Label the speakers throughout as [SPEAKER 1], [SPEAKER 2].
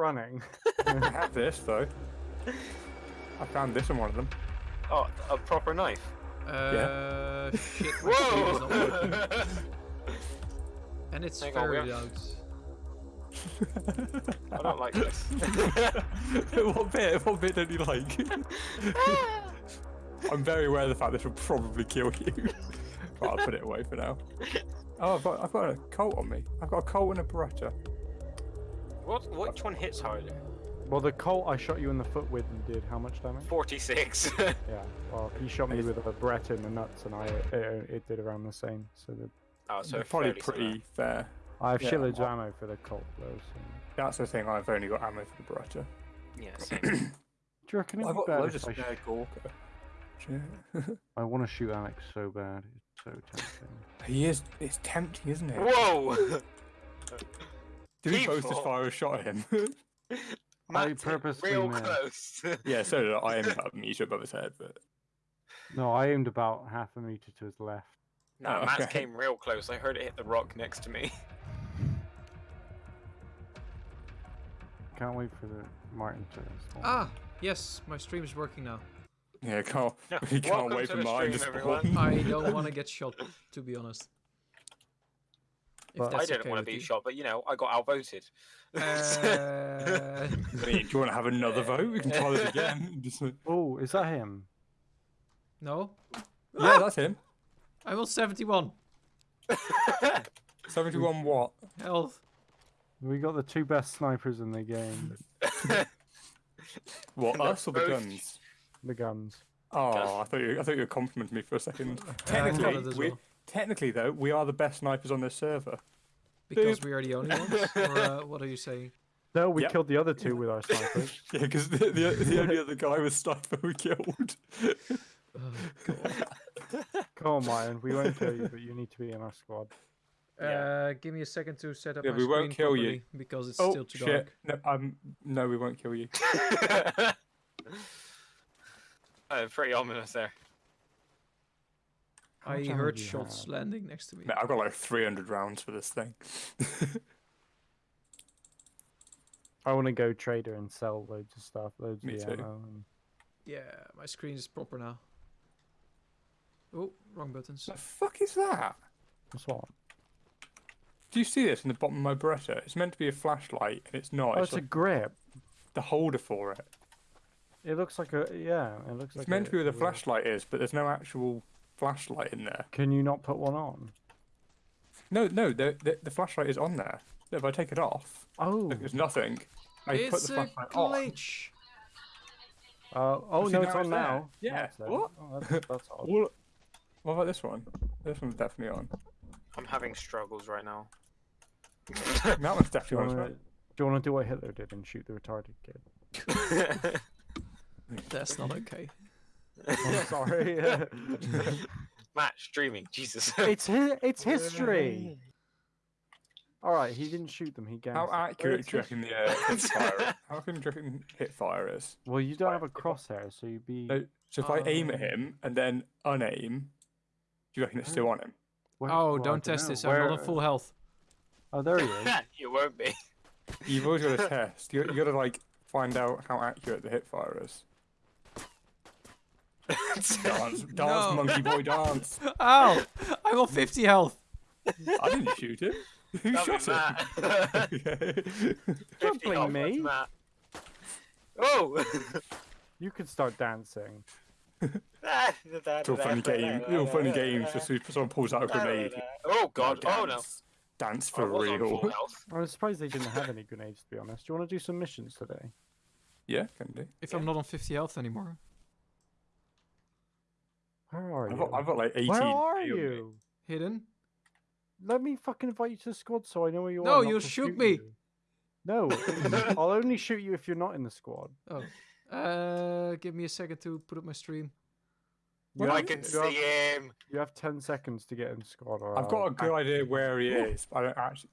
[SPEAKER 1] running.
[SPEAKER 2] I have this though. I found this in one of them.
[SPEAKER 3] Oh, a proper knife.
[SPEAKER 4] Uh, shit. my stream is not working.
[SPEAKER 3] Whoa!
[SPEAKER 4] And it's
[SPEAKER 3] Hang on,
[SPEAKER 4] very
[SPEAKER 3] we
[SPEAKER 4] loud.
[SPEAKER 3] I don't like this.
[SPEAKER 2] what bit? What bit don't you like? I'm very aware of the fact this will probably kill you. but I'll put it away for now. Oh, I've got, I've got a Colt on me. I've got a Colt and a Beretta.
[SPEAKER 3] What? Which one hits harder?
[SPEAKER 1] well, the Colt I shot you in the foot with and did how much damage?
[SPEAKER 3] 46.
[SPEAKER 1] Yeah. Well, he shot me with a Beretta in the nuts, and I it, it did around the same. So the,
[SPEAKER 3] oh, so
[SPEAKER 2] probably
[SPEAKER 3] fairly similar.
[SPEAKER 2] pretty fair.
[SPEAKER 1] I have
[SPEAKER 2] Yeah,
[SPEAKER 1] shitloads of
[SPEAKER 2] well-
[SPEAKER 1] ammo for the Colt though. So.
[SPEAKER 2] That's the thing. I've only got ammo for the Beretta.
[SPEAKER 3] Yeah, same.
[SPEAKER 1] Do you reckon it'd
[SPEAKER 2] I've got loads of spare Gorka.
[SPEAKER 1] I want to shoot Alex so bad. It's so tempting.
[SPEAKER 2] he is. It's tempting, isn't it?
[SPEAKER 3] Whoa!
[SPEAKER 2] Did he both just
[SPEAKER 3] People.
[SPEAKER 2] fire a shot at him?
[SPEAKER 1] I purposely
[SPEAKER 3] real
[SPEAKER 1] missed.
[SPEAKER 3] close.
[SPEAKER 2] yeah, so did I. I aimed about a meter above his head, but
[SPEAKER 1] No, I aimed about half a meter to his left.
[SPEAKER 3] no,
[SPEAKER 2] Oh,
[SPEAKER 3] Matt
[SPEAKER 2] okay.
[SPEAKER 3] came real close. I heard it hit the rock next to me.
[SPEAKER 1] Can't wait for the Martin to. spawn.
[SPEAKER 4] Ah, yes, my stream is working now.
[SPEAKER 2] yeah, can't.
[SPEAKER 3] No,
[SPEAKER 2] We can't
[SPEAKER 3] welcome
[SPEAKER 2] wait for
[SPEAKER 3] the
[SPEAKER 2] mine to
[SPEAKER 3] stream,
[SPEAKER 2] spawn.
[SPEAKER 4] I don't want to get shot, to be honest. If
[SPEAKER 1] But-
[SPEAKER 3] I
[SPEAKER 4] that's
[SPEAKER 3] didn't
[SPEAKER 4] okay
[SPEAKER 3] want to be
[SPEAKER 4] you.
[SPEAKER 3] shot, but you know, I got outvoted.
[SPEAKER 4] Uh,
[SPEAKER 2] I do you want to have another vote? We can try this again.
[SPEAKER 1] Oh, is that him?
[SPEAKER 4] no,
[SPEAKER 2] yeah, that's him.
[SPEAKER 4] I'm on 71
[SPEAKER 2] Seventy-one what?
[SPEAKER 4] health.
[SPEAKER 1] We got the two best snipers in the game.
[SPEAKER 2] What
[SPEAKER 3] They're
[SPEAKER 2] us or the guns?
[SPEAKER 1] The guns.
[SPEAKER 2] Oh, I thought you. I thought you were complimenting me for a second. Technically,
[SPEAKER 4] it
[SPEAKER 2] we,
[SPEAKER 4] well.
[SPEAKER 2] Technically though, we are the best snipers on this server.
[SPEAKER 4] Because we are the only ones? Or uh, what are you saying?
[SPEAKER 1] No, we
[SPEAKER 2] Yep.
[SPEAKER 1] killed the other two with our snipers.
[SPEAKER 2] Yeah, because the, the the only other guy was sniper we killed.
[SPEAKER 4] Oh,
[SPEAKER 1] Come on, Martin. We won't kill you, but you need to be in our squad.
[SPEAKER 3] Yeah.
[SPEAKER 4] Uh, give me a second to set up
[SPEAKER 2] Yeah,
[SPEAKER 4] my
[SPEAKER 2] we won't kill you.
[SPEAKER 4] because it's
[SPEAKER 2] oh
[SPEAKER 4] still too
[SPEAKER 2] shit!
[SPEAKER 4] dark.
[SPEAKER 2] No, um, no, we won't kill you.
[SPEAKER 3] uh, pretty ominous there.
[SPEAKER 1] How
[SPEAKER 4] I heard shots
[SPEAKER 1] have?
[SPEAKER 4] landing next to me.
[SPEAKER 2] Mate, I've got like 300 rounds for this thing.
[SPEAKER 1] I want to go trader and sell loads of stuff, loads
[SPEAKER 2] Me
[SPEAKER 1] of
[SPEAKER 2] too.
[SPEAKER 1] ammo. And...
[SPEAKER 4] Yeah, my screen is proper now. Oh, wrong buttons.
[SPEAKER 2] the fuck is that?
[SPEAKER 1] What's what?
[SPEAKER 2] Do you see this in the bottom of my Beretta? It's meant to be a flashlight, and it's not.
[SPEAKER 1] Oh,
[SPEAKER 2] it's
[SPEAKER 1] it's a grip.
[SPEAKER 2] the holder for it.
[SPEAKER 1] It looks like a yeah. It looks like
[SPEAKER 2] It's meant to be where the
[SPEAKER 1] a-
[SPEAKER 2] flashlight is, but there's no actual flashlight in there.
[SPEAKER 1] Can you not put one on?
[SPEAKER 2] No, no, the the, the flashlight is on there. No, if I take it off,
[SPEAKER 1] Oh.
[SPEAKER 2] there's nothing. I put
[SPEAKER 4] it's
[SPEAKER 2] the
[SPEAKER 4] a
[SPEAKER 2] flashlight on.
[SPEAKER 1] Uh, oh
[SPEAKER 2] see,
[SPEAKER 1] no,
[SPEAKER 2] now
[SPEAKER 1] it's
[SPEAKER 2] it's
[SPEAKER 1] on
[SPEAKER 2] there.
[SPEAKER 1] now.
[SPEAKER 2] Yeah,
[SPEAKER 1] Now
[SPEAKER 2] what?
[SPEAKER 1] Oh, that's, that's odd.
[SPEAKER 2] Well, what about this one? This one's definitely on.
[SPEAKER 3] I'm having struggles right now.
[SPEAKER 2] that one's definitely on.
[SPEAKER 1] wanna-
[SPEAKER 2] well.
[SPEAKER 1] do you want to do what Hitler did and shoot the retarded kid?
[SPEAKER 4] That's not okay.
[SPEAKER 1] I'm sorry.
[SPEAKER 3] Matt streaming, Jesus.
[SPEAKER 1] it's hi- it's history. All right, he didn't shoot them. He gassed.
[SPEAKER 2] How accurate do you reckon the uh, hip fire? How can you reckon hip fire is?
[SPEAKER 1] Well, you don't have a crosshair, so you'd be.
[SPEAKER 2] So, so if I aim at him and then unaim, do you reckon it's still on him?
[SPEAKER 1] Where-
[SPEAKER 4] Oh,
[SPEAKER 1] well, I
[SPEAKER 4] don't test
[SPEAKER 1] know.
[SPEAKER 4] this. I'm
[SPEAKER 1] Where-
[SPEAKER 4] not on full health.
[SPEAKER 1] Oh, there he is.
[SPEAKER 3] you won't be.
[SPEAKER 2] You've always got to test. You, you got to like find out how accurate the hip fire is. Dance, dance,
[SPEAKER 4] No.
[SPEAKER 2] monkey boy, dance.
[SPEAKER 4] Ow! I got 50 health.
[SPEAKER 2] I didn't shoot him. Who
[SPEAKER 3] That'd
[SPEAKER 2] shot him?
[SPEAKER 3] Matt.
[SPEAKER 2] Okay.
[SPEAKER 1] Don't blame
[SPEAKER 3] health,
[SPEAKER 1] me.
[SPEAKER 3] that's Matt. Oh!
[SPEAKER 1] You can start dancing.
[SPEAKER 2] Ah, it's all funny game. It's all funny games. Just if someone pulls out a grenade.
[SPEAKER 3] Oh god,
[SPEAKER 2] Now
[SPEAKER 3] oh no.
[SPEAKER 2] dance. Dance
[SPEAKER 3] I
[SPEAKER 2] for
[SPEAKER 3] was on full
[SPEAKER 2] real.
[SPEAKER 3] I
[SPEAKER 1] was surprised they didn't have any grenades, to be honest. Do you want to do some missions today?
[SPEAKER 2] Yeah, can do.
[SPEAKER 4] If I'm not on 50 health anymore.
[SPEAKER 1] Where are
[SPEAKER 2] I've
[SPEAKER 1] you?
[SPEAKER 2] got, I've got like 18.
[SPEAKER 1] Where are
[SPEAKER 2] P me.
[SPEAKER 1] you?
[SPEAKER 4] Hidden?
[SPEAKER 1] Let me fucking invite you to the squad so I know where you
[SPEAKER 4] No,
[SPEAKER 1] are. not
[SPEAKER 4] you'll
[SPEAKER 1] to
[SPEAKER 4] shoot me.
[SPEAKER 1] you. No, I'll only shoot you if you're not in the squad.
[SPEAKER 4] Oh. Uh, give me a second to put up my stream.
[SPEAKER 1] You
[SPEAKER 3] I
[SPEAKER 1] have-
[SPEAKER 3] can
[SPEAKER 1] you
[SPEAKER 3] see
[SPEAKER 1] have-
[SPEAKER 3] him.
[SPEAKER 1] You have 10 seconds to get in the squad. Or
[SPEAKER 2] I've got a
[SPEAKER 1] I'll
[SPEAKER 2] good idea where he is. but I don't actually.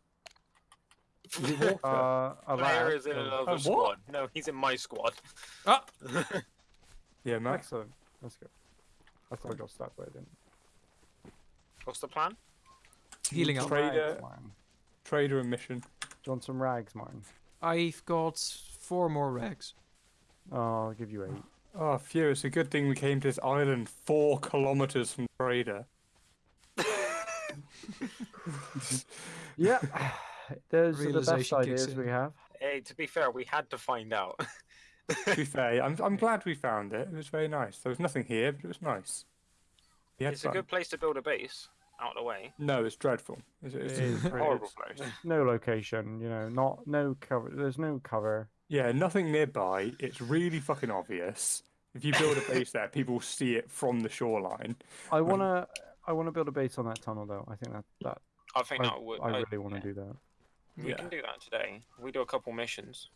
[SPEAKER 2] Is it?
[SPEAKER 1] Uh, a
[SPEAKER 3] Player is in
[SPEAKER 1] so-
[SPEAKER 3] another
[SPEAKER 2] Oh, what?
[SPEAKER 3] squad. No, he's in my squad.
[SPEAKER 4] Ah!
[SPEAKER 2] yeah, Matt.
[SPEAKER 1] Excellent. Let's go. I thought I got stabbed, but I didn't.
[SPEAKER 3] What's the plan?
[SPEAKER 4] Healing up.
[SPEAKER 2] Trader.
[SPEAKER 1] Rags,
[SPEAKER 2] Trader and mission.
[SPEAKER 1] Do you want some rags, Martin?
[SPEAKER 4] I've got four more rags.
[SPEAKER 1] Oh, I'll give you eight.
[SPEAKER 2] Oh, phew! It's a good thing we came to this island four kilometers from Trader.
[SPEAKER 1] Yeah, those are the best ideas
[SPEAKER 4] in.
[SPEAKER 1] we have.
[SPEAKER 3] Hey, to be fair, we had to find out.
[SPEAKER 2] to be fair, I'm I'm glad we found it. It was very nice. There was nothing here, but it was nice. We had
[SPEAKER 3] it's a
[SPEAKER 2] fun.
[SPEAKER 3] good place to build a base out of the way.
[SPEAKER 2] No, it's dreadful. It's, it's
[SPEAKER 1] It is
[SPEAKER 2] a horrible
[SPEAKER 1] it's-
[SPEAKER 2] place.
[SPEAKER 1] No location, you know, not no cover. There's no cover.
[SPEAKER 2] Yeah, nothing nearby. It's really fucking obvious. If you build a base there, people will see it from the shoreline.
[SPEAKER 1] I um, wanna, I wanna build a base on that tunnel though. I think that that
[SPEAKER 3] I think
[SPEAKER 1] I,
[SPEAKER 3] that would.
[SPEAKER 1] I
[SPEAKER 3] I-
[SPEAKER 1] really want to do that.
[SPEAKER 3] We
[SPEAKER 2] Yeah.
[SPEAKER 3] can do that today. We do a couple missions.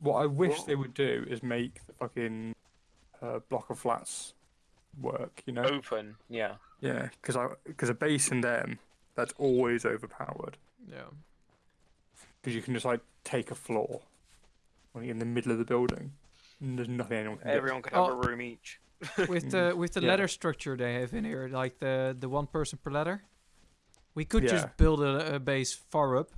[SPEAKER 2] What I wish they would do is make the fucking uh, block of flats work. You know?
[SPEAKER 3] Open, yeah.
[SPEAKER 2] Yeah, because I because a base in them that's always overpowered.
[SPEAKER 4] Yeah.
[SPEAKER 2] Because you can just like take a floor, like in the middle of the building, and there's nothing anyone can do.
[SPEAKER 3] Everyone could have
[SPEAKER 4] Oh.
[SPEAKER 3] a room each.
[SPEAKER 4] With the with the
[SPEAKER 2] Yeah.
[SPEAKER 4] ladder structure they have in here, like the the one person per ladder, we could
[SPEAKER 2] Yeah.
[SPEAKER 4] just build a, a base far up.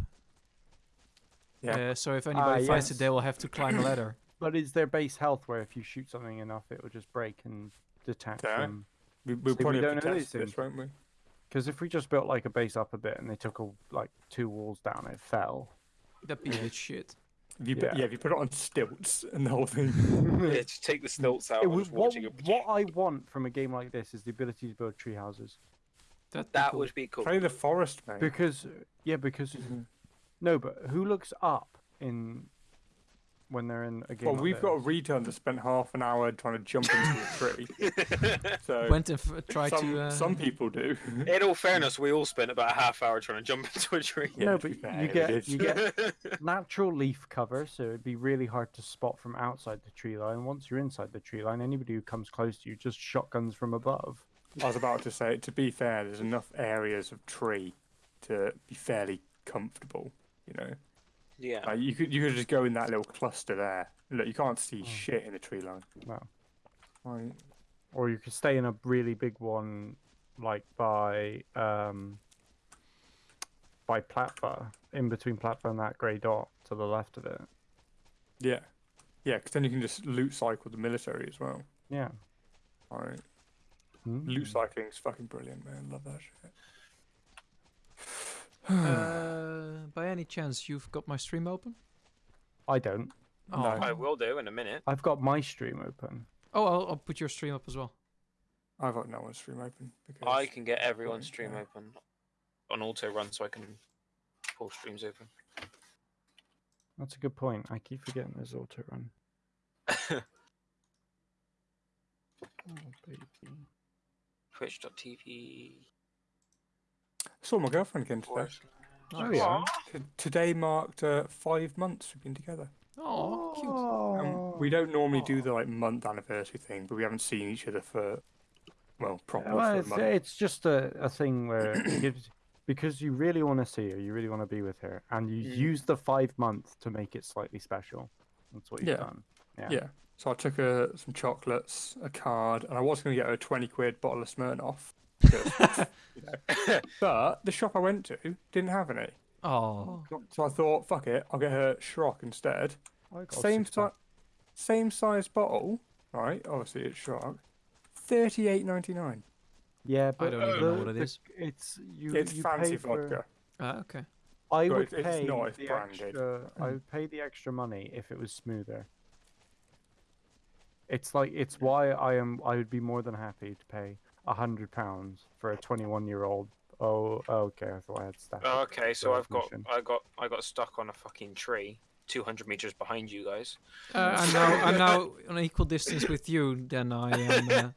[SPEAKER 2] Yeah.
[SPEAKER 4] Uh, so if anybody finds
[SPEAKER 1] yes.
[SPEAKER 4] it, they will have to climb a ladder.
[SPEAKER 1] But is their base health where if you shoot something enough, it will just break and detach
[SPEAKER 2] Yeah.
[SPEAKER 1] them?
[SPEAKER 2] We, we'll
[SPEAKER 1] See,
[SPEAKER 2] probably have
[SPEAKER 1] don't
[SPEAKER 2] to
[SPEAKER 1] know
[SPEAKER 2] test
[SPEAKER 1] these
[SPEAKER 2] this, won't we?
[SPEAKER 1] Because if we just built like a base up a bit and they took a, like two walls down, it fell.
[SPEAKER 4] That'd be a bit shit.
[SPEAKER 2] If you put,
[SPEAKER 1] Yeah.
[SPEAKER 2] yeah, if you put it on stilts and the whole thing.
[SPEAKER 3] yeah, just take the stilts out.
[SPEAKER 1] It
[SPEAKER 3] and
[SPEAKER 1] what,
[SPEAKER 3] watching it.
[SPEAKER 1] what I want from a game like this is the ability to build tree houses.
[SPEAKER 4] That'd be
[SPEAKER 3] That
[SPEAKER 4] cool.
[SPEAKER 3] would be cool.
[SPEAKER 2] Play the forest, man.
[SPEAKER 1] Because yeah, because no, but who looks up in when they're in a game?
[SPEAKER 2] Well,
[SPEAKER 1] like
[SPEAKER 2] we've got a
[SPEAKER 1] this?
[SPEAKER 2] retard that spent half an hour trying to jump into a tree. So
[SPEAKER 4] Went and f- tried
[SPEAKER 2] some,
[SPEAKER 4] to. Uh,
[SPEAKER 2] some people do.
[SPEAKER 3] In all fairness, we all spent about a half hour trying to jump into a tree.
[SPEAKER 2] Yeah,
[SPEAKER 1] no,
[SPEAKER 2] to
[SPEAKER 1] but you get you get natural leaf cover, so it'd be really hard to spot from outside the tree line. Once you're inside the tree line, anybody who comes close to you just shotguns from above.
[SPEAKER 2] I was about to say, to be fair, there's enough areas of tree to be fairly comfortable. You know,
[SPEAKER 3] yeah.
[SPEAKER 2] like you could you could just go in that little cluster there. Look, you can't see
[SPEAKER 1] Oh.
[SPEAKER 2] shit in the tree line.
[SPEAKER 1] No.
[SPEAKER 2] Right.
[SPEAKER 1] Or you could stay in a really big one, like by um, by Platva, in between Platva and that grey dot to the left of it.
[SPEAKER 2] Yeah, yeah, because then you can just loot cycle the military as well.
[SPEAKER 1] Yeah.
[SPEAKER 2] Alright. Loot
[SPEAKER 1] Mm.
[SPEAKER 2] cycling's fucking brilliant, man. Love that shit.
[SPEAKER 4] Uh, by any chance, you've got my stream open?
[SPEAKER 1] I don't.
[SPEAKER 4] Oh,
[SPEAKER 2] No.
[SPEAKER 3] I will do in a minute.
[SPEAKER 1] I've got my stream open.
[SPEAKER 4] oh I'll, I'll put your stream up as well.
[SPEAKER 2] I've got no one's stream open because
[SPEAKER 3] I can get everyone's
[SPEAKER 2] Fine,
[SPEAKER 3] stream
[SPEAKER 2] yeah.
[SPEAKER 3] open on auto run so I can pull streams open.
[SPEAKER 1] That's a good point. I keep forgetting there's auto run. Oh, baby.
[SPEAKER 3] Twitch.tv.
[SPEAKER 2] saw my girlfriend again today.
[SPEAKER 3] forward
[SPEAKER 1] Oh yeah.
[SPEAKER 2] T- Today marked uh, five months we've been together.
[SPEAKER 4] Oh, cute.
[SPEAKER 2] Um, we don't normally do the like month anniversary thing, but we haven't seen each other for well, properly
[SPEAKER 1] Well,
[SPEAKER 2] for a
[SPEAKER 1] it's,
[SPEAKER 2] month.
[SPEAKER 1] it's just a, a thing where it gives because you really want to see her, you really want to be with her, and you
[SPEAKER 3] Mm.
[SPEAKER 1] use the five months to make it slightly special. That's what you've
[SPEAKER 2] Yeah.
[SPEAKER 1] done. Yeah.
[SPEAKER 2] Yeah. So I took her some chocolates, a card, and I was going to get her a twenty quid bottle of Smirnoff. Because. But the shop I went to didn't have any,
[SPEAKER 4] Oh,
[SPEAKER 2] so I thought, fuck it, I'll get her Ciroc instead.
[SPEAKER 1] I got
[SPEAKER 2] Same
[SPEAKER 1] six
[SPEAKER 2] size, same size bottle, right? Obviously it's Ciroc. Thirty eight ninety nine.
[SPEAKER 1] Yeah, but
[SPEAKER 4] don't even know what it
[SPEAKER 1] the- It's you.
[SPEAKER 2] It's
[SPEAKER 1] you
[SPEAKER 2] fancy
[SPEAKER 1] pay for-
[SPEAKER 2] vodka.
[SPEAKER 4] ah, okay.
[SPEAKER 1] I
[SPEAKER 2] But
[SPEAKER 1] would
[SPEAKER 2] it's- it's
[SPEAKER 1] pay
[SPEAKER 2] not,
[SPEAKER 1] the
[SPEAKER 2] branded.
[SPEAKER 1] extra. I would pay the extra money if it was smoother. It's like it's why I am. I would be more than happy to pay a hundred pounds for a twenty-one-year-old. Oh, okay. I thought I had staff.
[SPEAKER 3] Okay, so I've got. I got I got stuck on a fucking tree, two hundred meters behind you guys.
[SPEAKER 4] Uh, I'm now I'm now on equal distance with you Then I am. Uh,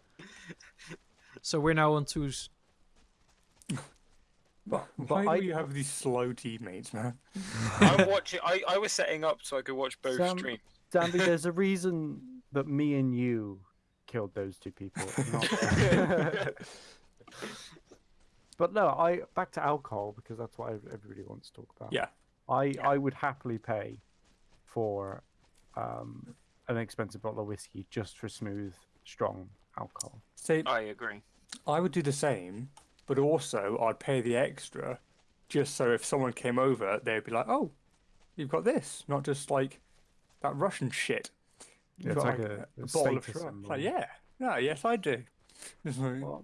[SPEAKER 4] so we're now on twos.
[SPEAKER 2] But
[SPEAKER 1] But
[SPEAKER 2] why
[SPEAKER 1] I-
[SPEAKER 2] do you have these slow teammates, man?
[SPEAKER 3] I'm watching. I, I was setting up so I could watch both
[SPEAKER 1] Sam-
[SPEAKER 3] streams.
[SPEAKER 1] Danby, there's a reason that me and you killed those two people. not- but no, I back to alcohol because that's what everybody wants to talk about.
[SPEAKER 2] Yeah.
[SPEAKER 1] I I would happily pay for um, an expensive bottle of whiskey just for smooth, strong alcohol.
[SPEAKER 2] See,
[SPEAKER 3] I agree.
[SPEAKER 2] I would do the same, but also I'd pay the extra just so if someone came over, they'd be like, oh, you've got this, not just like that Russian shit.
[SPEAKER 1] Yeah,
[SPEAKER 2] You've
[SPEAKER 1] like a, a
[SPEAKER 2] bottle of
[SPEAKER 1] status
[SPEAKER 2] Like, yeah, no, yes, I do. It's like,
[SPEAKER 1] Well,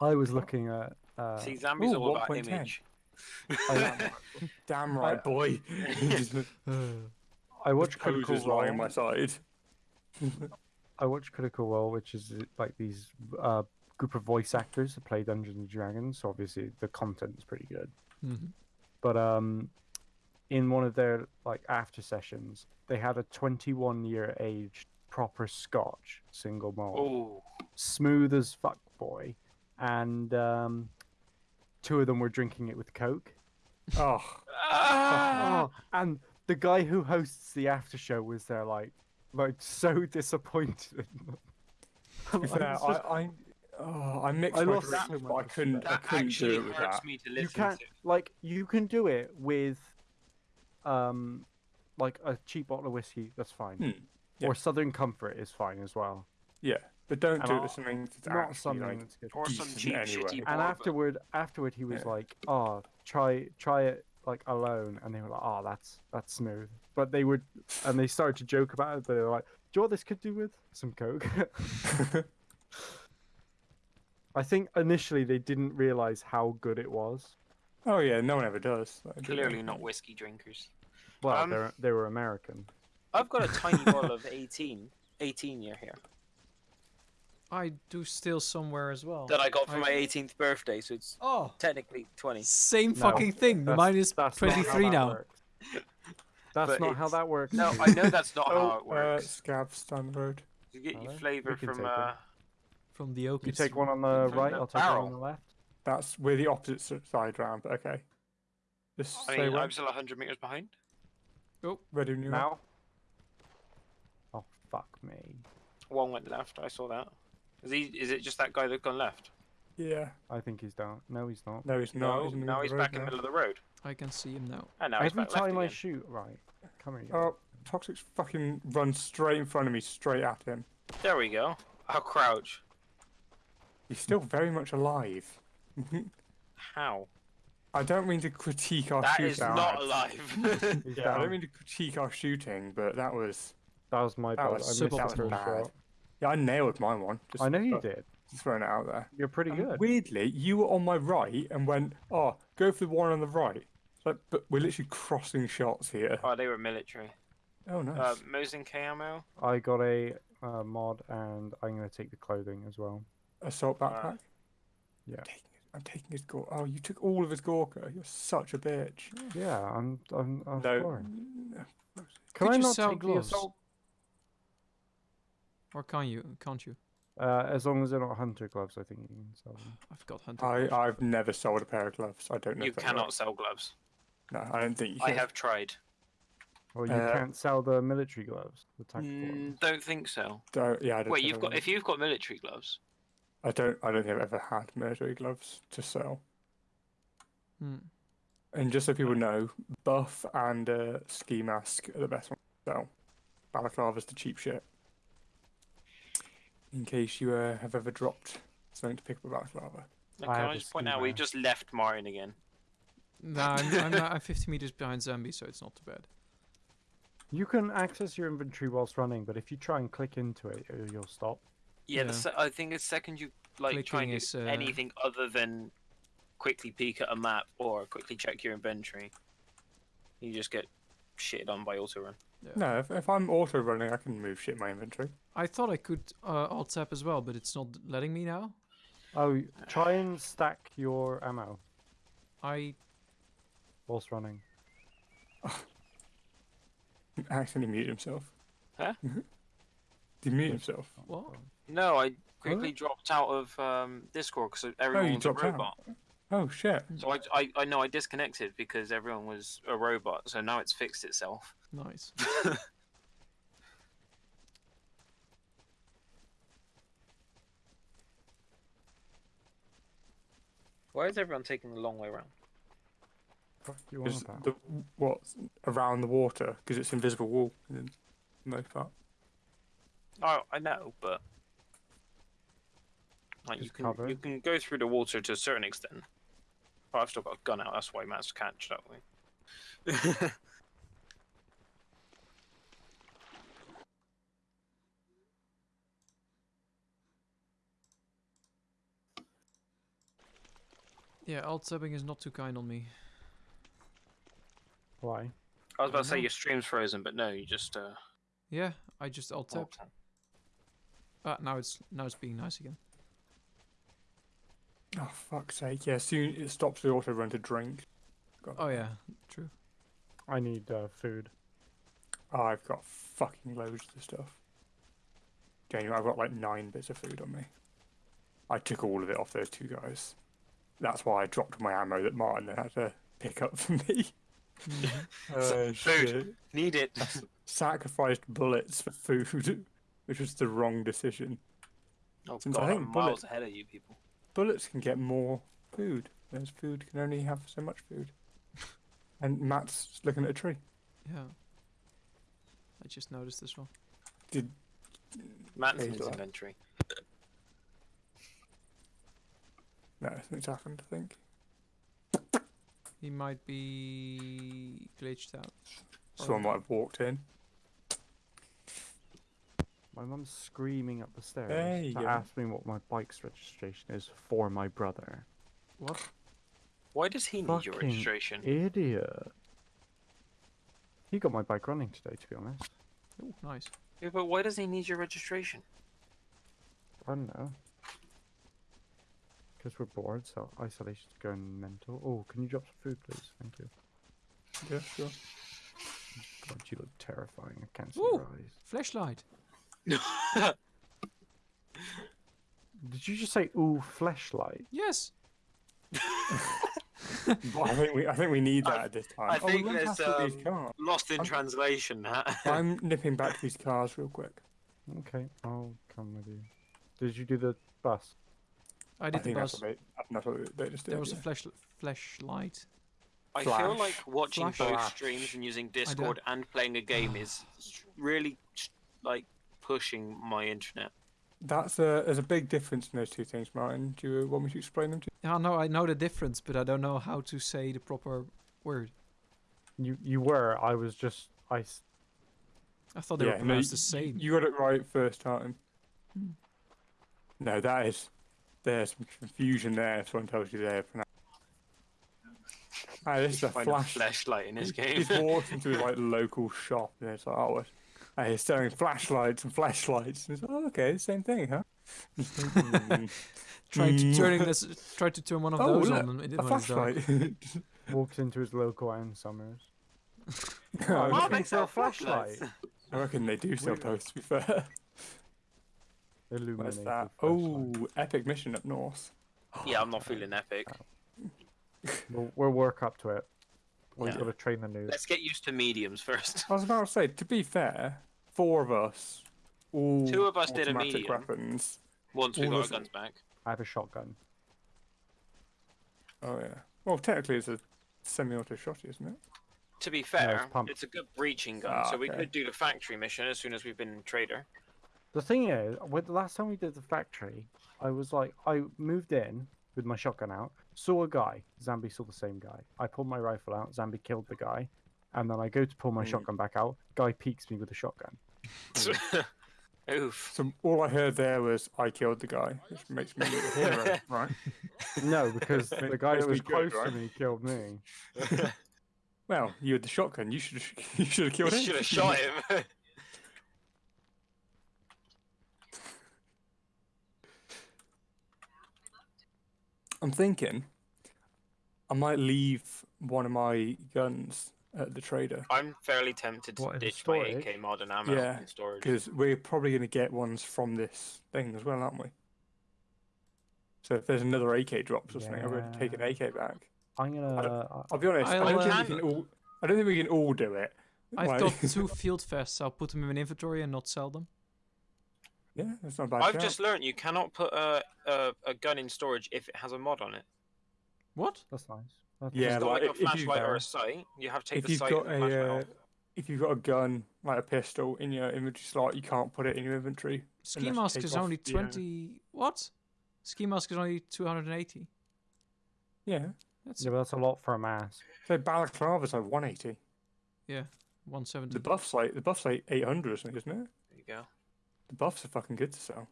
[SPEAKER 1] I was looking at. Uh,
[SPEAKER 3] See, Zambi's
[SPEAKER 2] ooh,
[SPEAKER 3] all about
[SPEAKER 2] 1.10.
[SPEAKER 3] image.
[SPEAKER 1] I,
[SPEAKER 2] damn right, boy.
[SPEAKER 1] I watch Critical
[SPEAKER 2] poses lying on
[SPEAKER 1] Role.
[SPEAKER 2] my side.
[SPEAKER 1] I watch Critical Role, which is uh, like these uh, group of voice actors that play Dungeons and Dragons. So obviously the content is pretty good.
[SPEAKER 4] Mhm.
[SPEAKER 1] But um, in one of their like after sessions, they had a 21 year aged proper Scotch single malt,
[SPEAKER 3] Oh,
[SPEAKER 1] smooth as fuck boy, and um, two of them were drinking it with Coke.
[SPEAKER 2] Oh,
[SPEAKER 1] Oh, and the guy who hosts the after show was there, like, like so disappointed.
[SPEAKER 2] to be
[SPEAKER 1] Like,
[SPEAKER 2] fair,
[SPEAKER 1] it's
[SPEAKER 2] I,
[SPEAKER 1] just-
[SPEAKER 2] I, oh, I mixed
[SPEAKER 1] I
[SPEAKER 2] my
[SPEAKER 1] lost
[SPEAKER 2] drinks,
[SPEAKER 1] so
[SPEAKER 2] but I couldn't, I couldn't do it with that.
[SPEAKER 3] me to
[SPEAKER 1] you can't
[SPEAKER 3] to.
[SPEAKER 1] like you can do it with, um, like a cheap bottle of whiskey. That's fine.
[SPEAKER 2] Hmm, yeah.
[SPEAKER 1] Or Southern Comfort is fine as well.
[SPEAKER 2] Yeah, but don't
[SPEAKER 1] And
[SPEAKER 2] do it
[SPEAKER 1] I'll-
[SPEAKER 2] with something that's
[SPEAKER 1] Not
[SPEAKER 2] actually
[SPEAKER 1] something
[SPEAKER 2] like.
[SPEAKER 1] that's good.
[SPEAKER 3] Or some cheap,
[SPEAKER 2] anyway.
[SPEAKER 3] shitty
[SPEAKER 1] And afterward, afterward, he was
[SPEAKER 2] Yeah.
[SPEAKER 1] like, "Oh, try try it like alone," and they were like, "Oh, that's that's smooth." But they would, and they started to joke about it. But they were like, "Do you know what this could do with some coke?" I think initially they didn't realize how good it was.
[SPEAKER 2] Oh yeah, no one ever does. Like, do they?
[SPEAKER 3] Clearly not whiskey drinkers.
[SPEAKER 1] Well,
[SPEAKER 3] Um,
[SPEAKER 1] they're they were American.
[SPEAKER 3] I've got a tiny bottle of 18, 18 year here
[SPEAKER 4] I do still somewhere as well.
[SPEAKER 3] that I got for
[SPEAKER 4] I-
[SPEAKER 3] my 18th birthday, so it's
[SPEAKER 4] Oh,
[SPEAKER 3] technically 20.
[SPEAKER 4] same
[SPEAKER 1] No,
[SPEAKER 4] fucking thing.
[SPEAKER 1] That's-
[SPEAKER 4] Mine is
[SPEAKER 1] that's not how
[SPEAKER 4] 23
[SPEAKER 1] that
[SPEAKER 4] now.
[SPEAKER 1] works. That's
[SPEAKER 3] But
[SPEAKER 1] not how that works.
[SPEAKER 3] No. I know that's not how
[SPEAKER 2] Oh,
[SPEAKER 3] it
[SPEAKER 2] uh,
[SPEAKER 3] works.
[SPEAKER 2] scabs down the road.
[SPEAKER 3] You get
[SPEAKER 1] Are
[SPEAKER 3] your
[SPEAKER 1] they?
[SPEAKER 3] flavour from
[SPEAKER 1] take
[SPEAKER 3] uh,
[SPEAKER 1] them.
[SPEAKER 4] From the oak.
[SPEAKER 1] You take one on the right,
[SPEAKER 3] the
[SPEAKER 1] I'll take one on the left.
[SPEAKER 2] That's we're the opposite side round, but okay. Just
[SPEAKER 3] I
[SPEAKER 2] say
[SPEAKER 3] mean,
[SPEAKER 2] when.
[SPEAKER 3] I'm still 100 meters behind.
[SPEAKER 2] Oh, Ready when you are.
[SPEAKER 1] Now. Oh fuck me!
[SPEAKER 3] One went left. I saw that. Is he? Is it just that guy that gone left?
[SPEAKER 2] Yeah.
[SPEAKER 1] I think he's down. No, he's not.
[SPEAKER 2] No, he's not.
[SPEAKER 3] No,
[SPEAKER 2] he's
[SPEAKER 3] now he's back
[SPEAKER 2] road
[SPEAKER 3] in the middle of the road.
[SPEAKER 4] I can see him now.
[SPEAKER 3] And now he's
[SPEAKER 1] Every
[SPEAKER 3] back left
[SPEAKER 1] time I
[SPEAKER 3] again.
[SPEAKER 1] shoot, right? Come here.
[SPEAKER 2] Oh, Toxic's fucking run straight in front of me, straight at him.
[SPEAKER 3] There we go. I'll crouch.
[SPEAKER 2] He's still very much alive.
[SPEAKER 3] How?
[SPEAKER 2] I don't mean to critique our
[SPEAKER 3] That
[SPEAKER 2] shootout.
[SPEAKER 3] is not alive.
[SPEAKER 1] He's
[SPEAKER 2] Yeah, I don't mean to critique our shooting, but that was.
[SPEAKER 1] That was my
[SPEAKER 2] That
[SPEAKER 1] bad.
[SPEAKER 2] was
[SPEAKER 1] I missed
[SPEAKER 4] super
[SPEAKER 1] the
[SPEAKER 2] that was bad.
[SPEAKER 1] shot.
[SPEAKER 2] Yeah, I nailed my one. Just
[SPEAKER 1] I know you
[SPEAKER 2] th-
[SPEAKER 1] did.
[SPEAKER 2] Just throwing it out there.
[SPEAKER 1] You're pretty
[SPEAKER 2] And
[SPEAKER 1] good.
[SPEAKER 2] Weirdly, you were on my right and went, "Oh, go for the one on the right." It's Like, but we're literally crossing shots here.
[SPEAKER 3] oh, they were military.
[SPEAKER 2] Oh, nice.
[SPEAKER 3] Uh, Mosin K.
[SPEAKER 1] I got a uh, mod, and I'm gonna take the clothing as well.
[SPEAKER 2] Assault backpack.
[SPEAKER 1] Yeah.
[SPEAKER 2] I'm taking, I'm taking his gore. Oh, you took all of his Gorka. You're such a bitch.
[SPEAKER 1] Yeah, I'm. I'm. I'm
[SPEAKER 2] No.
[SPEAKER 1] sorry.
[SPEAKER 2] no.
[SPEAKER 1] Can
[SPEAKER 4] Could
[SPEAKER 1] I
[SPEAKER 4] you
[SPEAKER 1] not
[SPEAKER 4] sell
[SPEAKER 1] take
[SPEAKER 4] gloves?
[SPEAKER 1] the assault?
[SPEAKER 4] Or can you? Can't you?
[SPEAKER 1] Uh, as long as they're not hunter gloves, I think you can sell them.
[SPEAKER 4] I've got hunter.
[SPEAKER 2] I,
[SPEAKER 4] gloves.
[SPEAKER 2] I've never sold a pair of gloves. I don't know.
[SPEAKER 3] You
[SPEAKER 2] if
[SPEAKER 3] cannot
[SPEAKER 2] works.
[SPEAKER 3] sell gloves.
[SPEAKER 2] No, I don't think you
[SPEAKER 3] I
[SPEAKER 2] can.
[SPEAKER 3] have tried.
[SPEAKER 1] Well, you
[SPEAKER 2] Uh,
[SPEAKER 1] can't sell the military gloves, the tactical
[SPEAKER 3] Mm,
[SPEAKER 1] ones.
[SPEAKER 3] don't think so.
[SPEAKER 2] Don't, yeah, I don't
[SPEAKER 3] Wait, you've got
[SPEAKER 2] will.
[SPEAKER 3] if you've got military gloves.
[SPEAKER 2] I don't. I don't think I've ever had military gloves to sell.
[SPEAKER 4] Hmm.
[SPEAKER 2] And just so people know, buff and uh, ski mask are the best ones to sell. Balaclava's the cheap shit. In case you uh, have ever dropped something to pick up a balaclava.
[SPEAKER 3] Now,
[SPEAKER 1] I
[SPEAKER 3] can
[SPEAKER 1] have
[SPEAKER 3] I
[SPEAKER 1] a
[SPEAKER 3] just point out we
[SPEAKER 1] mask.
[SPEAKER 3] just left Martin again.
[SPEAKER 4] No, I'm, I'm, not, I'm 50 meters behind Zambi, so it's not too bad.
[SPEAKER 1] You can access your inventory whilst running, but if you try and click into it, uh, you'll stop.
[SPEAKER 3] Yeah,
[SPEAKER 4] Yeah.
[SPEAKER 3] The se- I think the second you like try and do
[SPEAKER 4] is, uh,
[SPEAKER 3] anything other than quickly peek at a map or quickly check your inventory, you just get shitted on by auto run.
[SPEAKER 2] No, if, if I'm auto running, I can move shit in my inventory.
[SPEAKER 4] I thought I could uh, alt tab as well, but it's not letting me now.
[SPEAKER 1] Oh, try and stack your ammo
[SPEAKER 4] I
[SPEAKER 1] whilst running.
[SPEAKER 2] Accidentally mute himself.
[SPEAKER 3] Huh?
[SPEAKER 2] Did he mute himself?
[SPEAKER 4] what?
[SPEAKER 3] No, I quickly dropped out of um, Discord because everyone was a
[SPEAKER 2] dropped out?
[SPEAKER 3] robot.
[SPEAKER 2] Oh shit!
[SPEAKER 3] So I, I, I know I disconnected because everyone was a robot. So now it's fixed itself.
[SPEAKER 4] Nice.
[SPEAKER 3] Why is everyone taking the long way around?
[SPEAKER 1] What you want about?
[SPEAKER 2] the what around the water because it's invisible wall in the most part.
[SPEAKER 3] Oh, I know, but like you can you can go through the water to a certain extent. But I've still got a gun out. That's why Matt's managed to catch that way.
[SPEAKER 4] yeah, alt tabbing is not too kind on me.
[SPEAKER 1] Why?
[SPEAKER 3] I was about
[SPEAKER 4] I
[SPEAKER 3] to say
[SPEAKER 4] know.
[SPEAKER 3] your stream's frozen, but no, you just. Uh...
[SPEAKER 4] Yeah, I just alt tabbed. Ah, uh, now it's now it's being nice again.
[SPEAKER 2] Oh fuck's sake! Yeah, soon it stops the auto run to drink. God.
[SPEAKER 4] Oh yeah, true.
[SPEAKER 1] I need uh, food.
[SPEAKER 2] Oh, I've got fucking loads of stuff. Genuinely, I've got like nine bits of food on me. I took all of it off those two guys. That's why I dropped my ammo that Martin had to pick up for me. Oh,
[SPEAKER 3] Food.
[SPEAKER 2] shit.
[SPEAKER 3] Need it.
[SPEAKER 2] Sacrificed bullets for food, which was the wrong decision.
[SPEAKER 3] Oh
[SPEAKER 2] Since I
[SPEAKER 3] god,
[SPEAKER 2] think
[SPEAKER 3] I'm
[SPEAKER 2] bullet-
[SPEAKER 3] miles ahead of you people.
[SPEAKER 2] Bullets can get more food, whereas food can only have so much food. And Matt's looking at a tree.
[SPEAKER 4] Yeah. I just noticed this one.
[SPEAKER 2] Did
[SPEAKER 3] Matt's in
[SPEAKER 2] He's
[SPEAKER 3] his inventory.
[SPEAKER 2] no? Something's happened. I think.
[SPEAKER 4] He might be glitched out.
[SPEAKER 2] Someone might have walked in.
[SPEAKER 1] My mum's screaming up the stairs
[SPEAKER 2] There you
[SPEAKER 1] to
[SPEAKER 2] go.
[SPEAKER 1] ask me what my bike's registration is for my brother.
[SPEAKER 4] What?
[SPEAKER 3] Why does he need your
[SPEAKER 1] Fucking
[SPEAKER 3] registration?
[SPEAKER 1] Idiot. He got my bike running today, to be honest.
[SPEAKER 4] Oh, nice.
[SPEAKER 3] Yeah, but why does he need your registration?
[SPEAKER 1] I don't know. Because we're bored, so isolation's going mental. Oh, can you drop some food, please? Thank you.
[SPEAKER 2] Yeah, sure.
[SPEAKER 1] God, you look terrifying. I can't see
[SPEAKER 4] Ooh.
[SPEAKER 1] your eyes.
[SPEAKER 4] Flashlight.
[SPEAKER 1] Did you just say ooh flashlight?
[SPEAKER 4] Yes.
[SPEAKER 2] Well, I think we, I think we need that
[SPEAKER 3] I-
[SPEAKER 2] at this time.
[SPEAKER 3] I
[SPEAKER 2] oh,
[SPEAKER 3] think
[SPEAKER 2] went
[SPEAKER 3] there's,
[SPEAKER 2] past these
[SPEAKER 3] um,
[SPEAKER 2] cars.
[SPEAKER 3] Lost in
[SPEAKER 2] I'm-
[SPEAKER 3] translation. huh?
[SPEAKER 2] I'm nipping back to these cars real quick.
[SPEAKER 1] Okay, I'll come with you. Did you do the bus?
[SPEAKER 4] I
[SPEAKER 2] I
[SPEAKER 4] did the
[SPEAKER 2] think that's
[SPEAKER 4] bus.
[SPEAKER 2] what they, that's what they just did.
[SPEAKER 4] There was a
[SPEAKER 2] yeah.
[SPEAKER 4] flash flashlight.
[SPEAKER 3] I feel like watching
[SPEAKER 4] Flash.
[SPEAKER 3] both streams and using Discord and playing a game is really like pushing my internet.
[SPEAKER 2] That's a there's a big difference in those two things, Martin. Do you want me to explain them to you?
[SPEAKER 4] Yeah, no, I know the difference, but I don't know how to say the proper word.
[SPEAKER 1] You you were. I was just I.
[SPEAKER 4] I thought they
[SPEAKER 2] you?
[SPEAKER 4] were
[SPEAKER 2] no,
[SPEAKER 4] pronounced
[SPEAKER 2] you-
[SPEAKER 4] the same.
[SPEAKER 2] You got it right first time.
[SPEAKER 4] Hmm.
[SPEAKER 2] No, that is there's some confusion there. If someone tells you they're pronounced. Ah, this is a flash.
[SPEAKER 3] a flashlight in his game.
[SPEAKER 2] He's walked into his like local shop and it's like, oh, he's selling flashlights and flashlights. And it's like, oh, okay, same thing, huh?
[SPEAKER 4] Tried to turning this, tried to turn one of
[SPEAKER 2] Oh,
[SPEAKER 4] those
[SPEAKER 2] look,
[SPEAKER 4] on, and it
[SPEAKER 2] a
[SPEAKER 4] didn't want to dark.
[SPEAKER 2] flashlight.
[SPEAKER 1] Walks into his local Ann Summers.
[SPEAKER 2] Oh,
[SPEAKER 1] I'm
[SPEAKER 3] Oh, they sell
[SPEAKER 1] flashlight.
[SPEAKER 3] flashlights.
[SPEAKER 2] I reckon they do sell
[SPEAKER 1] Weird.
[SPEAKER 2] those. To be fair, where's
[SPEAKER 1] Illuminated.
[SPEAKER 2] that? Oh, epic mission up north.
[SPEAKER 3] Yeah, I'm not feeling epic.
[SPEAKER 1] We'll, we'll work up to it. We've got to train the news.
[SPEAKER 3] Let's get used to mediums first.
[SPEAKER 2] I was about to say, to be fair, four of us, all
[SPEAKER 3] Two of us did a
[SPEAKER 2] automatic
[SPEAKER 3] medium.
[SPEAKER 2] weapons.
[SPEAKER 3] Once we
[SPEAKER 2] All
[SPEAKER 3] got our guns back.
[SPEAKER 1] I have a shotgun.
[SPEAKER 2] Oh yeah. Well, technically, it's a semi-auto shotty, isn't it?
[SPEAKER 3] To be fair,
[SPEAKER 1] pump.
[SPEAKER 3] it's a good breaching gun,
[SPEAKER 2] Ah,
[SPEAKER 3] so we
[SPEAKER 2] okay.
[SPEAKER 3] could do the factory mission as soon as we've been trader.
[SPEAKER 1] The thing is, with the last time we did the factory, I was like, I moved in with my shotgun out, saw a guy. Zambi saw the same guy. I pulled my rifle out. Zambi killed the guy, and then I go to pull my
[SPEAKER 2] Mm.
[SPEAKER 1] shotgun back out. Guy peeks me with a shotgun.
[SPEAKER 3] Oof.
[SPEAKER 2] So all I heard there was I killed the guy, which makes me a hero, right?
[SPEAKER 1] No, because the guy that
[SPEAKER 2] me
[SPEAKER 1] was
[SPEAKER 2] good,
[SPEAKER 1] close
[SPEAKER 2] right?
[SPEAKER 1] to me killed me.
[SPEAKER 2] Well, you had the shotgun. You should you should have
[SPEAKER 3] You
[SPEAKER 2] killed him.
[SPEAKER 3] should have shot him.
[SPEAKER 2] I'm thinking I might leave one of my guns at the trader
[SPEAKER 3] I'm fairly tempted to
[SPEAKER 1] What, in
[SPEAKER 3] ditch my
[SPEAKER 1] storage?
[SPEAKER 3] AK modern ammo
[SPEAKER 2] Yeah,
[SPEAKER 3] in storage.
[SPEAKER 2] because we're probably going to get ones from this thing as well, aren't we? So if there's another AK drops or something, I'm going to take an
[SPEAKER 1] Yeah.
[SPEAKER 2] AK back.
[SPEAKER 1] I'm gonna. uh,
[SPEAKER 2] I'll be honest. I
[SPEAKER 4] I'll,
[SPEAKER 2] don't think
[SPEAKER 3] uh,
[SPEAKER 2] we can all. I don't think we can all do it.
[SPEAKER 4] I've
[SPEAKER 2] Like-
[SPEAKER 4] got two field vests. I'll put them in my inventory and not sell them.
[SPEAKER 2] Yeah, that's not a bad.
[SPEAKER 3] I've
[SPEAKER 2] shout.
[SPEAKER 3] just learned you cannot put a, a a gun in storage if it has a mod on it.
[SPEAKER 4] What?
[SPEAKER 1] that's nice. That's
[SPEAKER 2] Yeah,
[SPEAKER 3] It's not
[SPEAKER 2] like,
[SPEAKER 3] like a
[SPEAKER 2] if you-
[SPEAKER 3] flashlight or a sight. You have to take
[SPEAKER 2] if
[SPEAKER 3] the
[SPEAKER 2] you've
[SPEAKER 3] sight
[SPEAKER 2] got
[SPEAKER 3] and the
[SPEAKER 2] a uh,
[SPEAKER 3] off.
[SPEAKER 2] if you've got a gun like a pistol in your inventory slot, you can't put it in your inventory.
[SPEAKER 4] Ski
[SPEAKER 2] Unless
[SPEAKER 4] mask
[SPEAKER 2] take
[SPEAKER 4] is
[SPEAKER 2] off
[SPEAKER 4] only
[SPEAKER 2] the, uh,
[SPEAKER 4] 20. What? Ski mask is only 280.
[SPEAKER 2] Yeah.
[SPEAKER 4] That's
[SPEAKER 1] yeah, but that's a lot for a mask.
[SPEAKER 2] So balaclava's like 180.
[SPEAKER 4] yeah, 170.
[SPEAKER 2] The buff's like the buff's like 800 or something, isn't it?
[SPEAKER 3] There you go.
[SPEAKER 2] The buffs are fucking good to sell,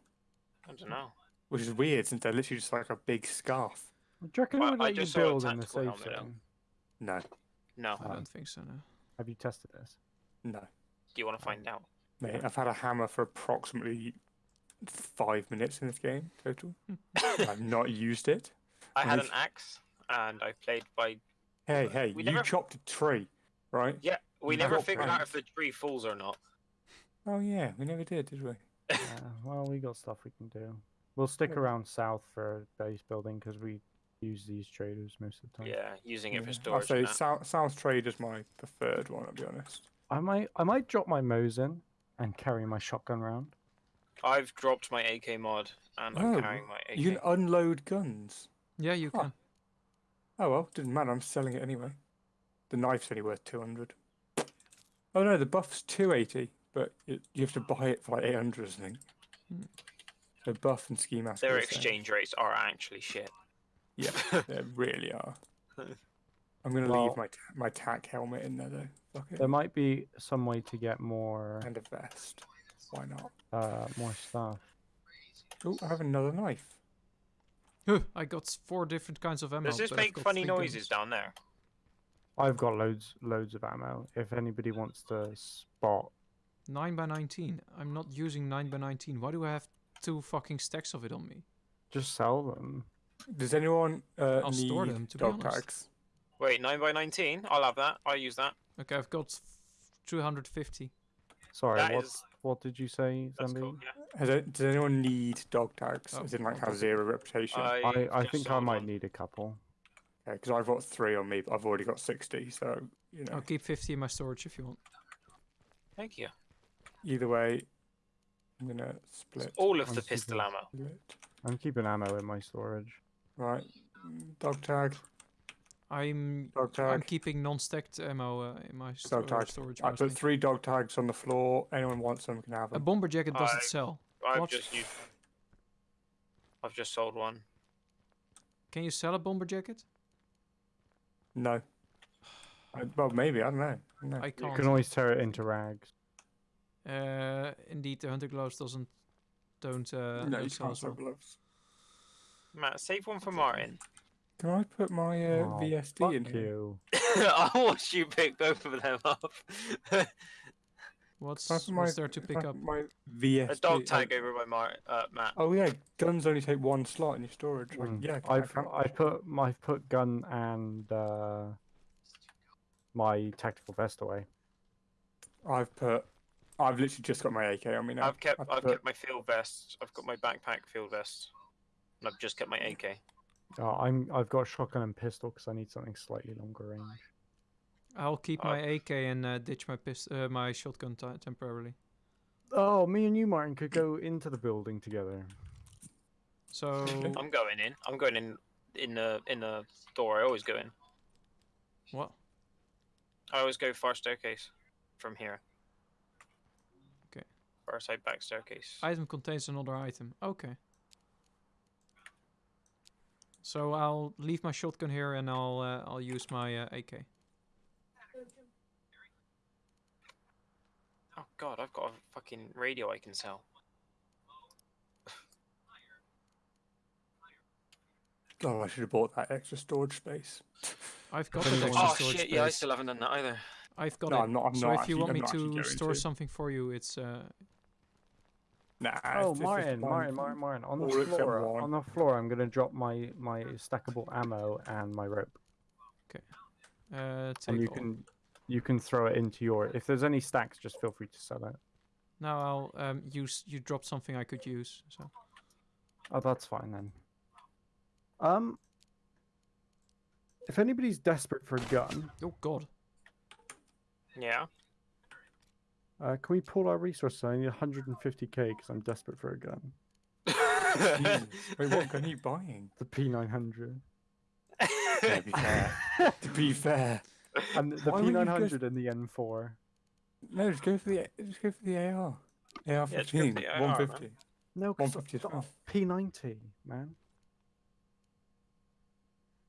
[SPEAKER 3] I don't know.
[SPEAKER 2] which is weird since they're literally just like a big scarf.
[SPEAKER 1] Do you reckon it
[SPEAKER 3] I-
[SPEAKER 1] would
[SPEAKER 3] I
[SPEAKER 1] let you
[SPEAKER 3] just saw a
[SPEAKER 1] build in the
[SPEAKER 3] tactical
[SPEAKER 1] safe
[SPEAKER 3] helmet now.
[SPEAKER 1] zone?
[SPEAKER 2] No,
[SPEAKER 3] No.
[SPEAKER 4] I don't think so. No.
[SPEAKER 1] Have you tested this?
[SPEAKER 2] no,
[SPEAKER 3] Do you want to find out?
[SPEAKER 2] mate. I've had a hammer for approximately five minutes in this game total. I've not used it.
[SPEAKER 3] I had
[SPEAKER 2] I've-
[SPEAKER 3] an axe, and I played by.
[SPEAKER 2] Hey, hey,
[SPEAKER 3] We
[SPEAKER 2] you
[SPEAKER 3] never-
[SPEAKER 2] chopped a tree, right?
[SPEAKER 3] Yeah, we
[SPEAKER 2] You
[SPEAKER 3] never
[SPEAKER 2] got
[SPEAKER 3] figured out if the tree falls or not.
[SPEAKER 2] Oh yeah, we never did, did we?
[SPEAKER 1] Yeah, well, we got stuff we can do. We'll stick
[SPEAKER 2] Yeah.
[SPEAKER 1] around south for base building because we use these traders most of the time.
[SPEAKER 3] Yeah, using it for
[SPEAKER 2] Yeah. I'll
[SPEAKER 3] storage.
[SPEAKER 2] say. South, South Trade is my preferred one. I'll be honest.
[SPEAKER 1] I might, I might drop my Mosin and carry my shotgun round.
[SPEAKER 3] I've dropped my AK mod, and
[SPEAKER 2] Oh,
[SPEAKER 3] I'm carrying my AK.
[SPEAKER 2] You can unload guns.
[SPEAKER 4] Yeah, you
[SPEAKER 2] Huh.
[SPEAKER 4] can.
[SPEAKER 2] Oh well, didn't matter. I'm selling it anyway. The knife's only worth two hundred. Oh no, the buff's two eighty, but it, you have to buy it for like eight hundred or something. So buff and ski mask.
[SPEAKER 3] Their
[SPEAKER 2] the same.
[SPEAKER 3] exchange rates are actually shit.
[SPEAKER 2] Yeah, they really are. I'm gonna
[SPEAKER 1] Well-
[SPEAKER 2] leave my my tack helmet in there though. Fuck it.
[SPEAKER 1] There might be some way to get more,
[SPEAKER 2] And a vest. Why not?
[SPEAKER 1] uh, more stuff.
[SPEAKER 2] Oh, I have another knife.
[SPEAKER 4] Huh, I got four different kinds of ammo.
[SPEAKER 3] Does this
[SPEAKER 4] but
[SPEAKER 3] make funny noises
[SPEAKER 4] guns.
[SPEAKER 3] down there?
[SPEAKER 1] I've got loads, loads of ammo. If anybody wants to spot,
[SPEAKER 4] 9 by 19. I'm not using 9 by 19. Why do I have two fucking stacks of it on me?
[SPEAKER 1] just sell them.
[SPEAKER 2] Does anyone uh,
[SPEAKER 4] I'll
[SPEAKER 2] need
[SPEAKER 4] store them, to be
[SPEAKER 2] dog
[SPEAKER 4] honest.
[SPEAKER 2] tags?
[SPEAKER 3] Wait, nine by nineteen. I'll have that. I'll use that.
[SPEAKER 4] Okay, I've got 250.
[SPEAKER 1] Sorry,
[SPEAKER 3] That
[SPEAKER 1] what,
[SPEAKER 3] is-
[SPEAKER 1] what did you say,
[SPEAKER 3] That's
[SPEAKER 1] Zambi?
[SPEAKER 3] cool. Yeah.
[SPEAKER 2] Has it, does anyone need dog tags?
[SPEAKER 4] Oh,
[SPEAKER 2] As in, like,
[SPEAKER 4] I'll
[SPEAKER 2] have zero reputation?
[SPEAKER 3] I,
[SPEAKER 1] I, I
[SPEAKER 3] just
[SPEAKER 1] think I
[SPEAKER 3] sold
[SPEAKER 1] might
[SPEAKER 3] one.
[SPEAKER 1] need a couple.
[SPEAKER 2] because I've got three on me, but I've already got sixty. So you know,
[SPEAKER 4] I'll keep 50 in my storage if you want.
[SPEAKER 3] Thank you.
[SPEAKER 2] Either way, I'm gonna split.
[SPEAKER 3] All of
[SPEAKER 1] I'm
[SPEAKER 3] the
[SPEAKER 1] super-
[SPEAKER 3] pistol ammo.
[SPEAKER 2] split.
[SPEAKER 1] I'm keeping ammo in my storage.
[SPEAKER 2] Right, dog tag,
[SPEAKER 4] I'm
[SPEAKER 2] dog tag.
[SPEAKER 4] I'm keeping non-stacked ammo uh, in my sto-
[SPEAKER 2] Dog tag.
[SPEAKER 4] storage.
[SPEAKER 2] I
[SPEAKER 4] mostly.
[SPEAKER 2] put three dog tags on the floor. Anyone wants them can have them.
[SPEAKER 4] A bomber jacket doesn't
[SPEAKER 3] I-
[SPEAKER 4] sell.
[SPEAKER 3] I've
[SPEAKER 4] What?
[SPEAKER 3] just used. I've just sold one.
[SPEAKER 4] Can you sell a bomber jacket?
[SPEAKER 2] No. I, well, maybe I don't know. I don't
[SPEAKER 1] You can always tear it into rags.
[SPEAKER 4] Uh, indeed, the hunter gloves doesn't don't uh,
[SPEAKER 2] no,
[SPEAKER 4] don't
[SPEAKER 2] you can't
[SPEAKER 4] as
[SPEAKER 2] sell gloves.
[SPEAKER 3] Matt, save one for Martin.
[SPEAKER 2] Can I put my uh,
[SPEAKER 1] Oh,
[SPEAKER 2] VSD
[SPEAKER 1] Fuck
[SPEAKER 2] in here?
[SPEAKER 3] I watched you pick both of them up.
[SPEAKER 4] What's
[SPEAKER 2] Can I put
[SPEAKER 4] what's
[SPEAKER 2] my-
[SPEAKER 4] there to pick up?
[SPEAKER 2] My VSD.
[SPEAKER 3] A dog tag over by Mar- uh, Matt.
[SPEAKER 2] Oh yeah, guns only take one slot in your storage. Like,
[SPEAKER 1] Mm.
[SPEAKER 2] yeah, I
[SPEAKER 1] I've
[SPEAKER 2] can-
[SPEAKER 1] I put my put gun and uh, my tactical vest away.
[SPEAKER 2] I've put. I've literally just got my AK on me now.
[SPEAKER 3] I've kept
[SPEAKER 2] I've
[SPEAKER 3] I've
[SPEAKER 2] put-
[SPEAKER 3] kept my field vest. I've got my backpack field vest. And I've just kept my AK.
[SPEAKER 1] Uh, I'm I've got a shotgun and pistol because I need something slightly longer range.
[SPEAKER 4] I'll keep
[SPEAKER 3] Uh,
[SPEAKER 4] my AK and uh, ditch my pist- uh, my shotgun ti temporarily.
[SPEAKER 1] Oh, me and you, Martin, could go into the building together.
[SPEAKER 4] So
[SPEAKER 3] I'm going in. I'm going in in the in the door. I always go in.
[SPEAKER 4] what?
[SPEAKER 3] I always go far staircase from here.
[SPEAKER 4] Okay.
[SPEAKER 3] Far side back staircase.
[SPEAKER 4] Item contains another item. Okay. So I'll leave my shotgun here and I'll uh, I'll use my uh, AK.
[SPEAKER 3] Oh god, I've got a fucking radio I can sell.
[SPEAKER 2] Oh, I should have bought that extra storage space.
[SPEAKER 4] I've got
[SPEAKER 1] If
[SPEAKER 4] that extra
[SPEAKER 3] Oh
[SPEAKER 4] storage
[SPEAKER 3] shit! Yeah, I still haven't done that either.
[SPEAKER 4] I've got
[SPEAKER 2] No,
[SPEAKER 4] it.
[SPEAKER 2] I'm not. I'm
[SPEAKER 4] so
[SPEAKER 2] not
[SPEAKER 4] if
[SPEAKER 2] actually,
[SPEAKER 4] you want
[SPEAKER 2] I'm
[SPEAKER 4] me to store
[SPEAKER 2] to.
[SPEAKER 4] something for you, it's uh,
[SPEAKER 2] Nah. it's
[SPEAKER 1] Oh,
[SPEAKER 2] just- it's
[SPEAKER 1] Martin. Martin, Martin, Martin. On the
[SPEAKER 2] All
[SPEAKER 1] floor, on the floor, I'm gonna drop my my stackable ammo and my rope, Okay.
[SPEAKER 4] uh take
[SPEAKER 1] and you
[SPEAKER 4] all.
[SPEAKER 1] can you can throw it into your. If there's any stacks, just feel free to sell it.
[SPEAKER 4] Now I'll um use you dropped something I could use. So
[SPEAKER 1] Oh, that's fine then. Um, if anybody's desperate for a gun,
[SPEAKER 4] oh god,
[SPEAKER 3] Yeah.
[SPEAKER 1] Uh, can we pull our resources? I need 150k because I'm desperate for a gun.
[SPEAKER 2] Jeez. Wait, what gun are you buying?
[SPEAKER 1] The P900
[SPEAKER 2] To be fair. to be fair.
[SPEAKER 1] and the
[SPEAKER 2] Why
[SPEAKER 1] P900
[SPEAKER 2] just-
[SPEAKER 1] and the N4.
[SPEAKER 2] No, just go for the just go for the AR. AR
[SPEAKER 3] just go for
[SPEAKER 2] 15,
[SPEAKER 3] the AR,
[SPEAKER 2] 150.
[SPEAKER 1] No, 'cause
[SPEAKER 2] 150 is
[SPEAKER 1] the. P90, man.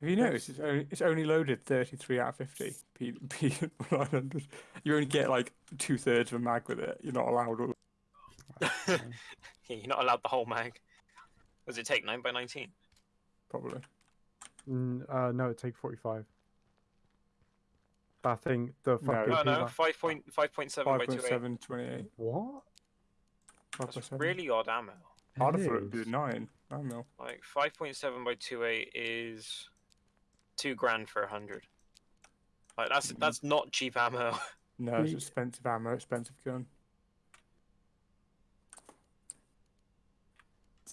[SPEAKER 2] Have you noticed it's only, it's only loaded 33 out of 50 P, P900? You only get like two thirds of a mag with it. You're not allowed. all-
[SPEAKER 3] yeah, you're not allowed the whole mag. Does it take nine by nineteen?
[SPEAKER 2] Probably.
[SPEAKER 1] Mm, uh, no, it takes 45. That thing, the
[SPEAKER 2] No,
[SPEAKER 1] fucking.
[SPEAKER 3] No, no,
[SPEAKER 1] peanut-
[SPEAKER 3] five point five point seven by two eight.
[SPEAKER 2] 5.7, 28.
[SPEAKER 1] What?
[SPEAKER 3] That's
[SPEAKER 2] 5.7.
[SPEAKER 3] really odd ammo.
[SPEAKER 2] I'd
[SPEAKER 1] It
[SPEAKER 2] have thought it'd be
[SPEAKER 1] is.
[SPEAKER 2] 9. 9 mil.
[SPEAKER 3] Like five point seven by two eight is two grand for a hundred. Like that's that's not cheap ammo.
[SPEAKER 2] No, it's expensive ammo, expensive gun.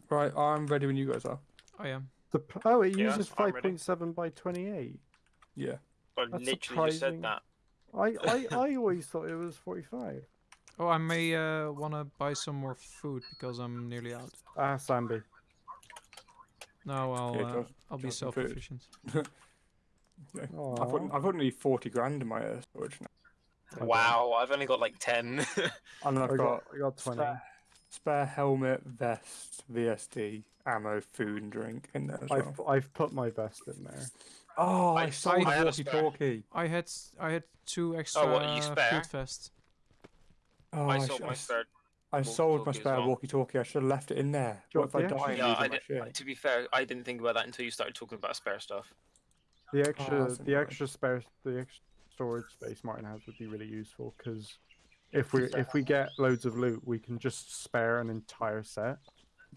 [SPEAKER 2] Right, I'm ready when you guys are.
[SPEAKER 4] I am.
[SPEAKER 1] The, oh, it
[SPEAKER 3] Yeah,
[SPEAKER 1] uses
[SPEAKER 3] I'm ready.
[SPEAKER 1] 5.7 by 28.
[SPEAKER 2] Yeah.
[SPEAKER 3] I
[SPEAKER 1] That's
[SPEAKER 3] literally just
[SPEAKER 1] surprising.
[SPEAKER 3] said that.
[SPEAKER 1] I, I, I always thought it was 45.
[SPEAKER 4] Oh, I may uh, want to buy some more food because I'm nearly out.
[SPEAKER 1] Ah, Zambi.
[SPEAKER 4] No, I'll
[SPEAKER 2] Yeah,
[SPEAKER 4] uh,
[SPEAKER 2] just-
[SPEAKER 4] I'll be
[SPEAKER 2] just some food.
[SPEAKER 4] self-sufficient.
[SPEAKER 2] yeah. I've, got,
[SPEAKER 1] Aw.
[SPEAKER 2] I've got nearly 40 grand in my uh, storage now.
[SPEAKER 3] Wow, I've only got like ten.
[SPEAKER 2] And then
[SPEAKER 1] I
[SPEAKER 2] I've
[SPEAKER 1] got,
[SPEAKER 2] got
[SPEAKER 1] I got 20.
[SPEAKER 2] spare, spare helmet, vest, VSD, ammo, food, and drink in there as
[SPEAKER 1] I've,
[SPEAKER 2] well.
[SPEAKER 1] I've put my best in there.
[SPEAKER 2] Oh,
[SPEAKER 3] I-
[SPEAKER 2] I, sold
[SPEAKER 3] I
[SPEAKER 2] a
[SPEAKER 3] a spare.
[SPEAKER 2] walkie-talkie.
[SPEAKER 4] I had s- I had two extra
[SPEAKER 3] what, you spare?
[SPEAKER 4] food vests.
[SPEAKER 2] Oh,
[SPEAKER 3] I
[SPEAKER 2] sh-
[SPEAKER 3] sold my spare.
[SPEAKER 2] I sold my
[SPEAKER 3] walkie-talkie
[SPEAKER 2] spare
[SPEAKER 3] well.
[SPEAKER 2] walkie-talkie. I should have left it in there. What if
[SPEAKER 1] want
[SPEAKER 2] I die
[SPEAKER 3] Yeah,
[SPEAKER 2] lose
[SPEAKER 3] I did, to be fair, I didn't think about that until you started talking about spare stuff.
[SPEAKER 1] The oh, extra,
[SPEAKER 2] that's
[SPEAKER 1] the extra spare, the extra storage space Martin has would be really useful because if we if we get loads of loot, we can just spare an entire set.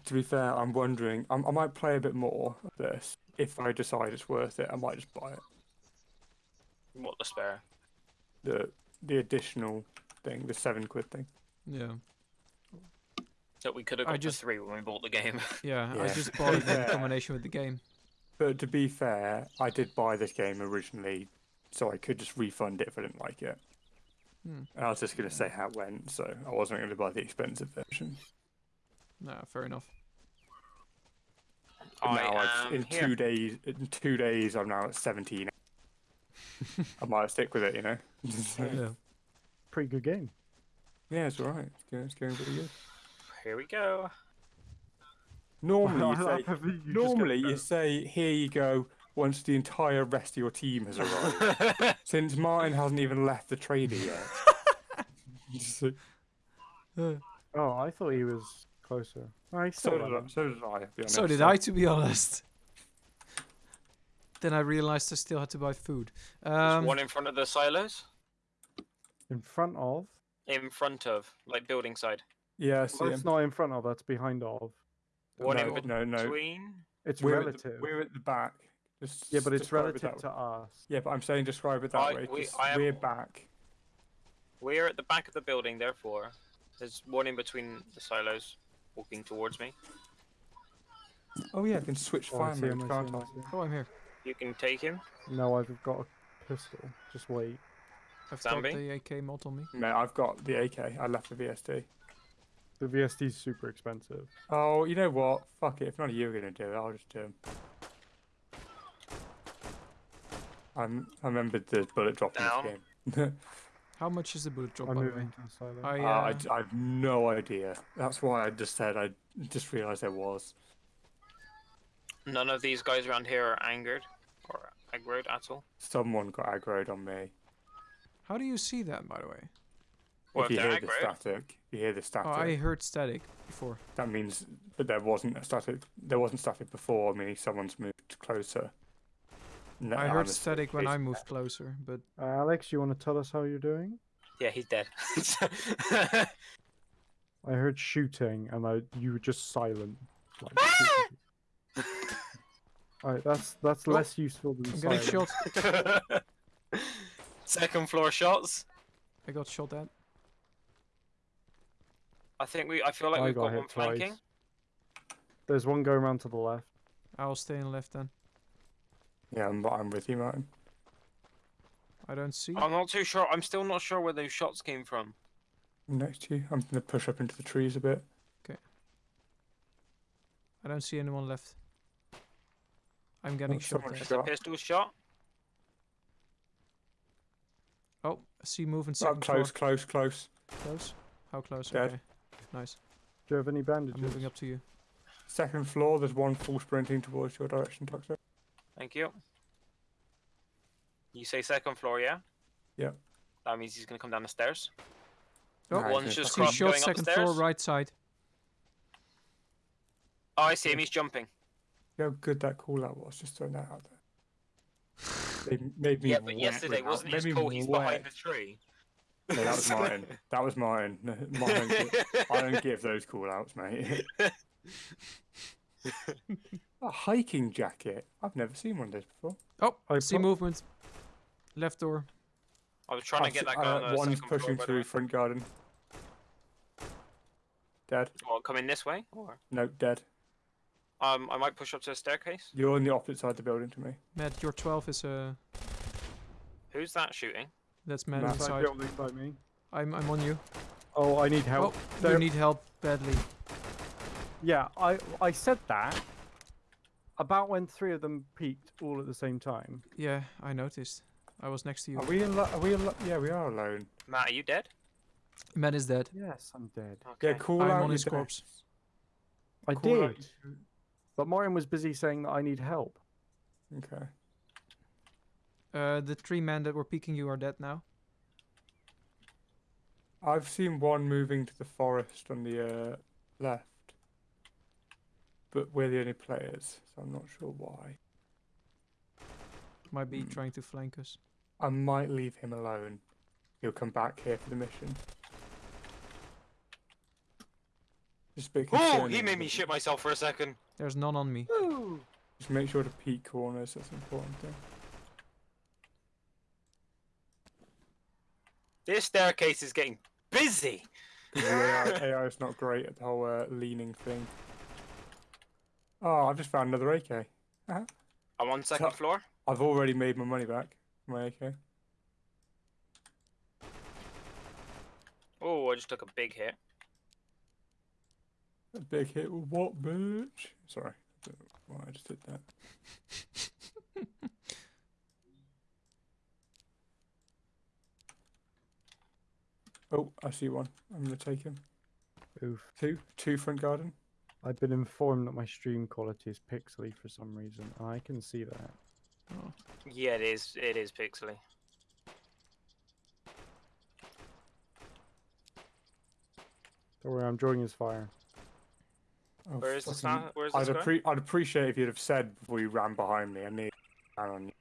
[SPEAKER 2] To be fair, I'm wondering. I'm, I might play a bit more of this. If I decide it's worth it, I might just buy it.
[SPEAKER 3] What the spare?
[SPEAKER 2] The the additional thing, the seven quid thing.
[SPEAKER 4] Yeah,
[SPEAKER 3] That we could have
[SPEAKER 4] I
[SPEAKER 3] got
[SPEAKER 4] just-
[SPEAKER 3] for three when we bought the game.
[SPEAKER 4] yeah. I just bought it in combination with the game.
[SPEAKER 2] But to be fair, I did buy this game originally, so I could just refund it if I didn't like it.
[SPEAKER 4] Hmm.
[SPEAKER 2] And I was just gonna say how it went, so I wasn't gonna buy the expensive version.
[SPEAKER 4] Nah, fair enough.
[SPEAKER 3] I
[SPEAKER 2] now
[SPEAKER 3] am
[SPEAKER 2] in
[SPEAKER 3] here.
[SPEAKER 2] two days, in two days, I'm now at 17. I might stick with it, you know.
[SPEAKER 4] Yeah.
[SPEAKER 1] Pretty good game.
[SPEAKER 2] yeah, it's alright. It's going, it's going pretty good.
[SPEAKER 3] Here we go.
[SPEAKER 2] Normally, you say,
[SPEAKER 1] you
[SPEAKER 2] normally you say, "Here you go." Once the entire rest of your team has arrived. Since Martin hasn't even left the trader yet.
[SPEAKER 1] Oh, I thought he was closer. He's
[SPEAKER 2] so
[SPEAKER 1] still
[SPEAKER 2] did I.
[SPEAKER 1] running.
[SPEAKER 2] So did I. to be
[SPEAKER 4] So did I, to be honest. Then I realized I still had to buy food. Um,
[SPEAKER 3] one in front of the silos.
[SPEAKER 1] In front of.
[SPEAKER 3] In front of, like building side.
[SPEAKER 2] Yeah, I see
[SPEAKER 1] Well,
[SPEAKER 2] him.
[SPEAKER 1] it's not in front of. That's behind of.
[SPEAKER 3] One
[SPEAKER 2] no,
[SPEAKER 3] in
[SPEAKER 2] no, no.
[SPEAKER 3] between.
[SPEAKER 1] It's
[SPEAKER 2] We're at,
[SPEAKER 1] relative.
[SPEAKER 2] the, we're at the back. Just
[SPEAKER 1] Yeah, but it's
[SPEAKER 2] describe it
[SPEAKER 1] relative to us.
[SPEAKER 2] Yeah, but I'm saying describe it that
[SPEAKER 3] I-
[SPEAKER 2] way.
[SPEAKER 3] We, I am,
[SPEAKER 2] we're back.
[SPEAKER 3] We're at the back of the building, therefore. There's one in between the silos walking towards me.
[SPEAKER 2] Oh yeah, I can switch
[SPEAKER 1] Oh,
[SPEAKER 2] fire
[SPEAKER 1] see him,
[SPEAKER 2] modes,
[SPEAKER 1] I see
[SPEAKER 2] can't I?
[SPEAKER 1] I see him.
[SPEAKER 4] oh, I'm here.
[SPEAKER 3] You can take him.
[SPEAKER 1] No, I've got a pistol. Just wait.
[SPEAKER 4] I've got the AK mod on me.
[SPEAKER 2] No, I've got the AK. I left the VSD.
[SPEAKER 1] The VSD's super expensive.
[SPEAKER 2] Oh, you know what? Fuck it. If none of you are gonna do it, I'll just do 'em. I'm, I remembered the bullet drop
[SPEAKER 3] Down.
[SPEAKER 2] in this game.
[SPEAKER 4] How much is the bullet drop,
[SPEAKER 1] I'm
[SPEAKER 4] by the way?
[SPEAKER 1] moving to the silo.
[SPEAKER 4] I,
[SPEAKER 2] Uh, I,
[SPEAKER 4] uh,
[SPEAKER 2] have no idea. That's why I just said I just realised there was.
[SPEAKER 3] None of these guys around here are angered or aggroed at all.
[SPEAKER 2] Someone got aggroed on me.
[SPEAKER 4] how do you see that, by the way?
[SPEAKER 3] Well,
[SPEAKER 2] if
[SPEAKER 3] if
[SPEAKER 2] you
[SPEAKER 3] they're
[SPEAKER 2] hear the static, you hear the
[SPEAKER 4] Oh,
[SPEAKER 2] static.
[SPEAKER 4] I heard static before.
[SPEAKER 2] That means, but there wasn't a static. There wasn't static before. Meaning someone's moved closer. No,
[SPEAKER 4] I heard static when I
[SPEAKER 2] it's-
[SPEAKER 4] moved closer, but
[SPEAKER 1] Uh, Alex, you want to tell us how you're doing?
[SPEAKER 3] yeah, he's dead.
[SPEAKER 1] I heard shooting, and I you were just silent. Like. Alright, that's that's
[SPEAKER 4] Oh,
[SPEAKER 1] less useful than
[SPEAKER 4] I'm getting shot.
[SPEAKER 3] Second floor shots.
[SPEAKER 4] I got shot at.
[SPEAKER 3] I think we. I feel like
[SPEAKER 1] I
[SPEAKER 3] we've
[SPEAKER 1] got
[SPEAKER 3] got,
[SPEAKER 1] hit
[SPEAKER 3] one flanking.
[SPEAKER 1] twice. There's one going around to the left.
[SPEAKER 4] I'll stay in left then.
[SPEAKER 2] Yeah, I'm, I'm with you, Martin.
[SPEAKER 4] I don't see.
[SPEAKER 3] I'm not too sure. I'm still not sure where those shots came from.
[SPEAKER 2] I'm next to you. I'm gonna push up into the trees a bit. Okay.
[SPEAKER 4] I don't see anyone left. I'm getting shot
[SPEAKER 2] someone
[SPEAKER 4] at.
[SPEAKER 3] There's a
[SPEAKER 2] Shot.
[SPEAKER 3] pistol shot.
[SPEAKER 4] Oh, I see moving
[SPEAKER 2] Oh, close,
[SPEAKER 4] floor.
[SPEAKER 2] close, close.
[SPEAKER 4] Close? How close?
[SPEAKER 2] Dead.
[SPEAKER 4] Okay. Nice.
[SPEAKER 1] Do you have any
[SPEAKER 4] I'm
[SPEAKER 1] bandages?
[SPEAKER 4] moving up to you.
[SPEAKER 2] Second floor. There's one full sprinting towards your direction, Toxic.
[SPEAKER 3] Thank you. You say second floor, yeah?
[SPEAKER 2] Yeah.
[SPEAKER 3] That means he's gonna come down the stairs.
[SPEAKER 4] Oh,
[SPEAKER 2] Nice,
[SPEAKER 3] One's
[SPEAKER 2] yeah.
[SPEAKER 3] just
[SPEAKER 4] See
[SPEAKER 3] crossed
[SPEAKER 4] shot
[SPEAKER 3] going
[SPEAKER 4] second
[SPEAKER 3] upstairs.
[SPEAKER 4] floor, right side.
[SPEAKER 3] Oh, I see him. He's jumping.
[SPEAKER 2] See how good that call out was. Just throwing that out there. They made me
[SPEAKER 3] Yeah, but yesterday wasn't
[SPEAKER 2] made
[SPEAKER 3] his
[SPEAKER 2] me
[SPEAKER 3] fault. He's behind the tree.
[SPEAKER 2] No, that was mine. That was mine. Mine don't give- I don't give those call outs, mate. A hiking jacket. I've never seen one of those before.
[SPEAKER 4] Oh,
[SPEAKER 1] I
[SPEAKER 4] see
[SPEAKER 1] put-
[SPEAKER 4] movement. Left door.
[SPEAKER 3] I was trying to
[SPEAKER 2] I've
[SPEAKER 3] get
[SPEAKER 2] se-
[SPEAKER 3] that guy
[SPEAKER 2] uh,
[SPEAKER 3] on
[SPEAKER 2] One's
[SPEAKER 3] second floor,
[SPEAKER 2] pushing through front garden. Dead.
[SPEAKER 3] What, coming this way? Or
[SPEAKER 2] No, dead.
[SPEAKER 3] um, I might push up to the staircase.
[SPEAKER 2] You're on the opposite side of the building to me.
[SPEAKER 4] Matt, your 12 is uh,
[SPEAKER 3] Who's that shooting?
[SPEAKER 4] That's man
[SPEAKER 2] Matt,
[SPEAKER 1] Inside
[SPEAKER 4] inside.
[SPEAKER 1] building by me.
[SPEAKER 4] I'm I'm on you.
[SPEAKER 1] Oh, I need help.
[SPEAKER 4] Oh,
[SPEAKER 1] There-
[SPEAKER 4] you need help badly.
[SPEAKER 1] Yeah, I I said that about when three of them peaked all at the same time.
[SPEAKER 4] Yeah, I noticed. I was next to you.
[SPEAKER 2] Are we in? Are we? Al- yeah, we are alone.
[SPEAKER 3] Matt, are you dead?
[SPEAKER 4] Matt is dead.
[SPEAKER 1] Yes, I'm dead.
[SPEAKER 3] Okay.
[SPEAKER 2] Yeah, call
[SPEAKER 4] I'm
[SPEAKER 2] out
[SPEAKER 4] on his
[SPEAKER 2] deaths.
[SPEAKER 4] corpse.
[SPEAKER 1] I
[SPEAKER 2] Call
[SPEAKER 1] did,
[SPEAKER 2] your-
[SPEAKER 1] but Martin was busy saying that I need help.
[SPEAKER 2] Okay.
[SPEAKER 4] Uh, the three men that were peeking you are dead now.
[SPEAKER 2] I've seen one moving to the forest on the uh, left, but we're the only players, so I'm not sure why.
[SPEAKER 4] Might be
[SPEAKER 2] Hmm.
[SPEAKER 4] trying to flank us.
[SPEAKER 2] I might leave him alone. He'll come back here for the mission. Just a bit
[SPEAKER 3] Oh, he made me shit myself for a second.
[SPEAKER 4] There's none on me.
[SPEAKER 2] Just make sure to peek corners. That's an important thing.
[SPEAKER 3] This staircase is getting busy.
[SPEAKER 2] the AI, AI is not great at the whole uh, leaning thing. Oh, I've just found another AK.
[SPEAKER 3] I'm on second
[SPEAKER 2] So-
[SPEAKER 3] floor.
[SPEAKER 2] I've already made my money back. from My AK.
[SPEAKER 3] Oh, I just took a big hit.
[SPEAKER 2] A big hit with what, bitch? Sorry. I don't know why I just did that. oh, I see one. I'm gonna take him.
[SPEAKER 1] Oof.
[SPEAKER 2] Two, two front garden.
[SPEAKER 1] I've been informed that my stream quality is pixely for some reason. I can see that.
[SPEAKER 4] Oh.
[SPEAKER 3] Yeah, it is. It is pixely.
[SPEAKER 1] Don't worry, I'm drawing his fire.
[SPEAKER 2] Oh,
[SPEAKER 3] Where is the
[SPEAKER 2] fucking-
[SPEAKER 3] sound? Where is
[SPEAKER 2] I'd, appre- I'd appreciate if you'd have said before you ran behind me. I need ran on you.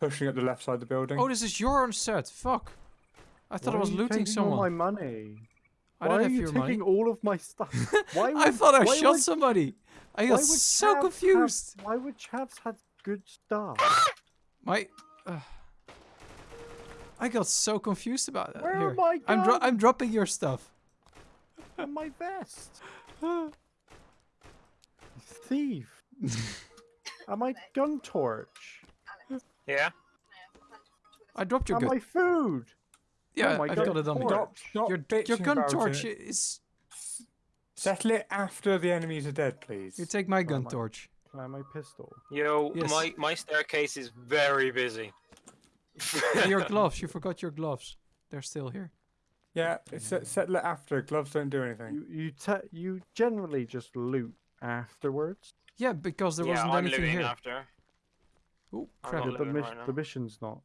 [SPEAKER 2] Pushing up the left side of the building.
[SPEAKER 4] Oh, this is your own set. Fuck. I thought
[SPEAKER 1] Why
[SPEAKER 4] I was
[SPEAKER 1] are you
[SPEAKER 4] looting
[SPEAKER 1] taking all
[SPEAKER 4] someone.
[SPEAKER 1] my money.
[SPEAKER 4] I
[SPEAKER 1] Why
[SPEAKER 4] don't
[SPEAKER 1] are
[SPEAKER 4] have
[SPEAKER 1] you
[SPEAKER 4] your
[SPEAKER 1] taking
[SPEAKER 4] money.
[SPEAKER 1] all of my stuff? Why
[SPEAKER 4] I thought I
[SPEAKER 1] why
[SPEAKER 4] shot
[SPEAKER 1] would-
[SPEAKER 4] somebody. I
[SPEAKER 1] why
[SPEAKER 4] got
[SPEAKER 1] would
[SPEAKER 4] so
[SPEAKER 1] Chavs have-
[SPEAKER 4] confused.
[SPEAKER 1] why would Chavs have good stuff?
[SPEAKER 4] My. Uh, I got so confused about that.
[SPEAKER 1] Where
[SPEAKER 4] Here.
[SPEAKER 1] are my
[SPEAKER 4] I'm dro- I'm dropping your stuff.
[SPEAKER 1] and my vest. Thief. and my gun torch.
[SPEAKER 3] Yeah.
[SPEAKER 4] I dropped your
[SPEAKER 1] and
[SPEAKER 4] gun.
[SPEAKER 1] my food.
[SPEAKER 4] Yeah, oh
[SPEAKER 1] my
[SPEAKER 4] I've
[SPEAKER 1] gun
[SPEAKER 4] got it on me.
[SPEAKER 1] torch.
[SPEAKER 2] Stop, stop
[SPEAKER 4] Your, your gun
[SPEAKER 2] about
[SPEAKER 4] torch
[SPEAKER 2] it.
[SPEAKER 4] is.
[SPEAKER 2] Settle it after the enemies are dead, please.
[SPEAKER 4] You take my gun
[SPEAKER 1] my-
[SPEAKER 4] torch.
[SPEAKER 1] Can I have my pistol?
[SPEAKER 3] Yo,
[SPEAKER 4] Yes.
[SPEAKER 3] my my staircase is very busy.
[SPEAKER 4] your gloves. You forgot your gloves. They're still here.
[SPEAKER 2] Yeah, it's set, settle it after. Gloves don't do anything.
[SPEAKER 1] You you te- you generally just loot afterwards.
[SPEAKER 4] Yeah, because there
[SPEAKER 3] yeah,
[SPEAKER 4] wasn't
[SPEAKER 3] I'm
[SPEAKER 4] anything here.
[SPEAKER 3] after.
[SPEAKER 4] Oh,
[SPEAKER 3] I'm
[SPEAKER 4] crap.
[SPEAKER 3] not
[SPEAKER 1] The,
[SPEAKER 3] looting
[SPEAKER 1] mis-
[SPEAKER 3] right
[SPEAKER 1] the mission's not.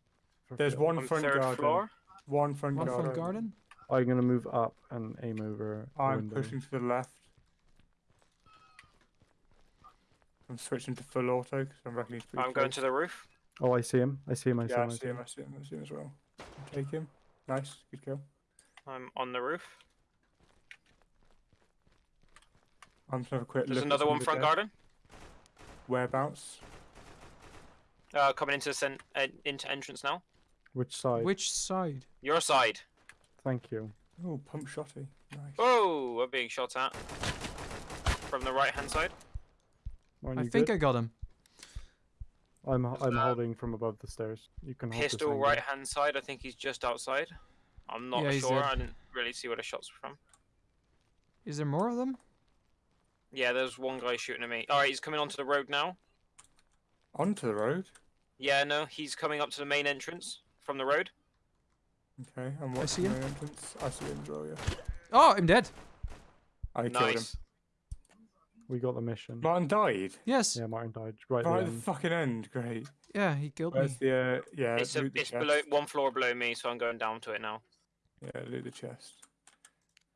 [SPEAKER 2] There's
[SPEAKER 1] fulfilled.
[SPEAKER 2] one
[SPEAKER 3] On
[SPEAKER 2] front
[SPEAKER 3] third
[SPEAKER 2] garden.
[SPEAKER 3] floor.
[SPEAKER 2] One front
[SPEAKER 4] One
[SPEAKER 2] garden.
[SPEAKER 4] front garden.
[SPEAKER 1] I'm gonna move up and aim over.
[SPEAKER 2] I'm
[SPEAKER 1] window.
[SPEAKER 2] pushing to the left. I'm switching to full auto because I'm reckoning
[SPEAKER 3] I'm going to the roof.
[SPEAKER 1] Oh, I see him. I see him. I see
[SPEAKER 2] Yeah,
[SPEAKER 1] him.
[SPEAKER 2] I
[SPEAKER 1] I
[SPEAKER 2] see him. I see him. I see him as well. Take him. Nice. Good kill.
[SPEAKER 3] I'm on the roof.
[SPEAKER 2] I'm just gonna have quick
[SPEAKER 3] There's
[SPEAKER 2] look. at
[SPEAKER 3] another one front
[SPEAKER 2] dead.
[SPEAKER 3] garden.
[SPEAKER 2] Whereabouts?
[SPEAKER 3] Uh, coming into the uh, into entrance now.
[SPEAKER 1] Which side?
[SPEAKER 4] Which side?
[SPEAKER 3] Your side.
[SPEAKER 1] Thank you.
[SPEAKER 2] Oh, pump shotty. Nice.
[SPEAKER 3] Oh, we're being shot at from the right hand side.
[SPEAKER 1] Aren't
[SPEAKER 4] I think
[SPEAKER 1] good?
[SPEAKER 4] I got him.
[SPEAKER 1] I'm I'm holding from above the stairs. You can hold this
[SPEAKER 3] Pistol
[SPEAKER 1] angle.
[SPEAKER 3] right hand side. I think he's just outside. I'm not
[SPEAKER 4] Yeah,
[SPEAKER 3] sure. I didn't really see where the shots were from.
[SPEAKER 4] Is there more of them?
[SPEAKER 3] Yeah, there's one guy shooting at me. All right, he's coming onto the road now.
[SPEAKER 2] Onto the road.
[SPEAKER 3] Yeah, no, he's coming up to the main entrance from the road.
[SPEAKER 2] Okay, I'm
[SPEAKER 4] I
[SPEAKER 2] watching
[SPEAKER 4] see
[SPEAKER 2] the
[SPEAKER 4] him.
[SPEAKER 2] entrance. I see him as well. Yeah.
[SPEAKER 4] Oh, I'm dead.
[SPEAKER 2] I killed him.
[SPEAKER 3] Nice.
[SPEAKER 1] We got the mission.
[SPEAKER 2] Martin died.
[SPEAKER 4] Yes.
[SPEAKER 1] Yeah, Martin died right,
[SPEAKER 2] Right
[SPEAKER 1] at
[SPEAKER 2] at
[SPEAKER 1] the
[SPEAKER 2] the fucking end. Great.
[SPEAKER 4] Yeah, he killed
[SPEAKER 2] Where's
[SPEAKER 4] me.
[SPEAKER 2] the? Uh, yeah.
[SPEAKER 3] It's a,
[SPEAKER 2] the
[SPEAKER 3] it's below one floor below me, so I'm going down to it now.
[SPEAKER 2] Yeah, loot the chest.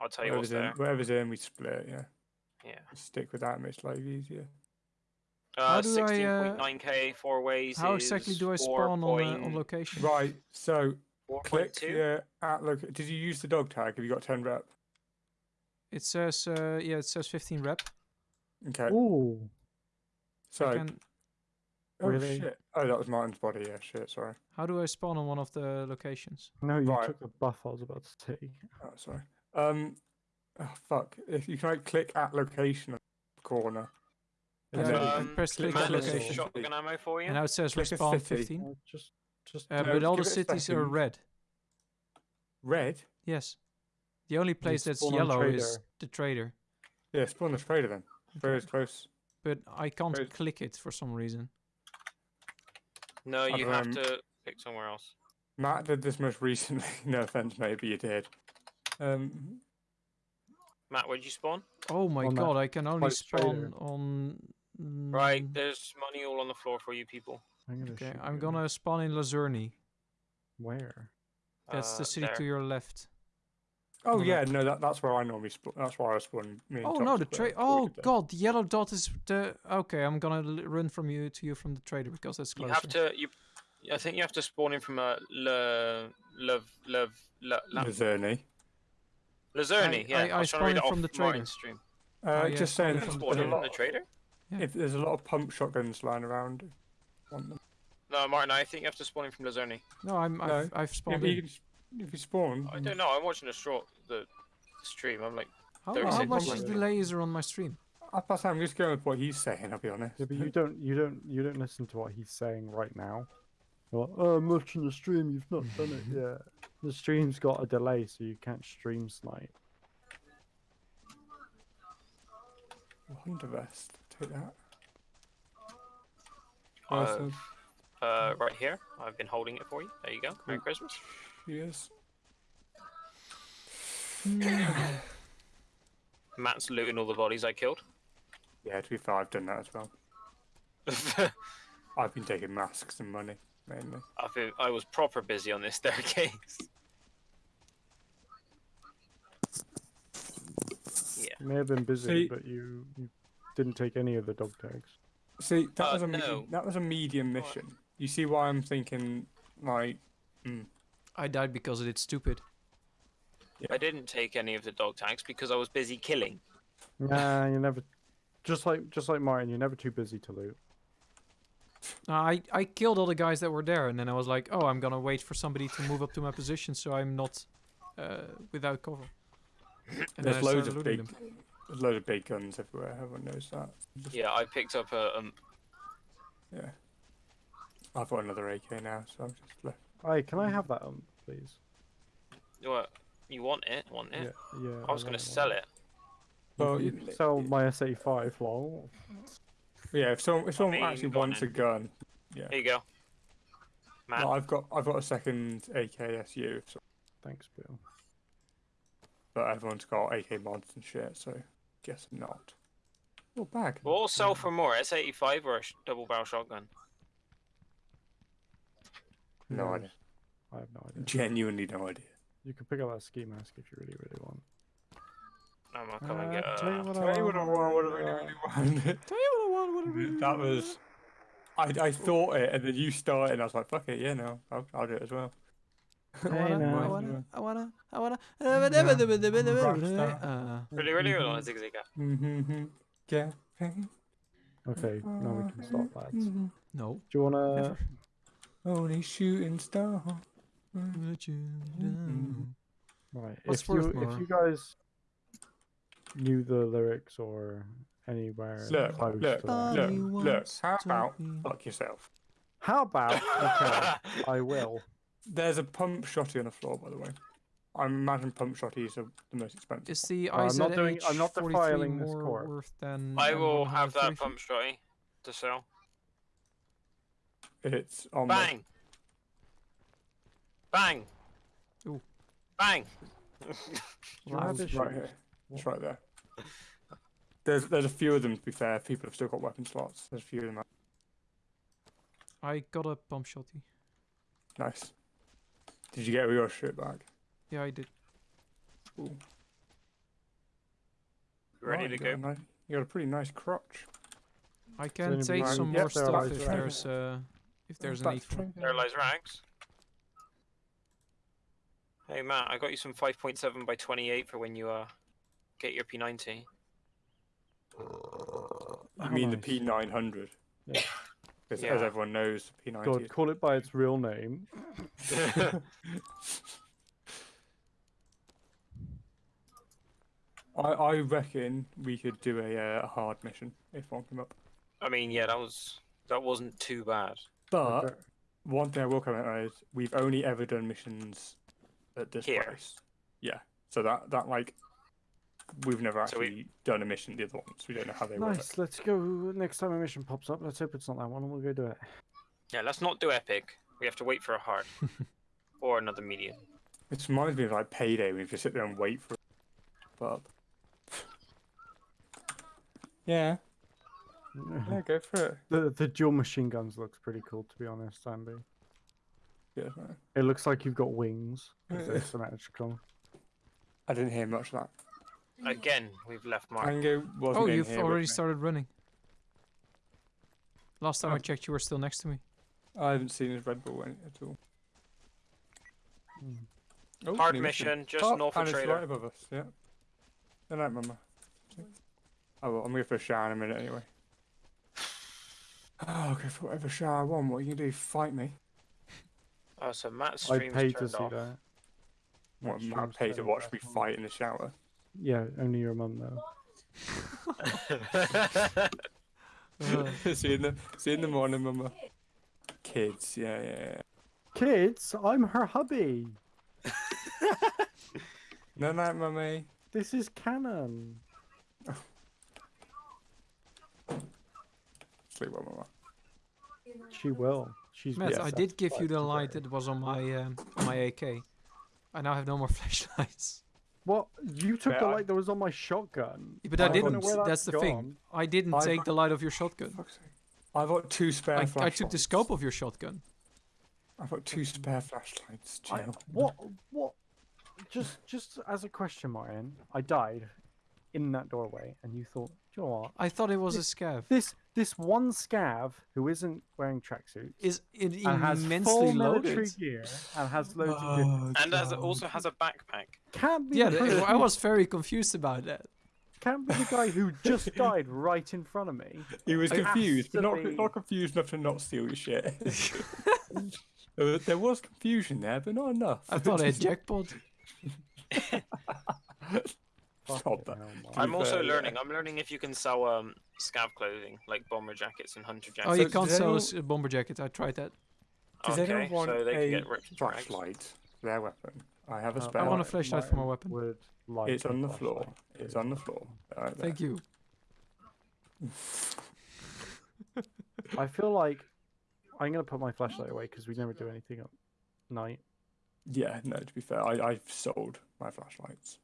[SPEAKER 3] I'll tell you what's
[SPEAKER 2] Whatever's in,
[SPEAKER 3] there.
[SPEAKER 2] whatever's in, we split. Yeah.
[SPEAKER 3] Yeah.
[SPEAKER 2] Stick with that. Makes life easier.
[SPEAKER 3] Uh,
[SPEAKER 4] do I, uh,
[SPEAKER 3] 16.9k four ways.
[SPEAKER 4] How exactly do I spawn on, uh, on location?
[SPEAKER 2] Right. So click
[SPEAKER 3] 4.2.
[SPEAKER 2] here at loc. Did you use the dog tag? Have you got ten rep?
[SPEAKER 4] It says, uh, yeah, it says 15 rep.
[SPEAKER 2] Okay.
[SPEAKER 1] Ooh.
[SPEAKER 2] So.
[SPEAKER 4] I can,
[SPEAKER 2] oh
[SPEAKER 1] Really?
[SPEAKER 2] shit. Oh, that was Martin's body. Yeah. Shit. Sorry.
[SPEAKER 4] how do I spawn on one of the locations?
[SPEAKER 1] No, you
[SPEAKER 2] Right.
[SPEAKER 1] took the buff I was about to take.
[SPEAKER 2] Oh, sorry. Um. Oh, fuck. If you can like, click at location corner.
[SPEAKER 4] Yeah,
[SPEAKER 3] Um,
[SPEAKER 4] press
[SPEAKER 2] click
[SPEAKER 4] click
[SPEAKER 2] on
[SPEAKER 4] location.
[SPEAKER 3] shotgun ammo for you.
[SPEAKER 4] And now it says
[SPEAKER 2] Click
[SPEAKER 4] respawn
[SPEAKER 2] 50.
[SPEAKER 4] 15.
[SPEAKER 1] Uh, just, just.
[SPEAKER 4] Uh, but all the
[SPEAKER 2] give it a
[SPEAKER 4] cities are red.
[SPEAKER 2] Red.
[SPEAKER 4] Yes. The only place that's yellow is the trader.
[SPEAKER 2] Yeah. Spawn the trader then. Trader's close.
[SPEAKER 4] But I can't
[SPEAKER 2] Where's-
[SPEAKER 4] click it for some reason.
[SPEAKER 3] No, you have to pick somewhere else.
[SPEAKER 2] Matt did this most recently. no offense, maybe you did. Um.
[SPEAKER 3] Matt, where'd you spawn?
[SPEAKER 4] Oh my
[SPEAKER 1] On that
[SPEAKER 4] god, I can only
[SPEAKER 1] close trader.
[SPEAKER 4] spawn on.
[SPEAKER 3] Right,
[SPEAKER 4] mm,
[SPEAKER 3] there's money all on the floor for you people.
[SPEAKER 1] I'm gonna
[SPEAKER 4] Okay, I'm
[SPEAKER 1] you.
[SPEAKER 4] gonna spawn in Lazurni.
[SPEAKER 1] Where?
[SPEAKER 4] That's the
[SPEAKER 3] Uh,
[SPEAKER 4] city
[SPEAKER 3] there.
[SPEAKER 4] to your left.
[SPEAKER 2] Oh
[SPEAKER 4] No,
[SPEAKER 2] yeah, no, that, that's where I normally spawn. That's where I spawn. Me
[SPEAKER 4] Oh no, the trade. Oh god, the yellow dot is the. Okay, I'm gonna l- run from you to you from the trader because that's closer.
[SPEAKER 3] You have to. You, I think you have to spawn in from a Le, Love, Love, La, La,
[SPEAKER 2] Lazurni.
[SPEAKER 3] Lazurni. Yeah,
[SPEAKER 4] I-
[SPEAKER 3] I,
[SPEAKER 4] I
[SPEAKER 3] was trying
[SPEAKER 4] spawned from the
[SPEAKER 3] the
[SPEAKER 4] trader.
[SPEAKER 3] stream.
[SPEAKER 2] Uh,
[SPEAKER 4] Oh, yeah,
[SPEAKER 2] just saying,
[SPEAKER 4] in
[SPEAKER 2] there's,
[SPEAKER 4] from
[SPEAKER 3] Spawn
[SPEAKER 2] a
[SPEAKER 3] in from
[SPEAKER 2] lot.
[SPEAKER 3] the trader.
[SPEAKER 4] Yeah.
[SPEAKER 2] If there's a lot of pump shotguns lying around. Want them.
[SPEAKER 3] No, Martin, I think you have to spawn in from Lazurni.
[SPEAKER 4] No, I'm.
[SPEAKER 2] No.
[SPEAKER 4] I've, I've spawned
[SPEAKER 2] you,
[SPEAKER 4] in.
[SPEAKER 2] if you spawn,
[SPEAKER 3] I don't know. I'm watching the short the stream. I'm like,
[SPEAKER 4] How, how much is the laser on my stream?
[SPEAKER 2] I pass. I'm just going with what he's saying. I'll be honest.
[SPEAKER 1] Yeah, but you don't, you don't, you don't listen to what he's saying right now. You're like, oh, I'm watching the stream. You've not done it yet. The stream's got a delay, so you can't stream snipe.
[SPEAKER 2] Wonder vest. Take that.
[SPEAKER 3] uh,
[SPEAKER 2] Awesome.
[SPEAKER 3] uh, right here. I've been holding it for you. There you go. Merry Christmas.
[SPEAKER 2] Yes.
[SPEAKER 3] Matt's looting all the bodies I killed.
[SPEAKER 2] Yeah, to be fair, I've done that as well. I've been taking masks and money mainly.
[SPEAKER 3] I've been, I was proper busy on this staircase. Yeah.
[SPEAKER 1] You may have been busy,
[SPEAKER 2] See-
[SPEAKER 1] but you, you didn't take any of the dog tags.
[SPEAKER 2] See, that
[SPEAKER 3] Uh,
[SPEAKER 2] was a me-
[SPEAKER 3] no.
[SPEAKER 2] that was a medium mission. You see why I'm thinking like
[SPEAKER 4] I died because it's stupid.
[SPEAKER 3] I didn't take any of the dog tags because I was busy killing.
[SPEAKER 1] Nah, you're never. Just like, just like Martin, you're never too busy to loot.
[SPEAKER 4] No, I I killed all the guys that were there, and then I was like, oh, I'm gonna wait for somebody to move up to my position, so I'm not uh, without cover. And
[SPEAKER 2] there's
[SPEAKER 4] then
[SPEAKER 2] loads of
[SPEAKER 4] looting
[SPEAKER 2] big
[SPEAKER 4] them.
[SPEAKER 2] There's loads of big guns everywhere. Everyone knows that. Just-
[SPEAKER 3] Yeah, I picked up a. Um,
[SPEAKER 2] yeah. I've got another AK now, so I'm just left.
[SPEAKER 1] Hey, can I have that, um, please?
[SPEAKER 3] what? You want it? Want it?
[SPEAKER 1] Yeah, yeah.
[SPEAKER 3] I was gonna sell it.
[SPEAKER 2] Well,
[SPEAKER 1] you
[SPEAKER 2] you-
[SPEAKER 1] can sell my S85, lol.
[SPEAKER 2] Yeah, if someone if someone
[SPEAKER 3] mean,
[SPEAKER 2] actually
[SPEAKER 3] go on
[SPEAKER 2] wants a gun, yeah.
[SPEAKER 3] There you go. Matt,
[SPEAKER 2] Well, I've got I've got a second AKSU, so,
[SPEAKER 1] Thanks, Bill.
[SPEAKER 2] but everyone's got AK mods and shit, so guess not. Oh, bag.
[SPEAKER 3] we'll all sell for more. S85 or a double barrel shotgun.
[SPEAKER 2] No
[SPEAKER 1] knows?
[SPEAKER 2] idea.
[SPEAKER 1] I have no idea.
[SPEAKER 2] Genuinely no idea.
[SPEAKER 1] You can pick up that ski mask if you really, really want.
[SPEAKER 3] I'm gonna come and
[SPEAKER 1] Uh,
[SPEAKER 3] get.
[SPEAKER 1] tell you
[SPEAKER 3] Uh,
[SPEAKER 1] what
[SPEAKER 2] Tell you what I want, what I
[SPEAKER 1] uh,
[SPEAKER 2] really, really want.
[SPEAKER 4] Tell you what I want, what I really
[SPEAKER 2] that was. I, I thought it, and then you started, and I was like, fuck it, yeah, no, I'll, I'll do it as well.
[SPEAKER 4] I wanna. I wanna, I wanna, I wanna. Uh,
[SPEAKER 3] zigzag.
[SPEAKER 2] Mm-hmm. Yeah.
[SPEAKER 1] Okay, now we can stop, lads.
[SPEAKER 4] No.
[SPEAKER 1] Do you wanna?
[SPEAKER 4] Never.
[SPEAKER 2] Only shooting star.
[SPEAKER 4] Let you down.
[SPEAKER 1] Right.
[SPEAKER 4] What's
[SPEAKER 1] if you
[SPEAKER 4] worth
[SPEAKER 1] if you guys knew the lyrics or anywhere
[SPEAKER 2] Look,
[SPEAKER 1] close
[SPEAKER 2] look,
[SPEAKER 1] to that.
[SPEAKER 4] Body
[SPEAKER 2] look, look.
[SPEAKER 4] wants
[SPEAKER 2] How about fuck yourself?
[SPEAKER 1] How about? Okay, I will.
[SPEAKER 2] There's a pump shotty on the floor, by the way. I imagine pump shotties are the most expensive.
[SPEAKER 4] Is the
[SPEAKER 1] Uh, I'm not doing-
[SPEAKER 4] IZH
[SPEAKER 1] I'm not
[SPEAKER 4] 43
[SPEAKER 1] defiling this
[SPEAKER 4] more worth than?
[SPEAKER 3] I will have that pump shotty to sell.
[SPEAKER 2] It's on the-
[SPEAKER 3] Bang! Bang!
[SPEAKER 4] Ooh.
[SPEAKER 3] Bang!
[SPEAKER 4] Loud.
[SPEAKER 1] Lavish.
[SPEAKER 2] right here. It's right there. There's there's a few of them. To be fair, people have still got weapon slots. There's a few of them.
[SPEAKER 4] I got a pump shotty.
[SPEAKER 2] Nice. Did you get your shit back?
[SPEAKER 4] Yeah, I did.
[SPEAKER 2] Ooh.
[SPEAKER 3] Ready
[SPEAKER 2] Right,
[SPEAKER 3] to go?
[SPEAKER 2] nice- you got a pretty nice crotch.
[SPEAKER 4] I can take some more
[SPEAKER 2] there
[SPEAKER 4] stuff if there's uh, if there's a
[SPEAKER 2] Back
[SPEAKER 4] need for. it.
[SPEAKER 3] There lies rags. Hey Matt, I got you some 5.7 by 28 for when you uh get your P90.
[SPEAKER 2] You
[SPEAKER 1] How
[SPEAKER 2] mean
[SPEAKER 1] nice.
[SPEAKER 2] the P900?
[SPEAKER 1] Yeah.
[SPEAKER 2] As,
[SPEAKER 3] Yeah.
[SPEAKER 2] as everyone knows, the P90
[SPEAKER 1] God, call it by its real name.
[SPEAKER 2] I, I reckon we could do a, uh, a hard mission if one came up.
[SPEAKER 3] I mean, yeah, that was that wasn't too bad.
[SPEAKER 2] But
[SPEAKER 1] Okay.
[SPEAKER 2] one thing I will comment on is we've only ever done missions at this
[SPEAKER 3] Here.
[SPEAKER 2] place. Yeah. So that that like we've never
[SPEAKER 3] So we-
[SPEAKER 2] actually done a mission the other ones. We don't know how they work.
[SPEAKER 1] Nice. Let's go. Next time a mission pops up, let's hope it's not that one, and we'll go do it.
[SPEAKER 3] Yeah, let's not do epic. We have to wait for a hard or another medium.
[SPEAKER 2] It reminds me of like payday when you just sit there and wait for it to pop up. Yeah, yeah, go for it.
[SPEAKER 1] the the dual machine guns looks pretty cool, to be honest, Andy.
[SPEAKER 2] Yeah.
[SPEAKER 1] It looks like you've got wings. they're symmetrical.
[SPEAKER 2] I didn't hear much of that.
[SPEAKER 3] Again, we've left Mark.
[SPEAKER 2] Ango wasn't
[SPEAKER 4] Oh, you've
[SPEAKER 2] here
[SPEAKER 4] already started running. Last time I
[SPEAKER 2] Oh.
[SPEAKER 4] checked, you were still next to me.
[SPEAKER 2] I haven't seen his Red Bull any- at all.
[SPEAKER 1] Mm.
[SPEAKER 2] Oh,
[SPEAKER 3] Hard
[SPEAKER 2] new
[SPEAKER 3] mission, just
[SPEAKER 2] Oh,
[SPEAKER 3] north
[SPEAKER 2] and
[SPEAKER 3] of
[SPEAKER 2] it's
[SPEAKER 3] Trader.
[SPEAKER 2] right above us. Yeah. Good night, Mama. Oh well, I'm going for a shower in a minute anyway. Oh, I'll for whatever shower I want. What are you gonna do? Fight me?
[SPEAKER 3] Oh, so Matt's
[SPEAKER 1] I
[SPEAKER 3] paid
[SPEAKER 1] stream's to see
[SPEAKER 3] off.
[SPEAKER 1] that.
[SPEAKER 2] What?
[SPEAKER 1] That
[SPEAKER 2] Am I
[SPEAKER 1] stream's
[SPEAKER 2] to watch me fight in the shower?
[SPEAKER 1] Yeah, only your mum though.
[SPEAKER 2] see you in the see you in the morning, Mama. Kids, yeah, yeah, yeah.
[SPEAKER 1] Kids, I'm her hubby.
[SPEAKER 2] No night, Mummy.
[SPEAKER 1] This is canon.
[SPEAKER 2] Sleep well, Mama.
[SPEAKER 1] She will. She's
[SPEAKER 4] Matt,
[SPEAKER 2] Yes,
[SPEAKER 4] I did give you the light that was on my um, my AK. I now have no more flashlights.
[SPEAKER 1] What? You took
[SPEAKER 2] Yeah,
[SPEAKER 1] the
[SPEAKER 2] I-
[SPEAKER 1] light that was on my shotgun.
[SPEAKER 4] But I,
[SPEAKER 2] I
[SPEAKER 4] didn't.
[SPEAKER 1] where
[SPEAKER 4] That's
[SPEAKER 1] that's
[SPEAKER 4] the thing. I didn't
[SPEAKER 2] I-
[SPEAKER 4] take the light of your shotgun.
[SPEAKER 2] I've got two spare
[SPEAKER 4] I,
[SPEAKER 2] flashlights.
[SPEAKER 4] I took the scope of your shotgun.
[SPEAKER 2] I've got two spare flashlights.
[SPEAKER 1] I, what? What? Just, just as a question, Martin, I died in that doorway, and you thought, "Do you know what?
[SPEAKER 4] I thought it was a scav.
[SPEAKER 1] This, this one scav who isn't wearing tracksuits
[SPEAKER 4] Is it
[SPEAKER 1] and has
[SPEAKER 4] immensely
[SPEAKER 1] full military
[SPEAKER 4] loaded?
[SPEAKER 1] gear and has loads of oh, good,
[SPEAKER 3] and as also has a backpack.
[SPEAKER 1] can't be
[SPEAKER 4] Yeah,
[SPEAKER 1] the
[SPEAKER 4] I was very confused about that.
[SPEAKER 1] can't be the guy who just died right in front of me.
[SPEAKER 2] He was
[SPEAKER 1] It
[SPEAKER 2] confused, but not
[SPEAKER 1] be-
[SPEAKER 2] not confused enough to not steal your shit. there was- uh, there was confusion there, but not enough.
[SPEAKER 4] I thought I had jackpot.
[SPEAKER 2] Stop
[SPEAKER 1] Fucking
[SPEAKER 2] that.
[SPEAKER 3] I'm also
[SPEAKER 2] fair, yeah.
[SPEAKER 3] learning. I'm learning if you can sell um scav clothing like bomber jackets and hunter jackets.
[SPEAKER 4] Oh,
[SPEAKER 2] So
[SPEAKER 4] you can't sell a
[SPEAKER 2] anyone-
[SPEAKER 4] bomber jacket. I tried that.
[SPEAKER 2] Does
[SPEAKER 3] okay,
[SPEAKER 2] anyone want
[SPEAKER 3] so they
[SPEAKER 2] a
[SPEAKER 3] can get ripped to
[SPEAKER 2] flashlight? Their weapon. I have a
[SPEAKER 1] Uh,
[SPEAKER 2] spare.
[SPEAKER 4] I want a flashlight for my
[SPEAKER 1] Martin
[SPEAKER 4] weapon.
[SPEAKER 1] Would like
[SPEAKER 2] It's on the floor. It's on the floor. Right there.
[SPEAKER 4] Thank you.
[SPEAKER 1] I feel like I'm gonna put my flashlight away because we never do anything at night.
[SPEAKER 2] Yeah, no. To be fair, I I've sold my flashlights.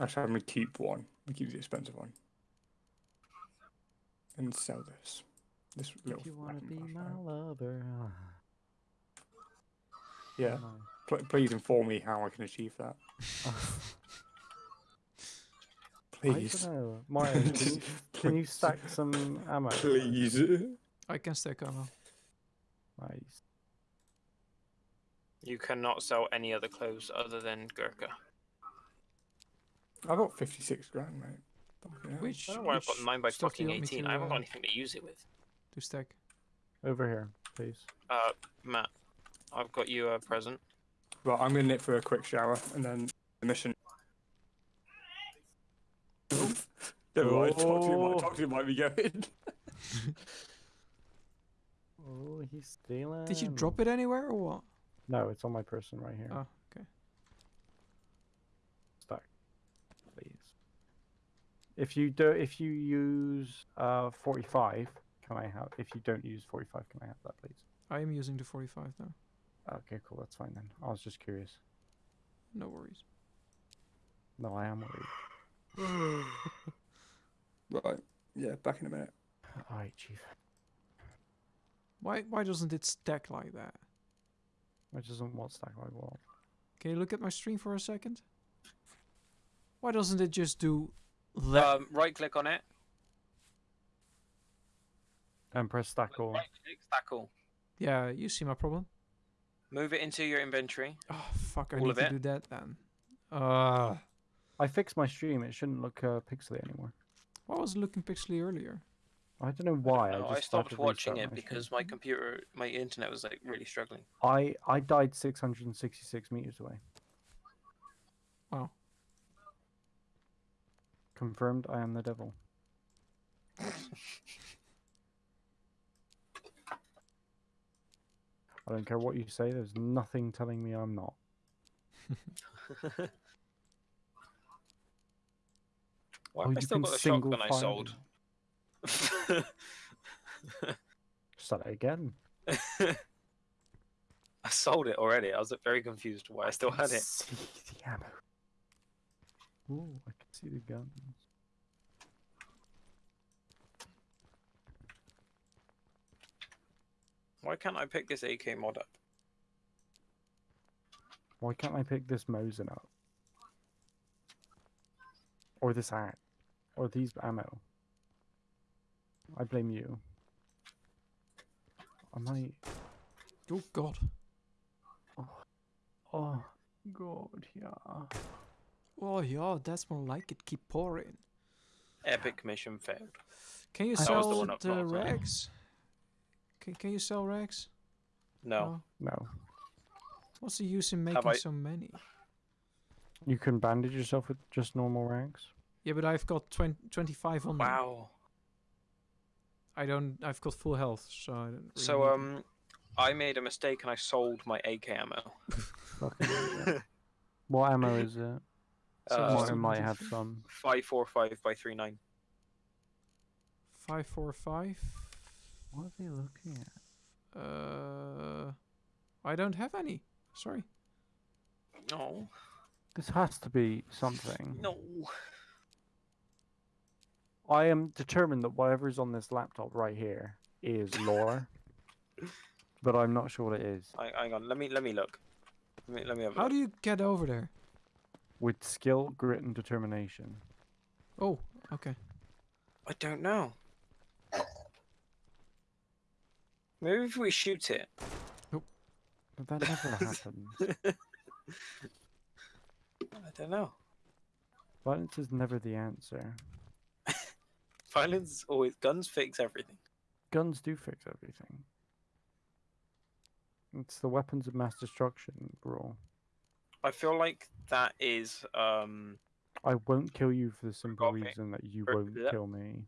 [SPEAKER 2] Actually, I'm gonna keep one. I'm keep the expensive one. And sell this. This little
[SPEAKER 1] If you wanna
[SPEAKER 2] fucking
[SPEAKER 1] be my
[SPEAKER 2] flashlight.
[SPEAKER 1] lover,
[SPEAKER 2] Yeah.
[SPEAKER 1] Uh, no.
[SPEAKER 2] Pl- please inform me how I can achieve that.
[SPEAKER 1] I
[SPEAKER 2] Please.
[SPEAKER 1] don't know. Martin, can you, can you stack some ammo?
[SPEAKER 2] Please.
[SPEAKER 4] I can stack ammo.
[SPEAKER 1] Nice.
[SPEAKER 3] You cannot sell any other clothes other than Gurkha.
[SPEAKER 2] I got 56 grand, mate. Fucking hell.
[SPEAKER 4] Which,
[SPEAKER 3] I don't know why I've got
[SPEAKER 4] which
[SPEAKER 3] mine by
[SPEAKER 4] stuff
[SPEAKER 3] fucking 18.
[SPEAKER 4] to,
[SPEAKER 3] I haven't got
[SPEAKER 4] uh,
[SPEAKER 3] anything to use it with.
[SPEAKER 4] to stack.
[SPEAKER 1] Over here, please.
[SPEAKER 3] Uh, Matt, I've got you a present.
[SPEAKER 2] Well, I'm gonna nip for a quick shower and then the mission. Never mind. Talk to you,
[SPEAKER 1] Oh.
[SPEAKER 2] might, talk to you might be going.
[SPEAKER 1] Oh, he's stealing.
[SPEAKER 4] Did you drop it anywhere or what?
[SPEAKER 1] No, it's on my person right here.
[SPEAKER 4] Oh, okay.
[SPEAKER 1] Stack, please. If you do, if you use uh 45, can I have? If you don't use 45, can I have that, please?
[SPEAKER 4] I am using the 45 now.
[SPEAKER 1] Okay, cool. That's fine then. I was just curious.
[SPEAKER 4] No worries.
[SPEAKER 1] No, I am worried.
[SPEAKER 2] right. Yeah, back in a minute.
[SPEAKER 1] All right, chief.
[SPEAKER 4] Why why doesn't it stack like that?
[SPEAKER 1] Which doesn't want stack like what?
[SPEAKER 4] Can you look at my stream for a second? Why doesn't it just do That,
[SPEAKER 3] Um, right click on it.
[SPEAKER 1] And press stack all.
[SPEAKER 3] Right click, stack all.
[SPEAKER 4] yeah, you see my problem.
[SPEAKER 3] Move it into your inventory.
[SPEAKER 4] Oh fuck! I
[SPEAKER 3] All
[SPEAKER 4] need to
[SPEAKER 3] it?
[SPEAKER 4] do that then. Uh,
[SPEAKER 1] I fixed my stream. It shouldn't look uh, pixely anymore.
[SPEAKER 4] why was it looking pixely earlier?
[SPEAKER 1] I don't know why.
[SPEAKER 3] No,
[SPEAKER 1] I,
[SPEAKER 3] I,
[SPEAKER 1] just
[SPEAKER 3] stopped watching it
[SPEAKER 1] my
[SPEAKER 3] because
[SPEAKER 1] stream.
[SPEAKER 3] my computer, my internet was like really struggling.
[SPEAKER 1] I I died 666 meters away.
[SPEAKER 4] Wow.
[SPEAKER 1] Confirmed. I am the devil. I don't care what you say. There's nothing telling me I'm not.
[SPEAKER 3] Why
[SPEAKER 1] Oh,
[SPEAKER 3] I
[SPEAKER 1] you
[SPEAKER 3] still got the
[SPEAKER 1] single
[SPEAKER 3] shotgun I sold?
[SPEAKER 1] Start it again.
[SPEAKER 3] I sold it already. I was very confused why I still had it.
[SPEAKER 1] See the ammo. Ooh, I can see the guns.
[SPEAKER 3] Why can't I pick this AK mod up?
[SPEAKER 1] Why can't I pick this Mosin up? Or this axe? Or these ammo? I blame you. I might.
[SPEAKER 4] Oh god.
[SPEAKER 1] Oh, oh God, yeah.
[SPEAKER 4] Oh yeah, that's more like it. Keep pouring.
[SPEAKER 3] Epic mission failed.
[SPEAKER 4] Can you
[SPEAKER 1] That was
[SPEAKER 3] the
[SPEAKER 4] sell
[SPEAKER 3] one
[SPEAKER 4] the
[SPEAKER 3] north, right?
[SPEAKER 4] rags? Can Can you sell rags?
[SPEAKER 3] No.
[SPEAKER 1] No.
[SPEAKER 4] What's the use in making
[SPEAKER 3] I-
[SPEAKER 4] so many?
[SPEAKER 1] You can bandage yourself with just normal rags?
[SPEAKER 4] Yeah, but I've got 20, 25 on them.
[SPEAKER 3] Wow.
[SPEAKER 4] I don't. I've got full health, so I don't. Really
[SPEAKER 3] So
[SPEAKER 4] need them.
[SPEAKER 3] um, I made a mistake and I sold my AK ammo.
[SPEAKER 1] What ammo is it?
[SPEAKER 4] So
[SPEAKER 3] Uh,
[SPEAKER 4] just
[SPEAKER 1] might have some.
[SPEAKER 3] Five four five by three nine.
[SPEAKER 4] Five four five.
[SPEAKER 1] What are they looking at?
[SPEAKER 4] Uh, I don't have any. Sorry.
[SPEAKER 3] No.
[SPEAKER 1] This has to be something.
[SPEAKER 3] No.
[SPEAKER 1] I am determined that whatever's on this laptop right here is lore, but I'm not sure what it is.
[SPEAKER 3] Hang, hang on. Let me let me look. Let me let me have a
[SPEAKER 4] How
[SPEAKER 3] look.
[SPEAKER 4] do you get over there?
[SPEAKER 1] With skill, grit, and determination.
[SPEAKER 4] Oh, okay.
[SPEAKER 3] I don't know. Maybe if we shoot it.
[SPEAKER 1] But that never happens.
[SPEAKER 3] I don't know.
[SPEAKER 1] Violence is never the answer.
[SPEAKER 3] Violence always guns fix everything.
[SPEAKER 1] Guns do fix everything. It's the weapons of mass destruction rule.
[SPEAKER 3] I feel like that is um
[SPEAKER 1] I won't kill you for the simple
[SPEAKER 3] Okay.
[SPEAKER 1] reason that you
[SPEAKER 3] Ber-
[SPEAKER 1] won't kill me.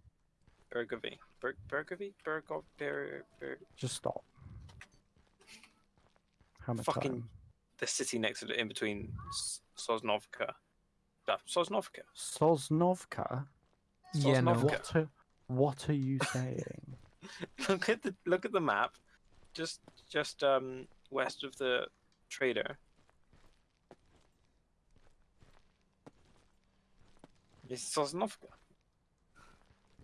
[SPEAKER 3] Burgovy. Bur- Burgovy? Burgov Bur- Bur-
[SPEAKER 1] Just stop. How much
[SPEAKER 3] Fucking-
[SPEAKER 1] time?
[SPEAKER 3] the city next to the in between S- Sosnovka. Uh, Sosnovka.
[SPEAKER 1] Sosnovka?
[SPEAKER 4] Yeah, no.
[SPEAKER 1] What are, what are you saying?
[SPEAKER 3] look at the look at the map. Just just um west of the trader. It's Sosnovka.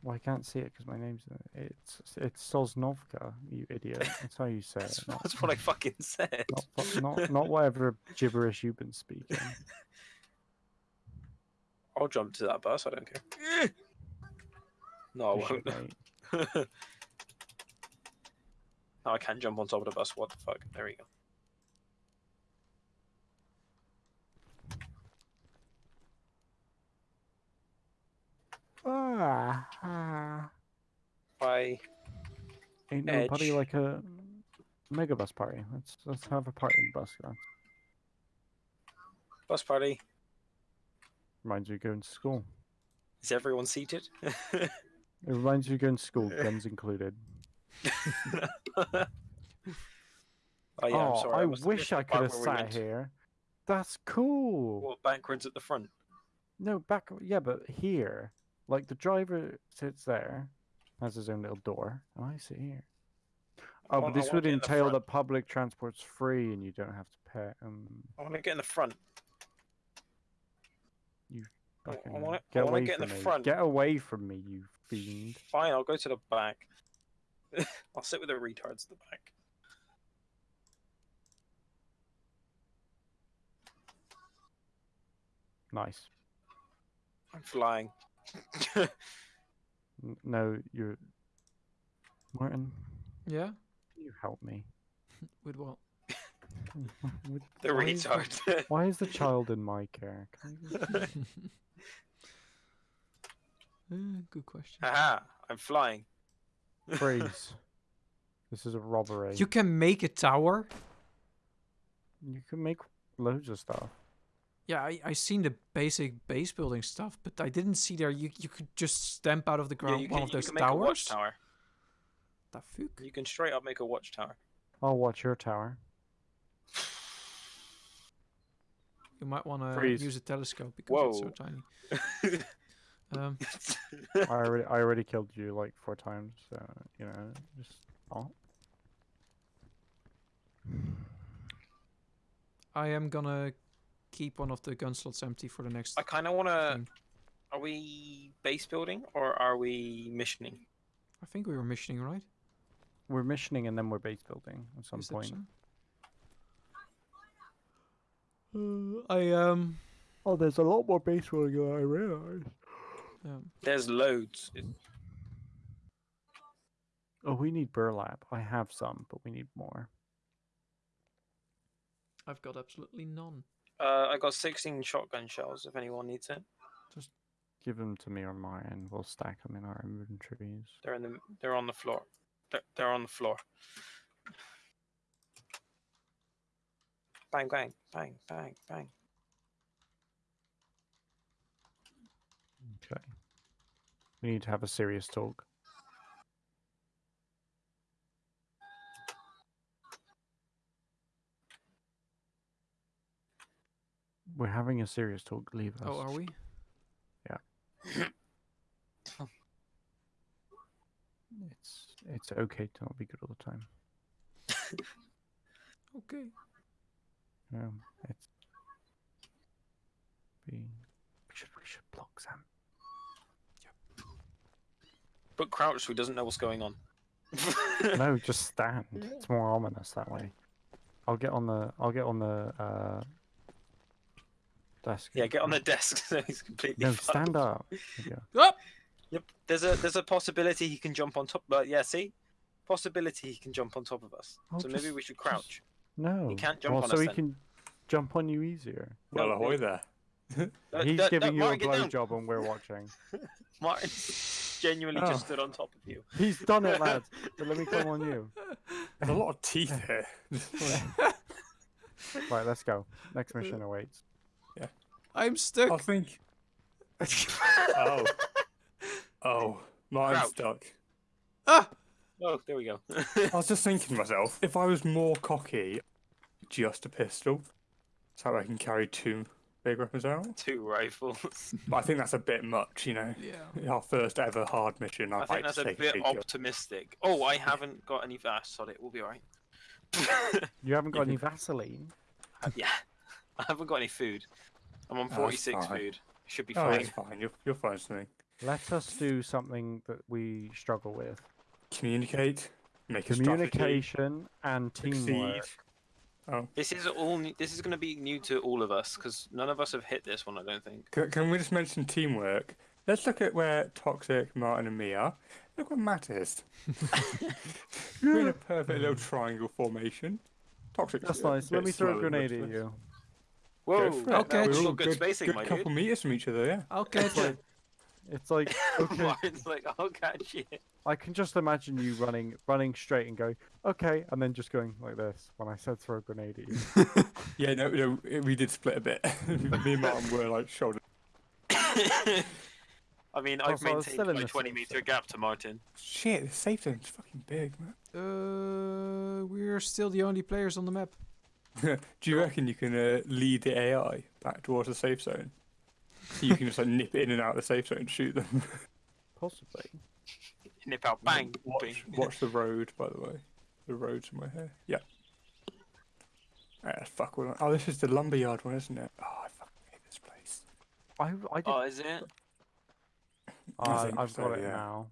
[SPEAKER 1] well, I can't see it because my name's. It's it's Sosnovka, you idiot. That's how you say
[SPEAKER 3] That's,
[SPEAKER 1] it. Not,
[SPEAKER 3] that's what I fucking said.
[SPEAKER 1] not, not, not whatever gibberish you've been speaking.
[SPEAKER 3] I'll jump to that bus. I don't care. No, I won't. No, I can't jump on top of the bus. What the fuck? There we go.
[SPEAKER 1] Ah.
[SPEAKER 3] Bye.
[SPEAKER 1] Ain't nobody
[SPEAKER 3] Edge.
[SPEAKER 1] like a megabus party. Let's let's have a party in the bus, guys.
[SPEAKER 3] Bus party.
[SPEAKER 1] Reminds me of going to school.
[SPEAKER 3] Is everyone seated?
[SPEAKER 1] It reminds me of going to school, guns included.
[SPEAKER 3] oh yeah, I'm
[SPEAKER 1] oh,
[SPEAKER 3] sorry.
[SPEAKER 1] I wish I could have
[SPEAKER 3] we
[SPEAKER 1] sat here. That's cool.
[SPEAKER 3] What backwards at the front?
[SPEAKER 1] No, back. Yeah, but here, like the driver sits there, has his own little door, and I sit here. Oh, but this would
[SPEAKER 3] get in the
[SPEAKER 1] entail that public transport's free and you don't have to pay. Um,
[SPEAKER 3] I want to get in the front. I- I wanna-
[SPEAKER 1] get
[SPEAKER 3] wanna
[SPEAKER 1] away
[SPEAKER 3] get in the
[SPEAKER 1] me!
[SPEAKER 3] front.
[SPEAKER 1] Get away from me, you fiend!
[SPEAKER 3] Fine, I'll go to the back. I'll sit with the retards at the back.
[SPEAKER 1] Nice.
[SPEAKER 3] I'm flying.
[SPEAKER 1] N- No, you're. Martin,
[SPEAKER 4] Yeah.
[SPEAKER 1] can you help me?
[SPEAKER 4] With what?
[SPEAKER 1] With-
[SPEAKER 3] The
[SPEAKER 1] why is the-
[SPEAKER 3] retard.
[SPEAKER 1] Why is the child in my care? Can I
[SPEAKER 4] Uh, good question.
[SPEAKER 3] Haha, I'm flying.
[SPEAKER 1] Freeze. This is a robbery.
[SPEAKER 4] You can make a tower.
[SPEAKER 1] You can make loads of stuff.
[SPEAKER 4] Yeah, I I seen the basic base building stuff, but I didn't see there you you could just stamp out of the
[SPEAKER 3] Yeah,
[SPEAKER 4] ground
[SPEAKER 3] you
[SPEAKER 4] one
[SPEAKER 3] can,
[SPEAKER 4] of
[SPEAKER 3] you
[SPEAKER 4] those
[SPEAKER 3] can make a
[SPEAKER 4] towers.
[SPEAKER 3] watchtower.
[SPEAKER 4] The fuck?
[SPEAKER 3] You can straight up make a watchtower.
[SPEAKER 1] I'll watch your tower.
[SPEAKER 4] You might want to use a telescope because it's so tiny. Um,
[SPEAKER 1] I already, I already killed you like four times. So you know, just oh.
[SPEAKER 4] I am gonna keep one of the gun slots empty for the next
[SPEAKER 3] I kind of want to. Are we base building or are we missioning?
[SPEAKER 4] I think we were missioning, right?
[SPEAKER 1] We're missioning and then we're base building at some
[SPEAKER 4] Is
[SPEAKER 1] point.
[SPEAKER 4] so? Uh, I um.
[SPEAKER 1] Oh, there's a lot more base building than I realized.
[SPEAKER 4] um
[SPEAKER 3] There's loads. It-
[SPEAKER 1] Oh, we need burlap. I have some, but we need more.
[SPEAKER 4] I've got absolutely none.
[SPEAKER 3] Uh, I got 16 shotgun shells. If anyone needs it, Just
[SPEAKER 1] Give them to me on my end. We'll stack them in our inventories.
[SPEAKER 3] they're in the. They're on the floor. They're, they're on the floor. Bang bang bang bang bang.
[SPEAKER 1] Okay. We need to have a serious talk. We're having a serious talk. Leave us.
[SPEAKER 4] Oh, are we? Yeah.
[SPEAKER 1] It's it's okay to not be good all the time.
[SPEAKER 4] Okay.
[SPEAKER 1] Um, it's be. We should we should block Sam.
[SPEAKER 3] But crouch so he doesn't know what's going on.
[SPEAKER 1] no, just stand. It's more ominous that way. I'll get on the I'll get on the uh desk.
[SPEAKER 3] yeah, get on the desk so he's completely.
[SPEAKER 1] No,
[SPEAKER 3] fucked.
[SPEAKER 1] stand up. There you.
[SPEAKER 4] Oh!
[SPEAKER 3] Yep. There's a there's a possibility he can jump on top. But yeah, see, possibility he can jump on top of us.
[SPEAKER 1] Oh,
[SPEAKER 3] so maybe we should
[SPEAKER 1] just-
[SPEAKER 3] crouch.
[SPEAKER 1] No.
[SPEAKER 3] can't jump
[SPEAKER 1] well,
[SPEAKER 3] on
[SPEAKER 1] so
[SPEAKER 3] us
[SPEAKER 1] he
[SPEAKER 3] then.
[SPEAKER 1] can jump on you easier.
[SPEAKER 2] Well,
[SPEAKER 3] No,
[SPEAKER 2] ahoy there.
[SPEAKER 1] He's
[SPEAKER 3] no, no,
[SPEAKER 1] giving you
[SPEAKER 3] Martin,
[SPEAKER 1] a
[SPEAKER 3] get down.
[SPEAKER 1] blowjob and we're watching.
[SPEAKER 3] Martin genuinely
[SPEAKER 2] Oh.
[SPEAKER 3] just stood on top of you.
[SPEAKER 1] He's done it, lads. But let me come on you.
[SPEAKER 2] There's a lot of teeth here.
[SPEAKER 1] Right, let's go. Next mission awaits.
[SPEAKER 4] I'm stuck.
[SPEAKER 2] I think. Oh. Oh. Mine's
[SPEAKER 3] Crouch.
[SPEAKER 2] stuck.
[SPEAKER 4] Ah!
[SPEAKER 3] Oh, there we go.
[SPEAKER 2] I was just thinking to myself, if I was more cocky, just a pistol, so I can carry two big weapons out.
[SPEAKER 3] Two rifles.
[SPEAKER 2] But I think that's a bit much, you know.
[SPEAKER 4] Yeah.
[SPEAKER 2] Our first ever hard mission. I'd
[SPEAKER 3] I
[SPEAKER 2] like
[SPEAKER 3] think that's
[SPEAKER 2] to
[SPEAKER 3] a bit optimistic. Oh, I haven't got any fast. Sorry, we'll be alright.
[SPEAKER 1] You haven't got any Vaseline?
[SPEAKER 3] yeah, I haven't got any food. I'm on
[SPEAKER 2] Oh,
[SPEAKER 3] 46
[SPEAKER 2] fine.
[SPEAKER 3] food. Should be
[SPEAKER 2] Oh,
[SPEAKER 3] fine.
[SPEAKER 2] it's fine. You're, you'll find something.
[SPEAKER 1] Let us do something that we struggle with.
[SPEAKER 2] Communicate. Make a.
[SPEAKER 1] Communication and
[SPEAKER 2] Succeed.
[SPEAKER 1] teamwork.
[SPEAKER 2] Oh,
[SPEAKER 3] This is all. New, this is going to be new to all of us because none of us have hit this one. I don't think.
[SPEAKER 2] can, can we just mention teamwork? Let's look at where Toxic, Martin, and me are. Look what Matt is. We're in a perfect little triangle formation. Toxic.
[SPEAKER 1] That's nice. Let me throw a grenade at you.
[SPEAKER 3] Whoa.
[SPEAKER 2] for it.
[SPEAKER 4] Okay.
[SPEAKER 3] That
[SPEAKER 2] We're
[SPEAKER 3] was
[SPEAKER 2] all
[SPEAKER 3] good, good spacing,
[SPEAKER 2] good
[SPEAKER 3] my
[SPEAKER 2] couple
[SPEAKER 3] dude.
[SPEAKER 2] meters from each other, yeah.
[SPEAKER 4] I'll catch it.
[SPEAKER 1] It's like okay,
[SPEAKER 3] Martin's like, oh god, shit.
[SPEAKER 1] I can just imagine you running, running straight and going, okay, and then just going like this when I said throw a grenade at you.
[SPEAKER 2] Yeah, no, no, we did split a bit. me and Martin were like shoulder.
[SPEAKER 3] I mean, I've
[SPEAKER 1] Also, I
[SPEAKER 3] maintained
[SPEAKER 1] still in
[SPEAKER 3] my
[SPEAKER 1] the
[SPEAKER 3] 20 meter
[SPEAKER 1] zone.
[SPEAKER 3] gap to Martin.
[SPEAKER 2] Shit, the safe zone's fucking big, man.
[SPEAKER 4] Uh, we're still the only players on the map.
[SPEAKER 2] Do you reckon you can uh, lead the AI back towards the safe zone? So you can just like nip in and out of the safe zone and shoot them.
[SPEAKER 1] Possibly.
[SPEAKER 3] Nip out, bang,
[SPEAKER 2] Watch,
[SPEAKER 3] bing.
[SPEAKER 2] watch the road, by the way. The road's in my hair. Yeah. Ah, fuck. What, oh, this is the lumberyard one, isn't it? Oh, I fucking hate this place.
[SPEAKER 1] I, I did.
[SPEAKER 3] Oh, is it
[SPEAKER 2] I
[SPEAKER 1] uh,
[SPEAKER 2] think
[SPEAKER 1] I've
[SPEAKER 2] so,
[SPEAKER 1] got it
[SPEAKER 2] yeah.
[SPEAKER 1] now.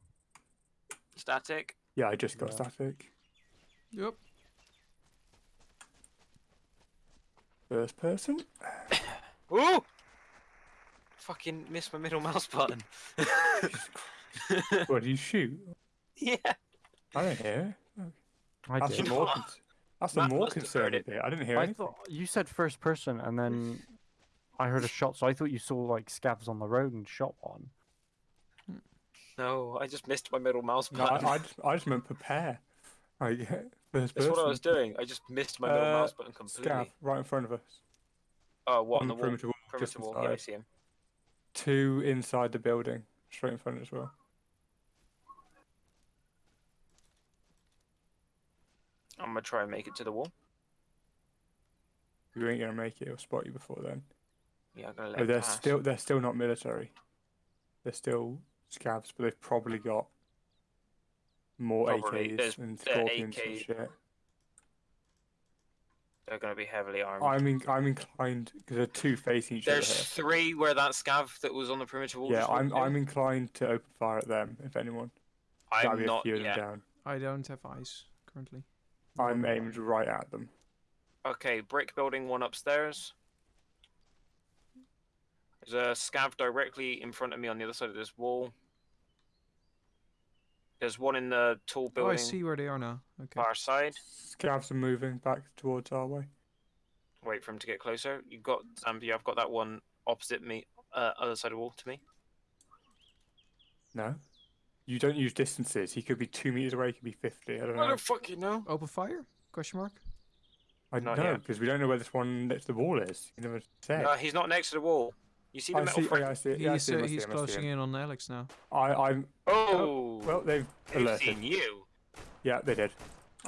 [SPEAKER 3] static?
[SPEAKER 2] Yeah, I just got
[SPEAKER 1] Yeah.
[SPEAKER 2] static.
[SPEAKER 4] Yep.
[SPEAKER 2] First person.
[SPEAKER 3] Ooh! fucking missed my middle mouse button.
[SPEAKER 2] What do you shoot?
[SPEAKER 3] yeah.
[SPEAKER 2] I don't hear.
[SPEAKER 1] I
[SPEAKER 2] That's
[SPEAKER 1] did.
[SPEAKER 2] the more. That's the more
[SPEAKER 3] must have heard
[SPEAKER 2] concerning bit. I didn't hear
[SPEAKER 1] I
[SPEAKER 2] anything.
[SPEAKER 1] thought you said first person, and then I heard a shot, so I thought you saw like scavs on the road and shot one.
[SPEAKER 3] No, I just missed my middle mouse
[SPEAKER 2] No,
[SPEAKER 3] button.
[SPEAKER 2] I, I, just, I just meant prepare. Like, first
[SPEAKER 3] That's what I was doing. I just missed my middle
[SPEAKER 2] Uh,
[SPEAKER 3] mouse button completely.
[SPEAKER 2] Scav right in front of us.
[SPEAKER 3] Oh, what on
[SPEAKER 2] on
[SPEAKER 3] the
[SPEAKER 2] the
[SPEAKER 3] wall?
[SPEAKER 2] perimeter wall,
[SPEAKER 3] Perimeter
[SPEAKER 2] just
[SPEAKER 3] wall. Yeah, I see him.
[SPEAKER 2] Two inside the building, straight in front as well.
[SPEAKER 3] I'm gonna try and make it to the wall.
[SPEAKER 2] You ain't gonna make it. He'll spot you before then.
[SPEAKER 3] Yeah, I'm gonna let
[SPEAKER 2] Oh,
[SPEAKER 3] him
[SPEAKER 2] they're
[SPEAKER 3] pass.
[SPEAKER 2] still they're still not military. They're still scavs, but they've probably got more
[SPEAKER 3] Probably.
[SPEAKER 2] AKs
[SPEAKER 3] There's-
[SPEAKER 2] and
[SPEAKER 3] they're
[SPEAKER 2] scorpions and
[SPEAKER 3] AK.
[SPEAKER 2] shit.
[SPEAKER 3] They're gonna be heavily armed.
[SPEAKER 2] I'm in, I'm inclined because they're two facing each
[SPEAKER 3] There's
[SPEAKER 2] other
[SPEAKER 3] three where that scav that was on the perimeter wall.
[SPEAKER 2] Yeah,
[SPEAKER 3] just
[SPEAKER 2] I'm. I'm inclined to open fire at them if anyone. That'll
[SPEAKER 3] I'm
[SPEAKER 2] be a
[SPEAKER 3] not
[SPEAKER 2] few of them down.
[SPEAKER 4] I don't have eyes currently.
[SPEAKER 2] I'm aimed right at them.
[SPEAKER 3] Okay, brick building one upstairs. There's a scav directly in front of me on the other side of this wall. There's one in the tall building.
[SPEAKER 4] Oh, I see where they are now. Okay.
[SPEAKER 3] far side.
[SPEAKER 2] Scavs are moving back towards our way.
[SPEAKER 3] Wait for him to get closer. You've got Zambia. I've got that one opposite me, uh, other side of the wall to me.
[SPEAKER 2] No, you don't use distances. He could be two meters away. He could be fifty. I don't
[SPEAKER 3] I
[SPEAKER 2] know.
[SPEAKER 3] don't fucking know.
[SPEAKER 4] Open fire? Question mark.
[SPEAKER 2] I
[SPEAKER 3] don't
[SPEAKER 2] know
[SPEAKER 3] yet.
[SPEAKER 2] because we don't know where this one next to the wall is. You never said.
[SPEAKER 3] No, he's not next to the wall. You see the
[SPEAKER 2] I
[SPEAKER 3] metal
[SPEAKER 2] see. Oh,
[SPEAKER 3] frame?
[SPEAKER 2] yeah, I see. it, Yeah, I
[SPEAKER 4] he's
[SPEAKER 2] see him,
[SPEAKER 4] uh,
[SPEAKER 2] I see
[SPEAKER 4] he's
[SPEAKER 2] him, see
[SPEAKER 4] closing in on Alex now.
[SPEAKER 2] I, I'm.
[SPEAKER 3] Oh,
[SPEAKER 2] Well, they've
[SPEAKER 3] they've
[SPEAKER 2] alerted.
[SPEAKER 3] seen you.
[SPEAKER 2] Yeah, they did.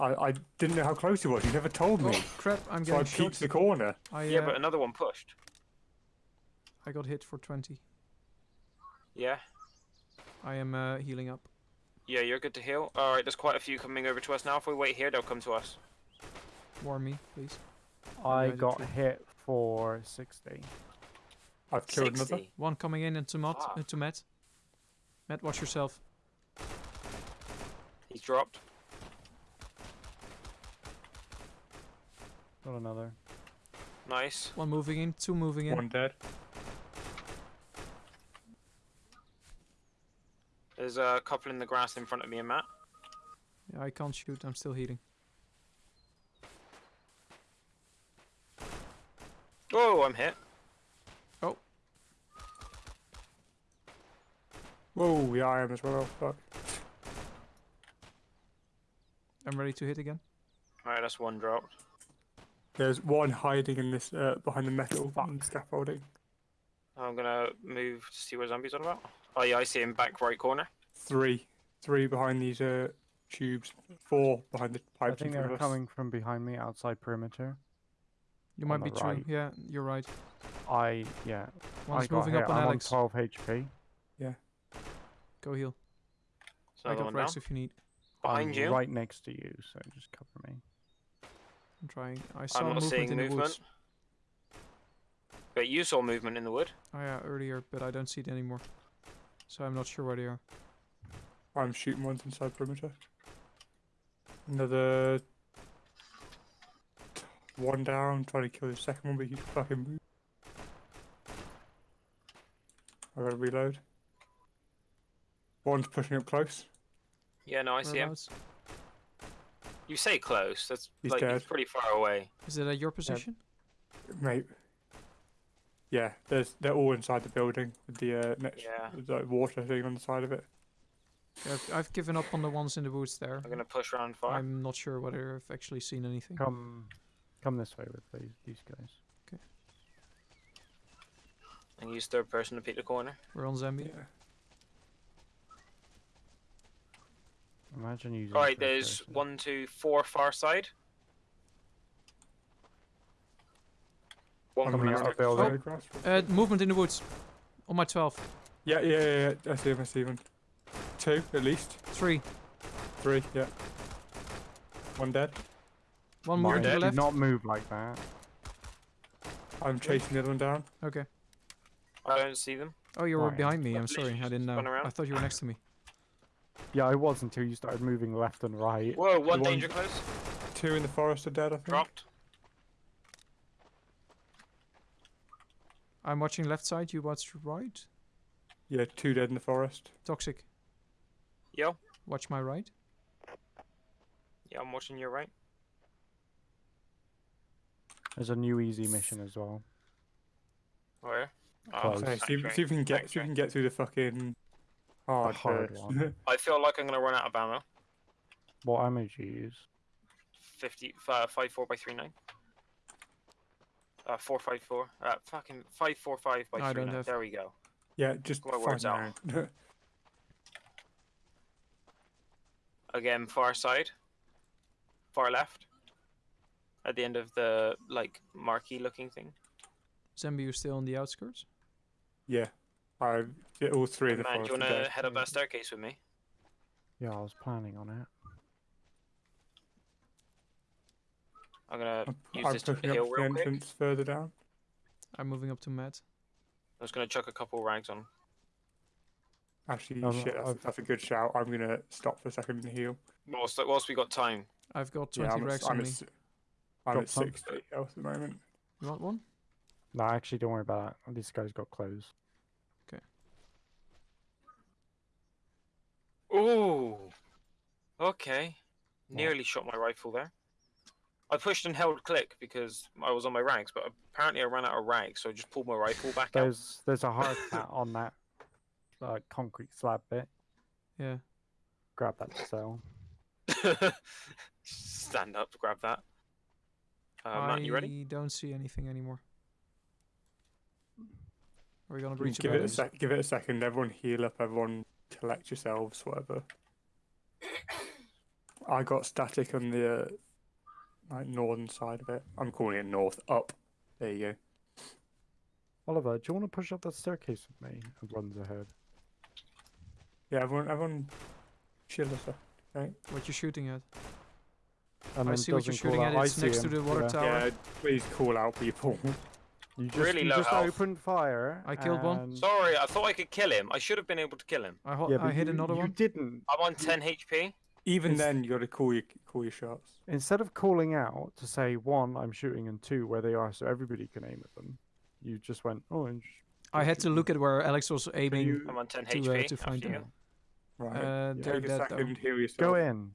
[SPEAKER 2] I, I didn't know how close he was. You never told me.
[SPEAKER 4] Oh crap! I'm
[SPEAKER 2] so I
[SPEAKER 4] getting
[SPEAKER 2] peeked
[SPEAKER 4] shot.
[SPEAKER 2] the corner.
[SPEAKER 4] I
[SPEAKER 3] Yeah,
[SPEAKER 4] uh,
[SPEAKER 3] but another one pushed.
[SPEAKER 4] I got hit for 20.
[SPEAKER 3] Yeah,
[SPEAKER 4] I am uh, healing up.
[SPEAKER 3] yeah, you're good to heal. All right, there's quite a few coming over to us now. If we wait here, they'll come to us.
[SPEAKER 4] Warm me, please.
[SPEAKER 1] I got hit for sixty.
[SPEAKER 2] I've killed another.
[SPEAKER 4] One coming in into Matt.
[SPEAKER 3] Fuck.
[SPEAKER 4] Into Matt. Matt, watch yourself.
[SPEAKER 3] He's dropped.
[SPEAKER 1] Got another.
[SPEAKER 3] Nice.
[SPEAKER 4] One moving in. Two moving in.
[SPEAKER 2] One dead.
[SPEAKER 3] There's a couple in the grass in front of me and Matt.
[SPEAKER 4] Yeah, I can't shoot. I'm still healing.
[SPEAKER 3] Oh, I'm hit.
[SPEAKER 2] Whoa, yeah, I am as well. Fuck.
[SPEAKER 4] I'm ready to hit again.
[SPEAKER 3] All right, that's one dropped.
[SPEAKER 2] There's one hiding in this uh, behind the metal
[SPEAKER 1] Fuck.
[SPEAKER 2] scaffolding.
[SPEAKER 3] I'm gonna move to see where Zombie's on about. Oh yeah, I see him back right corner.
[SPEAKER 2] Three, three behind these uh, tubes. Four behind the
[SPEAKER 1] I
[SPEAKER 2] pipes in
[SPEAKER 1] think they're coming from behind me outside perimeter.
[SPEAKER 4] You
[SPEAKER 1] On
[SPEAKER 4] might be
[SPEAKER 1] the
[SPEAKER 4] true.
[SPEAKER 1] right.
[SPEAKER 4] Yeah, you're right.
[SPEAKER 1] I yeah. I
[SPEAKER 4] One's
[SPEAKER 1] got
[SPEAKER 4] moving
[SPEAKER 1] hit.
[SPEAKER 4] up on
[SPEAKER 1] I'm
[SPEAKER 4] Alex.
[SPEAKER 1] on 12 HP.
[SPEAKER 4] Go heal.
[SPEAKER 3] There's
[SPEAKER 4] I got. Rex if you need.
[SPEAKER 3] Behind
[SPEAKER 1] I'm
[SPEAKER 3] you.
[SPEAKER 1] Right next to you, so just cover me.
[SPEAKER 4] I'm trying. I saw
[SPEAKER 3] I'm not
[SPEAKER 4] movement
[SPEAKER 3] seeing
[SPEAKER 4] in the
[SPEAKER 3] movement.
[SPEAKER 4] woods.
[SPEAKER 3] But you saw movement in the wood.
[SPEAKER 4] Oh yeah, earlier, but I don't see it anymore. So I'm not sure where they are.
[SPEAKER 2] I'm shooting ones inside perimeter. Another one down, trying to kill the second one, but he's fucking moved. I gotta reload. One's pushing up close.
[SPEAKER 3] Yeah, no, I see him.
[SPEAKER 4] Whereabouts?
[SPEAKER 3] You say close. That's
[SPEAKER 2] He's
[SPEAKER 3] like he's pretty far away.
[SPEAKER 4] Is it at your position?
[SPEAKER 2] Mate. Yeah, there's they're all inside the building with the uh, next
[SPEAKER 3] Yeah.
[SPEAKER 2] the water thing on the side of it.
[SPEAKER 4] Yeah, I've, I've given up on the ones in the woods there.
[SPEAKER 3] I'm gonna push around far.
[SPEAKER 4] I'm not sure whether I've actually seen anything.
[SPEAKER 1] Come, come this way with these these guys. Okay.
[SPEAKER 3] And use third person to pick the corner.
[SPEAKER 4] We're on Zambia.
[SPEAKER 2] Yeah.
[SPEAKER 1] Imagine using.
[SPEAKER 3] All right, there's
[SPEAKER 1] person.
[SPEAKER 3] one, two, four far side. One
[SPEAKER 1] Coming
[SPEAKER 3] coming
[SPEAKER 1] out
[SPEAKER 3] out
[SPEAKER 1] of building.
[SPEAKER 4] Uh, movement in the woods. On my 12.
[SPEAKER 2] Yeah, yeah, yeah, yeah. I see him. I see him. Two at least.
[SPEAKER 4] Three.
[SPEAKER 2] Three. Yeah. One dead.
[SPEAKER 4] One more to the
[SPEAKER 1] did not move like that.
[SPEAKER 2] I'm chasing the other one down.
[SPEAKER 4] Okay.
[SPEAKER 3] I don't see them.
[SPEAKER 4] Oh, you were
[SPEAKER 1] Right.
[SPEAKER 4] behind me. I'm sorry. I didn't know. I thought you were next to me.
[SPEAKER 1] Yeah, I was until you started moving left and right.
[SPEAKER 3] Whoa, one
[SPEAKER 2] one-
[SPEAKER 3] danger close.
[SPEAKER 2] Two in the forest are dead. I think.
[SPEAKER 3] Dropped.
[SPEAKER 4] I'm watching left side. You watch right.
[SPEAKER 2] Yeah, two dead in the forest.
[SPEAKER 4] Toxic.
[SPEAKER 3] Yo,
[SPEAKER 4] Watch my right.
[SPEAKER 3] yeah, I'm watching your right.
[SPEAKER 1] There's a new easy mission as well.
[SPEAKER 3] Where? Oh,
[SPEAKER 1] Close.
[SPEAKER 2] Okay, see, if-
[SPEAKER 3] factory.
[SPEAKER 2] see if we can get see if we can get through the fucking hard,
[SPEAKER 1] hard one.
[SPEAKER 3] I feel like I'm gonna run out of ammo.
[SPEAKER 1] What ammo do you use?
[SPEAKER 3] 50, uh, 54 by 39. Uh, 454. Uh, fucking 545 by
[SPEAKER 4] I don't
[SPEAKER 3] 39. There we go.
[SPEAKER 2] yeah, just
[SPEAKER 3] My words
[SPEAKER 2] find out.
[SPEAKER 3] Again, far side. Far left. At the end of the, like, marquee looking thing.
[SPEAKER 4] Zambi, you still on the outskirts?
[SPEAKER 2] yeah, I yeah, all three of the
[SPEAKER 3] Man, do you wanna head up that staircase with me?
[SPEAKER 1] Yeah, I was planning on it.
[SPEAKER 3] I'm gonna
[SPEAKER 2] I'm,
[SPEAKER 3] use
[SPEAKER 2] I'm
[SPEAKER 3] this to
[SPEAKER 2] pushing
[SPEAKER 3] heal
[SPEAKER 2] up the
[SPEAKER 3] real quick.
[SPEAKER 2] entrance further down.
[SPEAKER 4] I'm moving up to Matt.
[SPEAKER 3] I was gonna chuck a couple rags on.
[SPEAKER 2] Actually,
[SPEAKER 1] Oh,
[SPEAKER 2] shit, that's, that's a good shout. I'm gonna stop for a second and heal.
[SPEAKER 3] Whilst, whilst we got time.
[SPEAKER 4] I've got
[SPEAKER 2] Yeah,
[SPEAKER 4] 20
[SPEAKER 2] I'm,
[SPEAKER 4] racks
[SPEAKER 2] at,
[SPEAKER 4] on
[SPEAKER 2] I'm,
[SPEAKER 4] me.
[SPEAKER 2] at, si- I'm
[SPEAKER 1] Drop
[SPEAKER 2] at
[SPEAKER 1] some.
[SPEAKER 2] 60 health at the moment.
[SPEAKER 4] You want one?
[SPEAKER 1] No, actually, don't worry about that. This guy's got clothes.
[SPEAKER 3] Ooh. Okay. Nearly shot my rifle there. I pushed and held click because I was on my rags, but apparently I ran out of rags, so I just pulled my rifle back out.
[SPEAKER 1] There's there's a hard hat on that uh, concrete slab bit.
[SPEAKER 4] Yeah.
[SPEAKER 1] Grab that cell.
[SPEAKER 3] Stand up, grab that. Uh, Matt, you
[SPEAKER 4] I
[SPEAKER 3] ready?
[SPEAKER 4] don't see anything anymore. Are we gonna breach?
[SPEAKER 2] Give it a
[SPEAKER 4] the
[SPEAKER 2] sec. Give it a second. Everyone heal up. Everyone collect yourselves. Whatever. I got static on the uh, like northern side of it. I'm calling it north up. There you go.
[SPEAKER 1] Oliver, do you want to push up that staircase with me? And runs ahead.
[SPEAKER 2] Yeah, everyone, everyone, chill a sec. Right?
[SPEAKER 4] What you shooting at?
[SPEAKER 1] And
[SPEAKER 4] I see what you're shooting at. It's
[SPEAKER 1] see
[SPEAKER 4] next to the water
[SPEAKER 1] Yeah.
[SPEAKER 4] tower.
[SPEAKER 2] Yeah, please call out people.
[SPEAKER 1] You just,
[SPEAKER 3] Really
[SPEAKER 1] you
[SPEAKER 3] low
[SPEAKER 1] just
[SPEAKER 3] health.
[SPEAKER 1] opened fire.
[SPEAKER 4] I killed one.
[SPEAKER 3] Sorry, I thought I could kill him. I should have been able to kill him.
[SPEAKER 4] I, ho-
[SPEAKER 1] Yeah,
[SPEAKER 4] I hit
[SPEAKER 1] you,
[SPEAKER 4] another
[SPEAKER 1] you
[SPEAKER 4] one.
[SPEAKER 1] You didn't.
[SPEAKER 3] I'm on 10 HP.
[SPEAKER 2] Even
[SPEAKER 1] It's-
[SPEAKER 2] then, you got to call your call your shots.
[SPEAKER 1] Instead of calling out to say one, I'm shooting, and two, where they are, so everybody can aim at them. You just went orange.
[SPEAKER 4] I had to look at where Alex was aiming.
[SPEAKER 2] you-
[SPEAKER 3] I'm on 10
[SPEAKER 4] To, uh, to find
[SPEAKER 3] after you.
[SPEAKER 4] them.
[SPEAKER 2] Right.
[SPEAKER 4] Uh, they're
[SPEAKER 2] Take a
[SPEAKER 4] dead
[SPEAKER 2] second.
[SPEAKER 4] though.
[SPEAKER 2] Heal yourself.
[SPEAKER 1] Go in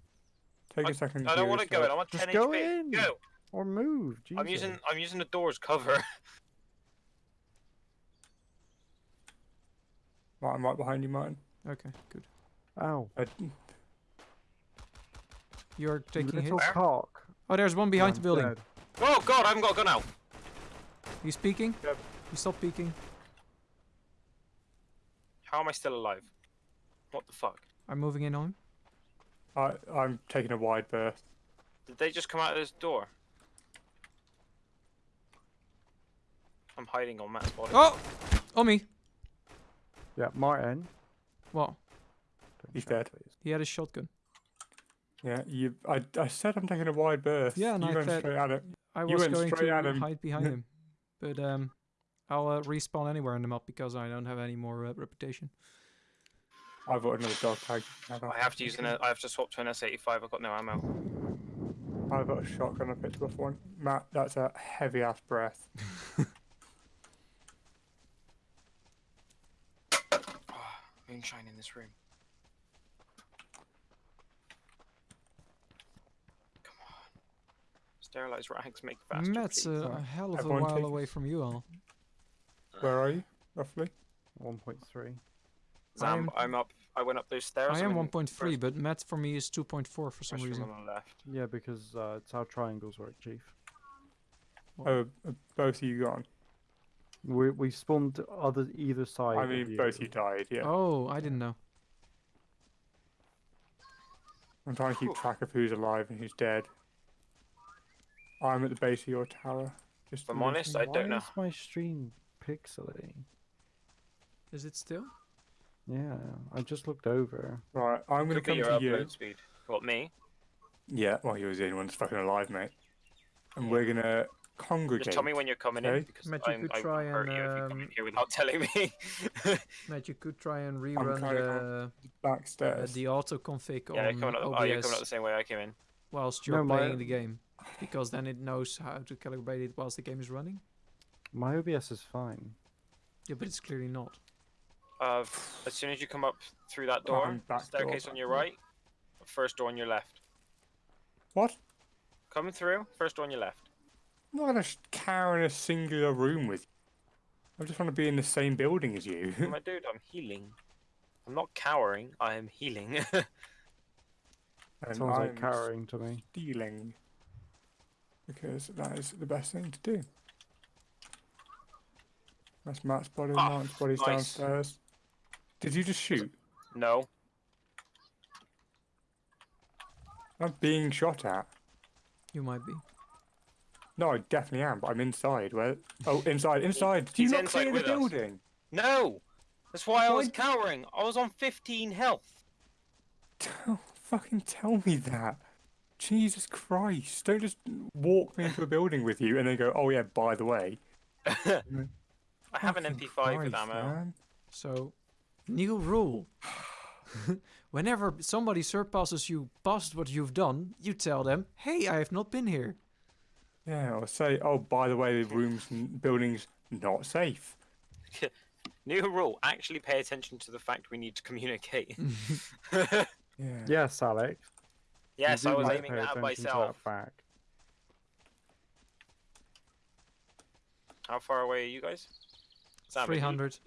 [SPEAKER 2] Take
[SPEAKER 3] I-
[SPEAKER 2] a second.
[SPEAKER 3] I don't want to go in. I'm on
[SPEAKER 1] Just
[SPEAKER 3] 10
[SPEAKER 1] go
[SPEAKER 3] HP.
[SPEAKER 1] in.
[SPEAKER 3] Go.
[SPEAKER 1] or move. Jesus.
[SPEAKER 3] I'm using I'm using the door's cover.
[SPEAKER 2] Right, I'm right behind you, Martin.
[SPEAKER 4] Okay, good.
[SPEAKER 1] Ow.
[SPEAKER 2] I,
[SPEAKER 4] You're
[SPEAKER 1] You
[SPEAKER 4] taking
[SPEAKER 1] little
[SPEAKER 4] hits.
[SPEAKER 1] cock.
[SPEAKER 4] Oh, there's one behind the
[SPEAKER 1] I'm
[SPEAKER 4] building.
[SPEAKER 1] dead.
[SPEAKER 3] oh god, I haven't got a gun out.
[SPEAKER 4] You speaking?
[SPEAKER 2] Yep.
[SPEAKER 4] He stopped peeking.
[SPEAKER 3] How am I still alive? What the fuck?
[SPEAKER 4] I'm moving in on him.
[SPEAKER 2] I, I'm taking a wide berth.
[SPEAKER 3] Did they just come out of this door? I'm hiding on Matt's body.
[SPEAKER 4] Oh! On me.
[SPEAKER 1] Yeah, Martin.
[SPEAKER 4] What?
[SPEAKER 1] don't
[SPEAKER 2] He's dead.
[SPEAKER 1] please.
[SPEAKER 4] He had a shotgun.
[SPEAKER 2] Yeah, you. I, I said I'm taking a wide berth.
[SPEAKER 4] Yeah, and
[SPEAKER 2] you
[SPEAKER 4] I
[SPEAKER 2] went straight at it.
[SPEAKER 4] I
[SPEAKER 2] You
[SPEAKER 4] was
[SPEAKER 2] went
[SPEAKER 4] going
[SPEAKER 2] straight
[SPEAKER 4] to
[SPEAKER 2] at him.
[SPEAKER 4] hide behind him, but um, I'll uh, respawn anywhere in the map because I don't have any more uh, reputation.
[SPEAKER 2] I've got another dog tag.
[SPEAKER 3] I have to use an I have to swap to an S85. I've got no ammo.
[SPEAKER 2] I've got a shotgun. I picked up one. Matt, that's a heavy ass breath.
[SPEAKER 3] Moonshine in this room. Come on. Sterilized rags make faster.
[SPEAKER 4] Matt's
[SPEAKER 3] please.
[SPEAKER 4] uh, a hell of a while
[SPEAKER 2] take-
[SPEAKER 4] away from you all.
[SPEAKER 2] Where are you, roughly?
[SPEAKER 1] 1.3.
[SPEAKER 3] Zam,
[SPEAKER 4] I'm-
[SPEAKER 3] I'm up. I went up those stairs.
[SPEAKER 4] I am 1.3, but Matt for me is 2.4 for some reason.
[SPEAKER 3] on the left.
[SPEAKER 1] Yeah, because uh, it's how triangles work, Chief.
[SPEAKER 2] Oh, uh, both of you gone.
[SPEAKER 1] We we spawned other either side.
[SPEAKER 2] I mean, both you died. Yeah.
[SPEAKER 4] Oh, I didn't know.
[SPEAKER 2] I'm trying to keep track of who's alive and who's dead. I'm at the base of your tower. Just
[SPEAKER 3] I'm honest. I don't
[SPEAKER 1] Why
[SPEAKER 3] know.
[SPEAKER 1] is my stream pixely?
[SPEAKER 4] Is it still?
[SPEAKER 1] Yeah, I just looked over.
[SPEAKER 2] Right, I'm gonna
[SPEAKER 3] Could
[SPEAKER 2] come to you.
[SPEAKER 3] speed. What me?
[SPEAKER 2] Yeah, well, you're the only one that's fucking alive, mate. And we're gonna congregate.
[SPEAKER 3] Just tell me when you're coming in because
[SPEAKER 4] Matt, you
[SPEAKER 3] I'm,
[SPEAKER 4] could
[SPEAKER 3] I
[SPEAKER 4] try
[SPEAKER 3] hurt
[SPEAKER 4] and,
[SPEAKER 3] you if you come in
[SPEAKER 4] um,
[SPEAKER 3] here without telling me.
[SPEAKER 4] Matt, you could try and rerun
[SPEAKER 2] trying
[SPEAKER 4] the, uh,
[SPEAKER 2] backstairs.
[SPEAKER 4] the auto config
[SPEAKER 3] yeah,
[SPEAKER 4] on
[SPEAKER 3] coming up.
[SPEAKER 4] OBS
[SPEAKER 3] Oh, you're coming up the same way I came in.
[SPEAKER 4] whilst you're
[SPEAKER 1] No, my-
[SPEAKER 4] playing the game, because then it knows how to calibrate it whilst the game is running.
[SPEAKER 1] My OBS is fine.
[SPEAKER 4] Yeah, but it's clearly not.
[SPEAKER 3] Uh, as soon as you come up through that door,
[SPEAKER 2] Behind back door,
[SPEAKER 3] staircase on your right, first door on your left.
[SPEAKER 2] What?
[SPEAKER 3] Coming through, first door on your left.
[SPEAKER 2] I'm not gonna cower in a singular room with you. I just want to be in the same building as you.
[SPEAKER 3] My dude, I'm healing. I'm not cowering. I am healing.
[SPEAKER 2] and
[SPEAKER 1] Sounds like
[SPEAKER 2] I'm
[SPEAKER 1] cowering to me.
[SPEAKER 2] stealing. Because that is the best thing to do. That's Matt's body.
[SPEAKER 3] Ah,
[SPEAKER 2] Martin's body's
[SPEAKER 3] nice.
[SPEAKER 2] downstairs. Did you just shoot?
[SPEAKER 3] no.
[SPEAKER 2] I'm being shot at.
[SPEAKER 4] You might be.
[SPEAKER 2] No, I definitely am, but I'm inside. Where? Oh, inside, inside. Do you
[SPEAKER 3] he's
[SPEAKER 2] not
[SPEAKER 3] inside
[SPEAKER 2] clear the
[SPEAKER 3] with us.
[SPEAKER 2] building?
[SPEAKER 3] No! That's why I was
[SPEAKER 2] Why-
[SPEAKER 3] cowering. I was on 15 health.
[SPEAKER 2] Tell, fucking tell me that. Jesus Christ! Don't just walk me into a building with you and then go, "Oh yeah, by the way."
[SPEAKER 3] I have an
[SPEAKER 2] Fucking
[SPEAKER 3] MP5 with
[SPEAKER 2] Christ,
[SPEAKER 3] ammo.
[SPEAKER 2] man.
[SPEAKER 4] So, new rule. Whenever somebody surpasses you past what you've done, you tell them, "Hey, I have not been here."
[SPEAKER 2] Yeah, or say, "Oh, by the way, the rooms and buildings not safe."
[SPEAKER 3] New rule. Actually pay attention to the fact we need to communicate.
[SPEAKER 2] Yeah.
[SPEAKER 1] Yes, Alex. you
[SPEAKER 3] yes, I was
[SPEAKER 1] need
[SPEAKER 3] aiming that at
[SPEAKER 1] attention to that
[SPEAKER 3] myself.
[SPEAKER 1] fact.
[SPEAKER 3] How far away are you guys? Sam, are you-
[SPEAKER 4] 300.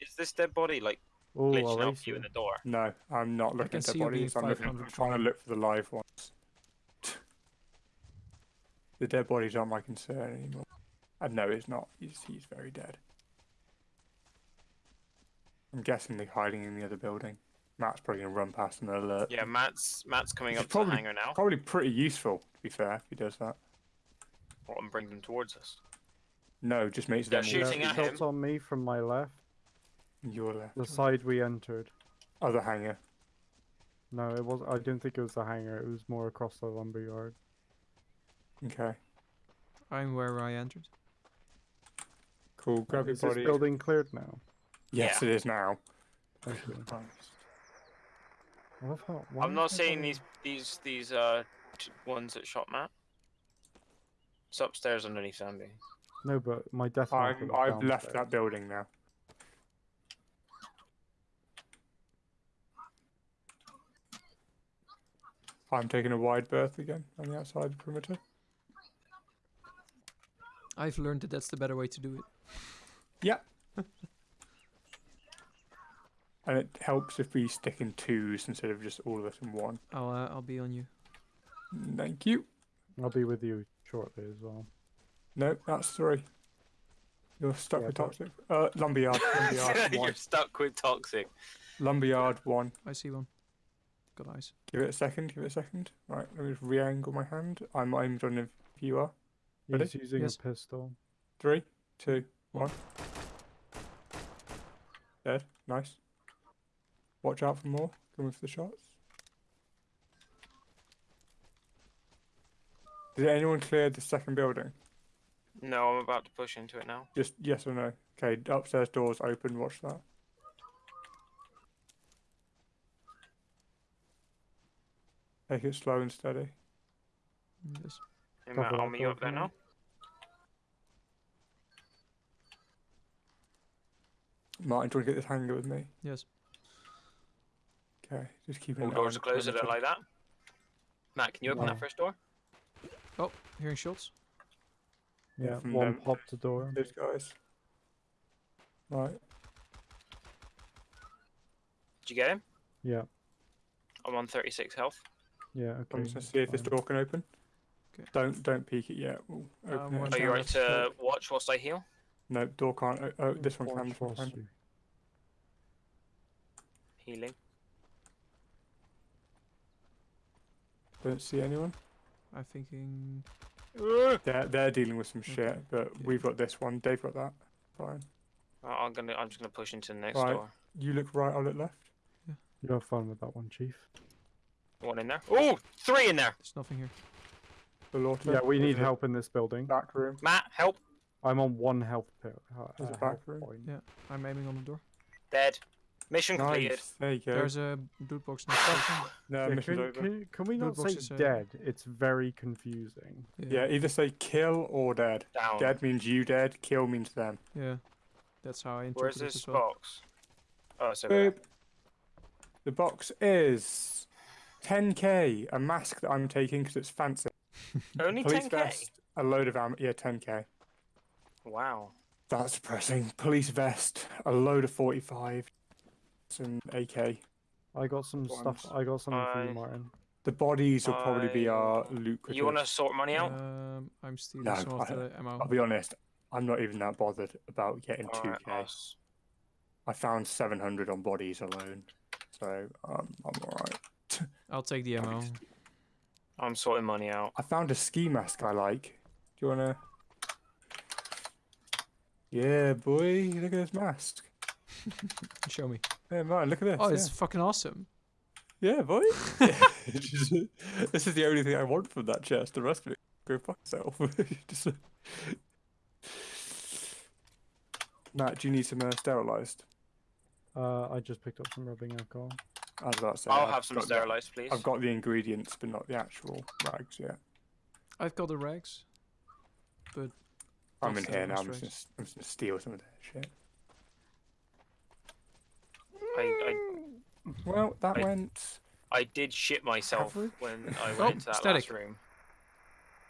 [SPEAKER 3] Is this dead body like
[SPEAKER 1] Oh,
[SPEAKER 3] glitching
[SPEAKER 1] I'll
[SPEAKER 3] out you
[SPEAKER 1] you.
[SPEAKER 3] in the door?
[SPEAKER 2] No, I'm not looking at
[SPEAKER 4] see
[SPEAKER 2] the bodies. I'm, looking, I'm trying to look for the live ones. The dead bodies aren't my concern anymore. And no, it's not. He's, he's very dead. I'm guessing they're hiding in the other building. Matt's probably gonna run past an alert.
[SPEAKER 3] Yeah, Matt's Matt's coming
[SPEAKER 2] He's
[SPEAKER 3] up to
[SPEAKER 2] probably-
[SPEAKER 3] the hangar now.
[SPEAKER 2] Probably pretty useful, to be fair, if he does that.
[SPEAKER 3] Well, and bring them towards us.
[SPEAKER 2] No, just makes
[SPEAKER 3] They're
[SPEAKER 2] them
[SPEAKER 3] shooting
[SPEAKER 2] all
[SPEAKER 1] Yeah,
[SPEAKER 3] at
[SPEAKER 1] shots
[SPEAKER 3] him.
[SPEAKER 1] on me from my left,
[SPEAKER 2] your left.
[SPEAKER 1] the side we entered.
[SPEAKER 2] Oh, other hangar.
[SPEAKER 1] No, it was. I didn't think it was the hangar. It was more across the lumberyard.
[SPEAKER 2] Okay.
[SPEAKER 4] I'm where I entered.
[SPEAKER 2] Cool. Grab your
[SPEAKER 1] Is this building cleared now?
[SPEAKER 2] Yes,
[SPEAKER 3] Yeah.
[SPEAKER 2] it is now.
[SPEAKER 1] Thank you. I love how- why
[SPEAKER 3] I'm not
[SPEAKER 1] is
[SPEAKER 3] seeing these these these uh t- ones that shot Matt. It's upstairs underneath Sandy.
[SPEAKER 1] No, but my death. marker
[SPEAKER 2] I'm, I've left
[SPEAKER 1] downstairs.
[SPEAKER 2] that building now. I'm taking a wide berth again on the outside perimeter.
[SPEAKER 4] I've learned that that's the better way to do it.
[SPEAKER 2] Yeah. and it helps if we stick in twos instead of just all of us in one.
[SPEAKER 4] I'll uh, I'll be on you.
[SPEAKER 2] Thank you.
[SPEAKER 1] I'll be with you shortly as well.
[SPEAKER 2] No, that's three. You're stuck
[SPEAKER 1] Yeah,
[SPEAKER 2] with
[SPEAKER 1] but-
[SPEAKER 2] toxic. Uh, lumberyard, lumberyard
[SPEAKER 3] You're
[SPEAKER 2] one.
[SPEAKER 3] stuck with toxic.
[SPEAKER 2] Lumberyard one.
[SPEAKER 4] I see one. Got eyes.
[SPEAKER 2] Give it a second. Give it a second. Right, let me just re-angle my hand. I'm aimed on if you are. Ready?
[SPEAKER 1] He's using
[SPEAKER 4] Yes.
[SPEAKER 1] a pistol.
[SPEAKER 2] Three, two, one. Dead. Nice. Watch out for more. Coming for the shots. Did anyone clear the second building?
[SPEAKER 3] No, I'm about to push into it now.
[SPEAKER 2] Just yes or no. Okay, upstairs doors open. Watch that. Take it slow and steady.
[SPEAKER 4] Yes.
[SPEAKER 3] Hey,
[SPEAKER 1] Cover
[SPEAKER 3] Matt,
[SPEAKER 1] that
[SPEAKER 3] I'll meet you up there
[SPEAKER 1] for
[SPEAKER 3] now.
[SPEAKER 2] Martin, do you want to get this hangar with me?
[SPEAKER 4] Yes.
[SPEAKER 2] Okay, just keep an
[SPEAKER 3] All doors are closed. I don't like that. Matt, can you open
[SPEAKER 1] No.
[SPEAKER 3] that first door?
[SPEAKER 4] Oh, hearing shots.
[SPEAKER 2] Yeah,
[SPEAKER 1] Yeah,
[SPEAKER 2] from
[SPEAKER 1] one
[SPEAKER 2] them.
[SPEAKER 1] popped the door.
[SPEAKER 2] Those guys. Right.
[SPEAKER 3] Did you get him?
[SPEAKER 1] Yeah,
[SPEAKER 3] I'm on 36 health.
[SPEAKER 1] yeah. Okay.
[SPEAKER 2] I'm just gonna see if this door can open.
[SPEAKER 4] Okay.
[SPEAKER 2] Don't don't peek it yet. We'll open it
[SPEAKER 4] one
[SPEAKER 3] Are you
[SPEAKER 2] down.
[SPEAKER 3] right to watch whilst I heal?
[SPEAKER 2] No, door can't. o- Oh, this one
[SPEAKER 1] Watch
[SPEAKER 2] can. This one
[SPEAKER 1] whilst
[SPEAKER 2] can.
[SPEAKER 1] you-
[SPEAKER 3] Healing.
[SPEAKER 2] Don't see anyone.
[SPEAKER 4] I'm thinking.
[SPEAKER 2] They're they're dealing with some shit, but
[SPEAKER 4] Yeah.
[SPEAKER 2] we've got this one. They've got that. Fine.
[SPEAKER 3] Uh, I'm gonna. I'm just gonna push into the next
[SPEAKER 2] Right.
[SPEAKER 3] door.
[SPEAKER 2] You look right. I'll look left. Yeah.
[SPEAKER 1] You have fun with that one, Chief.
[SPEAKER 3] One in there. Oh, three in there.
[SPEAKER 4] There's nothing here.
[SPEAKER 2] The Lorto.
[SPEAKER 1] Yeah, we need help in this building.
[SPEAKER 2] Back room.
[SPEAKER 3] Matt, help.
[SPEAKER 1] I'm on one health pill. Uh,
[SPEAKER 2] There's a
[SPEAKER 1] uh,
[SPEAKER 2] back room.
[SPEAKER 1] point.
[SPEAKER 4] Yeah, I'm aiming on the door.
[SPEAKER 3] Dead. Mission completed.
[SPEAKER 2] Nice. There you go.
[SPEAKER 4] There's a loot box next to it.
[SPEAKER 2] no,
[SPEAKER 1] Yeah,
[SPEAKER 2] mission's
[SPEAKER 1] can,
[SPEAKER 2] over.
[SPEAKER 1] can, can we not say
[SPEAKER 4] is, uh,
[SPEAKER 1] dead? It's very confusing.
[SPEAKER 2] Yeah, either say kill or dead.
[SPEAKER 3] Down.
[SPEAKER 2] Dead means you dead. Kill means them.
[SPEAKER 4] Yeah. That's how I interpret it
[SPEAKER 3] this
[SPEAKER 4] as well.
[SPEAKER 3] box? Oh, it's over there.
[SPEAKER 2] The box is 10k. A mask that I'm taking because it's fancy.
[SPEAKER 3] Only
[SPEAKER 2] Police
[SPEAKER 3] 10k.
[SPEAKER 2] vest, a load of ammo. Yeah, 10k.
[SPEAKER 3] Wow.
[SPEAKER 2] That's depressing. Police vest, a load of 45, some AK.
[SPEAKER 1] I got some stuff. I got something for you, Martin.
[SPEAKER 2] The bodies will probably be our lucrative.
[SPEAKER 3] You want to sort money out?
[SPEAKER 4] Um, I'm stealing
[SPEAKER 2] No,
[SPEAKER 4] some of
[SPEAKER 2] I-
[SPEAKER 4] the ammo.
[SPEAKER 2] I'll be honest. I'm not even that bothered about getting
[SPEAKER 3] Alright,
[SPEAKER 2] 2k.
[SPEAKER 3] I'll s-
[SPEAKER 2] I found 700 on bodies alone, so um, I'm alright.
[SPEAKER 4] I'll take the ammo.
[SPEAKER 3] I'm sorting money out.
[SPEAKER 2] I found a ski mask I like. Do you wanna? Yeah, boy, look at this mask.
[SPEAKER 4] Show me.
[SPEAKER 2] Yeah, man, look at this.
[SPEAKER 4] Oh,
[SPEAKER 2] yeah.
[SPEAKER 4] it's fucking awesome.
[SPEAKER 2] Yeah, boy. This is the only thing I want from that chest. The rest of it, go fuck yourself. Just, Matt, do you need some uh, sterilized?
[SPEAKER 1] Uh, I just picked up some rubbing alcohol.
[SPEAKER 2] I was about to say.
[SPEAKER 3] I'll
[SPEAKER 2] I've
[SPEAKER 3] have some
[SPEAKER 2] got the-
[SPEAKER 3] sterilized, please.
[SPEAKER 2] I've got the ingredients, but not the actual rags yet.
[SPEAKER 4] I've got the rags. But
[SPEAKER 2] I'm in here now. I'm just, gonna, I'm just gonna steal some of that shit.
[SPEAKER 3] I,
[SPEAKER 2] Well, that
[SPEAKER 3] I-
[SPEAKER 2] went.
[SPEAKER 3] I, I did shit myself
[SPEAKER 2] Average?
[SPEAKER 3] when I oh, went
[SPEAKER 4] Oh,
[SPEAKER 3] into that
[SPEAKER 4] static.
[SPEAKER 3] last room.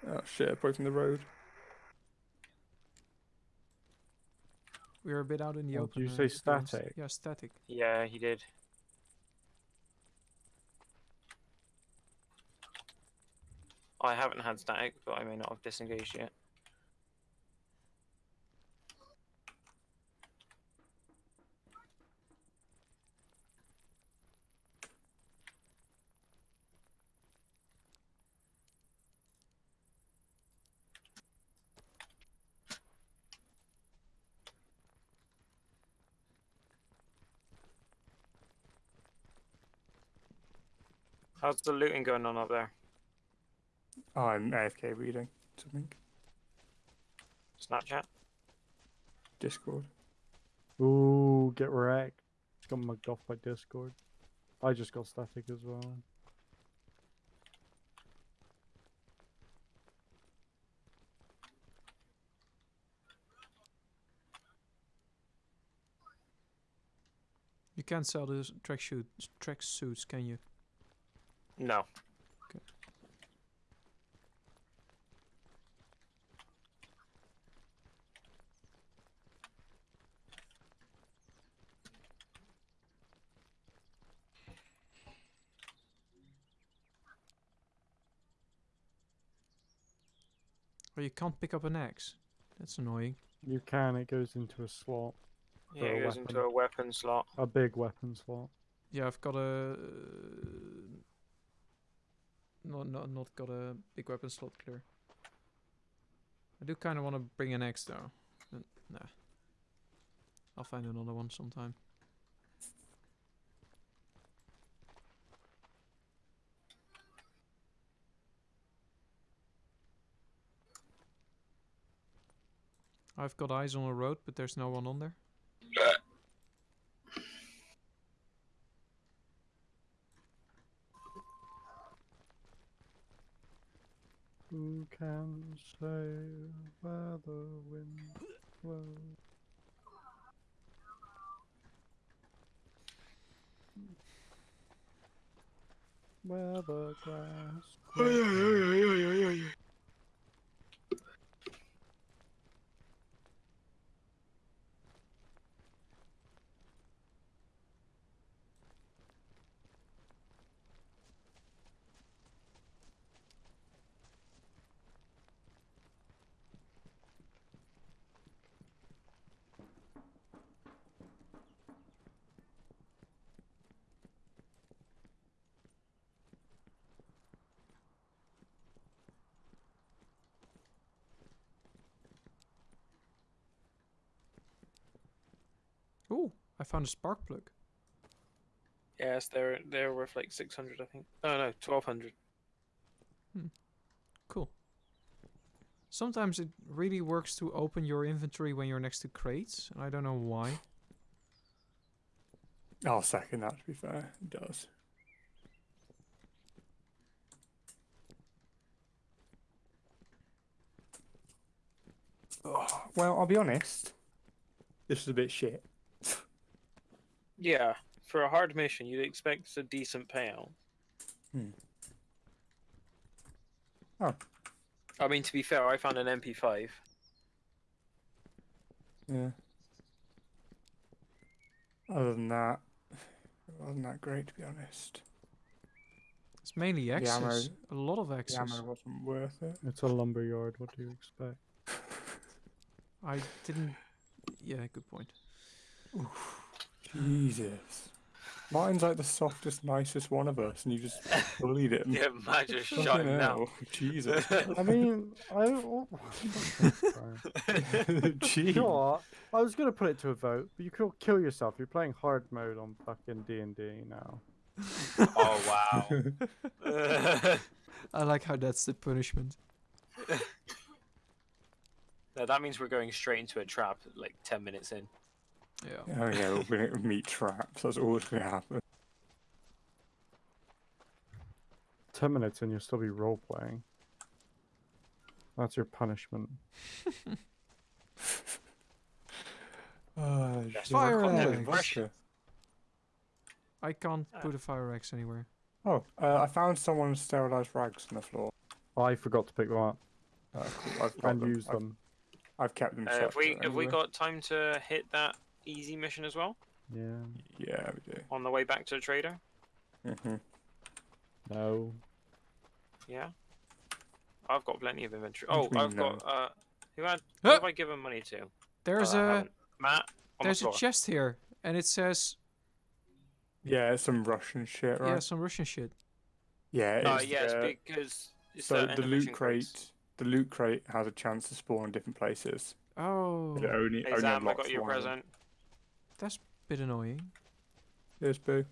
[SPEAKER 2] Oh shit! Approaching the road.
[SPEAKER 4] we are a bit out in the
[SPEAKER 1] Oh,
[SPEAKER 4] open.
[SPEAKER 1] did you say
[SPEAKER 4] to be honest.
[SPEAKER 1] static?
[SPEAKER 4] Yeah, static.
[SPEAKER 3] Yeah, he did. I haven't had static, but I may not have disengaged yet. How's the looting going on up there?
[SPEAKER 2] Oh, I'm AFK reading something.
[SPEAKER 3] Snapchat?
[SPEAKER 2] Discord.
[SPEAKER 1] Ooh, get wrecked. Got mugged off by Discord. I just got static as well.
[SPEAKER 4] You can't sell the track shoot track suits, can you?
[SPEAKER 3] No.
[SPEAKER 4] Oh, you can't pick up an axe. That's annoying.
[SPEAKER 1] You can. It goes into a slot,
[SPEAKER 3] Yeah, it goes into a weapon slot.
[SPEAKER 1] a big weapon slot.
[SPEAKER 4] Yeah, I've got a. Uh, not, not, not got a big weapon slot clear. I do kind of want to bring an axe though. But nah. I'll find another one sometime. I've got eyes on a road, but there's no one on there.
[SPEAKER 1] Who can say where the wind blows? Where the grass grows.
[SPEAKER 4] Ooh, I found a spark plug.
[SPEAKER 3] Yes, they're they're worth like six hundred, I think. Oh no, twelve hundred. Hmm.
[SPEAKER 4] Cool. Sometimes it really works to open your inventory when you're next to crates, and I don't know why.
[SPEAKER 2] I'll second that. To be fair, it does. Oh, well, I'll be honest. This is a bit shit.
[SPEAKER 3] Yeah, for a hard mission, you'd expect a decent payout.
[SPEAKER 2] Hmm. Oh.
[SPEAKER 3] I mean, to be fair, I found an MP5.
[SPEAKER 2] Yeah. Other than that, it wasn't that great to be honest.
[SPEAKER 4] It's mainly
[SPEAKER 2] ammo-
[SPEAKER 4] access. A lot of
[SPEAKER 2] The ammo wasn't worth it.
[SPEAKER 1] It's a lumber yard. What do you expect?
[SPEAKER 4] I didn't. Yeah, good point.
[SPEAKER 2] Jesus. Martin's like the softest, nicest one of us, and you just bullied him.
[SPEAKER 3] Yeah, man, just
[SPEAKER 2] Fucking
[SPEAKER 3] shot him now.
[SPEAKER 2] Jesus.
[SPEAKER 1] I mean, I. Oh,
[SPEAKER 2] Gee.
[SPEAKER 1] you know what? I was gonna put it to a vote, but you could kill yourself. You're playing hard mode on fucking D and D now.
[SPEAKER 3] oh wow.
[SPEAKER 4] I like how that's the punishment.
[SPEAKER 3] No, that means we're going straight into a trap like 10 minutes in.
[SPEAKER 4] Yeah.
[SPEAKER 2] Oh yeah, we're gonna meet traps. That's always gonna happen.
[SPEAKER 1] Ten minutes and you'll still be role playing. That's your punishment.
[SPEAKER 2] Oh,
[SPEAKER 3] That's
[SPEAKER 2] shit.
[SPEAKER 4] Fire
[SPEAKER 3] what we're
[SPEAKER 4] eggs.
[SPEAKER 3] calling it, Russia.
[SPEAKER 4] I can't
[SPEAKER 3] Ah.
[SPEAKER 4] put a fire axe anywhere.
[SPEAKER 2] Oh, uh, I found someone's sterilized rags on the floor.
[SPEAKER 1] I forgot to pick them up
[SPEAKER 2] Oh, cool. I've got
[SPEAKER 1] and
[SPEAKER 2] them.
[SPEAKER 1] use
[SPEAKER 2] I've,
[SPEAKER 1] them.
[SPEAKER 2] I've kept them.
[SPEAKER 3] Uh, have we
[SPEAKER 2] separate
[SPEAKER 3] have we got time to hit that easy mission as well
[SPEAKER 1] Yeah.
[SPEAKER 2] Yeah, we do.
[SPEAKER 3] on the way back to the trader?
[SPEAKER 2] hmm
[SPEAKER 1] No.
[SPEAKER 3] Yeah. I've got plenty of inventory. Oh, I've
[SPEAKER 2] mean,
[SPEAKER 3] got uh, who had who
[SPEAKER 4] Huh?
[SPEAKER 3] have I given money to?
[SPEAKER 4] There's
[SPEAKER 3] Oh, I
[SPEAKER 4] a
[SPEAKER 3] haven't. Matt on
[SPEAKER 4] there's
[SPEAKER 3] the
[SPEAKER 4] a chest here, and it says
[SPEAKER 2] Yeah, it's some Russian shit, right?
[SPEAKER 4] yeah some Russian shit.
[SPEAKER 2] Yeah,
[SPEAKER 3] Uh,
[SPEAKER 2] it's,
[SPEAKER 3] yes,
[SPEAKER 2] uh,
[SPEAKER 3] because it's
[SPEAKER 2] so
[SPEAKER 3] the,
[SPEAKER 2] the
[SPEAKER 3] end of
[SPEAKER 2] loot
[SPEAKER 3] mission crates.
[SPEAKER 2] crate, the loot crate has a chance to spawn in different places.
[SPEAKER 4] Oh,
[SPEAKER 2] But It only,
[SPEAKER 3] Hey
[SPEAKER 2] only
[SPEAKER 3] Zam, I
[SPEAKER 2] unlocks
[SPEAKER 3] got your
[SPEAKER 2] one
[SPEAKER 3] present.
[SPEAKER 4] That's a bit annoying.
[SPEAKER 2] Here's Boo.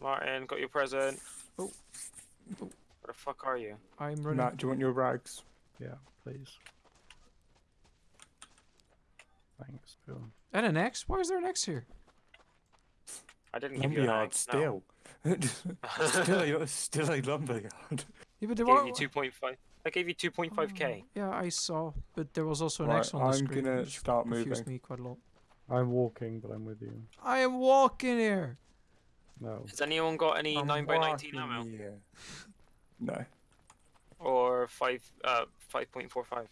[SPEAKER 3] Martin, got your present.
[SPEAKER 4] Oh. Oh.
[SPEAKER 3] Where the fuck are you?
[SPEAKER 4] I'm running.
[SPEAKER 2] Matt, do you want your rags?
[SPEAKER 1] Yeah, please. Thanks, Bill.
[SPEAKER 4] And an X? Why is there an X here?
[SPEAKER 3] I didn't give you
[SPEAKER 2] Lumberyard
[SPEAKER 3] an axe, no.
[SPEAKER 2] still. still, a, still a lumberyard.
[SPEAKER 4] Yeah, but there
[SPEAKER 3] gave
[SPEAKER 4] were.
[SPEAKER 3] you 2.5. I gave you 2.5k.
[SPEAKER 4] Oh, yeah, I saw, but there was also an
[SPEAKER 2] Right,
[SPEAKER 4] X on the
[SPEAKER 2] I'm
[SPEAKER 4] screen.
[SPEAKER 2] gonna
[SPEAKER 4] which
[SPEAKER 2] start
[SPEAKER 4] confused
[SPEAKER 2] moving.
[SPEAKER 4] me quite a lot.
[SPEAKER 1] I'm walking, but I'm with you.
[SPEAKER 4] I am walking here.
[SPEAKER 1] No.
[SPEAKER 3] Has anyone got any
[SPEAKER 2] I'm
[SPEAKER 3] 9 by 19
[SPEAKER 2] walking
[SPEAKER 3] ammo
[SPEAKER 2] here. No.
[SPEAKER 3] or 5 uh 5.45?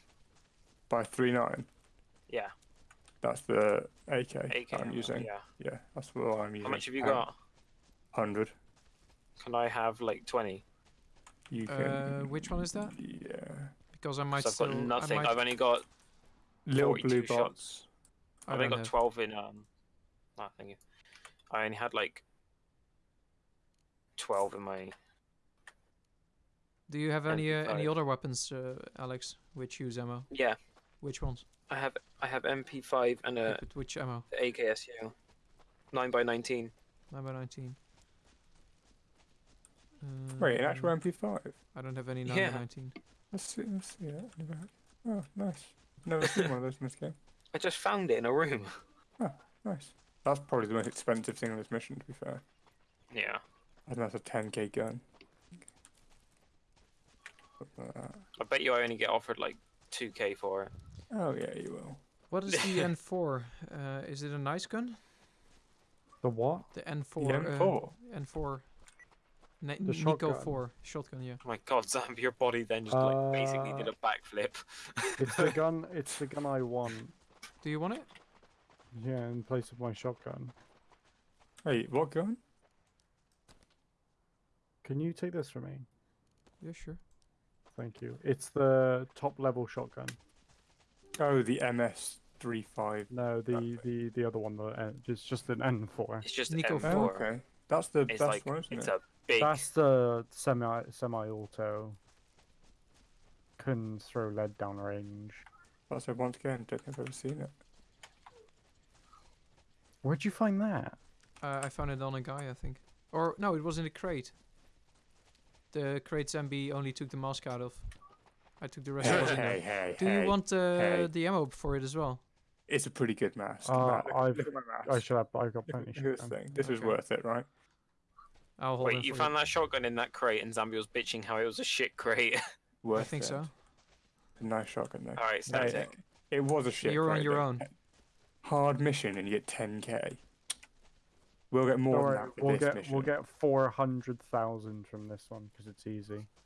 [SPEAKER 2] By three nine.
[SPEAKER 3] Yeah,
[SPEAKER 2] That's the AK,
[SPEAKER 3] AK.
[SPEAKER 2] I'm
[SPEAKER 3] ammo,
[SPEAKER 2] using.
[SPEAKER 3] Yeah.
[SPEAKER 2] Yeah, that's what I'm using.
[SPEAKER 3] How much have you got?
[SPEAKER 2] Hundred.
[SPEAKER 3] Can I have like 20?
[SPEAKER 2] You can.
[SPEAKER 4] Uh, which one is that?
[SPEAKER 2] Yeah.
[SPEAKER 4] Because I might
[SPEAKER 3] 'Cause I've
[SPEAKER 4] still.
[SPEAKER 3] got
[SPEAKER 4] I
[SPEAKER 3] nothing.
[SPEAKER 4] might-
[SPEAKER 3] I've only got
[SPEAKER 2] Little blue
[SPEAKER 3] shots.
[SPEAKER 2] box.
[SPEAKER 4] I
[SPEAKER 3] I've only got
[SPEAKER 4] have-
[SPEAKER 3] 12 in um nothing. I only had like 12 in my
[SPEAKER 4] Do you have any uh, any other weapons, uh, Alex, which use ammo?
[SPEAKER 3] Yeah,
[SPEAKER 4] Which ones?
[SPEAKER 3] I have I have MP5 and a
[SPEAKER 4] but which ammo?
[SPEAKER 3] AKSU. 9 by 19
[SPEAKER 4] 9 by 19.
[SPEAKER 2] Wait, an actual
[SPEAKER 4] Um,
[SPEAKER 2] MP5.
[SPEAKER 4] I don't have any 9
[SPEAKER 3] Yeah.
[SPEAKER 4] by 19.
[SPEAKER 2] Let's see. Let's see that. Oh, nice. Never seen one of those in this game.
[SPEAKER 3] I just found it in a room.
[SPEAKER 2] Oh, Nice. That's probably the most expensive thing on this mission. To be fair,
[SPEAKER 3] Yeah.
[SPEAKER 2] I think that's a 10k gun. Something like that.
[SPEAKER 3] I bet you I only get offered like 2k for it.
[SPEAKER 2] Oh yeah, you will.
[SPEAKER 4] What is the N4? Uh, is it a nice gun?
[SPEAKER 1] The what?
[SPEAKER 4] The N4.
[SPEAKER 2] The
[SPEAKER 4] uh,
[SPEAKER 2] M4?
[SPEAKER 4] N4. Na-
[SPEAKER 1] The
[SPEAKER 4] Nico
[SPEAKER 1] shotgun.
[SPEAKER 4] 4 shotgun, yeah.
[SPEAKER 3] Oh my god, Zam, your body then just like basically did
[SPEAKER 1] Uh,
[SPEAKER 3] a backflip.
[SPEAKER 1] It's the gun. It's the gun I want.
[SPEAKER 4] Do you want it?
[SPEAKER 1] Yeah, in place of my shotgun.
[SPEAKER 2] Hey, what gun?
[SPEAKER 1] Can you take this from me?
[SPEAKER 4] Yeah, sure.
[SPEAKER 1] Thank you. It's the top level shotgun.
[SPEAKER 2] Oh, the MS35.
[SPEAKER 1] No, the the the other one. The N- it's just an N4.
[SPEAKER 3] It's just
[SPEAKER 4] Nico
[SPEAKER 3] M4.
[SPEAKER 2] Oh, okay. That's the
[SPEAKER 3] It's
[SPEAKER 2] best
[SPEAKER 3] like
[SPEAKER 2] one, isn't
[SPEAKER 3] it's
[SPEAKER 2] it?
[SPEAKER 3] a big.
[SPEAKER 1] That's the semi semi auto. Can throw lead down range.
[SPEAKER 2] That's it once again. Don't think I've ever seen it.
[SPEAKER 1] Where'd you find that?
[SPEAKER 4] Uh, I found it on a guy, I think. Or, no, it was in a crate. The crate Zambi only took the mask out of. I took the rest
[SPEAKER 2] Hey,
[SPEAKER 4] of it
[SPEAKER 2] hey, hey,
[SPEAKER 4] Do
[SPEAKER 2] hey.
[SPEAKER 4] you want uh,
[SPEAKER 2] hey.
[SPEAKER 4] the ammo for it as well?
[SPEAKER 2] It's a pretty good mask.
[SPEAKER 1] Uh,
[SPEAKER 2] look,
[SPEAKER 1] I've-
[SPEAKER 2] look at my mask.
[SPEAKER 1] I should have. I got plenty.
[SPEAKER 2] at- look this
[SPEAKER 1] shotgun.
[SPEAKER 2] thing. This is worth it, right?
[SPEAKER 4] I'll hold
[SPEAKER 3] Wait, you
[SPEAKER 4] for
[SPEAKER 3] found that shotgun in that crate, and Zambi was bitching how it was a shit crate.
[SPEAKER 2] Worth
[SPEAKER 4] I think
[SPEAKER 2] it.
[SPEAKER 4] so.
[SPEAKER 2] A nice shotgun though.
[SPEAKER 3] All right,
[SPEAKER 2] Hey,
[SPEAKER 3] static.
[SPEAKER 2] it was a shit.
[SPEAKER 4] you're on your own.
[SPEAKER 2] hard mission and you get 10k. We'll get more
[SPEAKER 1] Don't
[SPEAKER 2] than that for
[SPEAKER 1] we'll
[SPEAKER 2] this
[SPEAKER 1] get
[SPEAKER 2] mission.
[SPEAKER 1] we'll get four hundred thousand from this one because it's easy.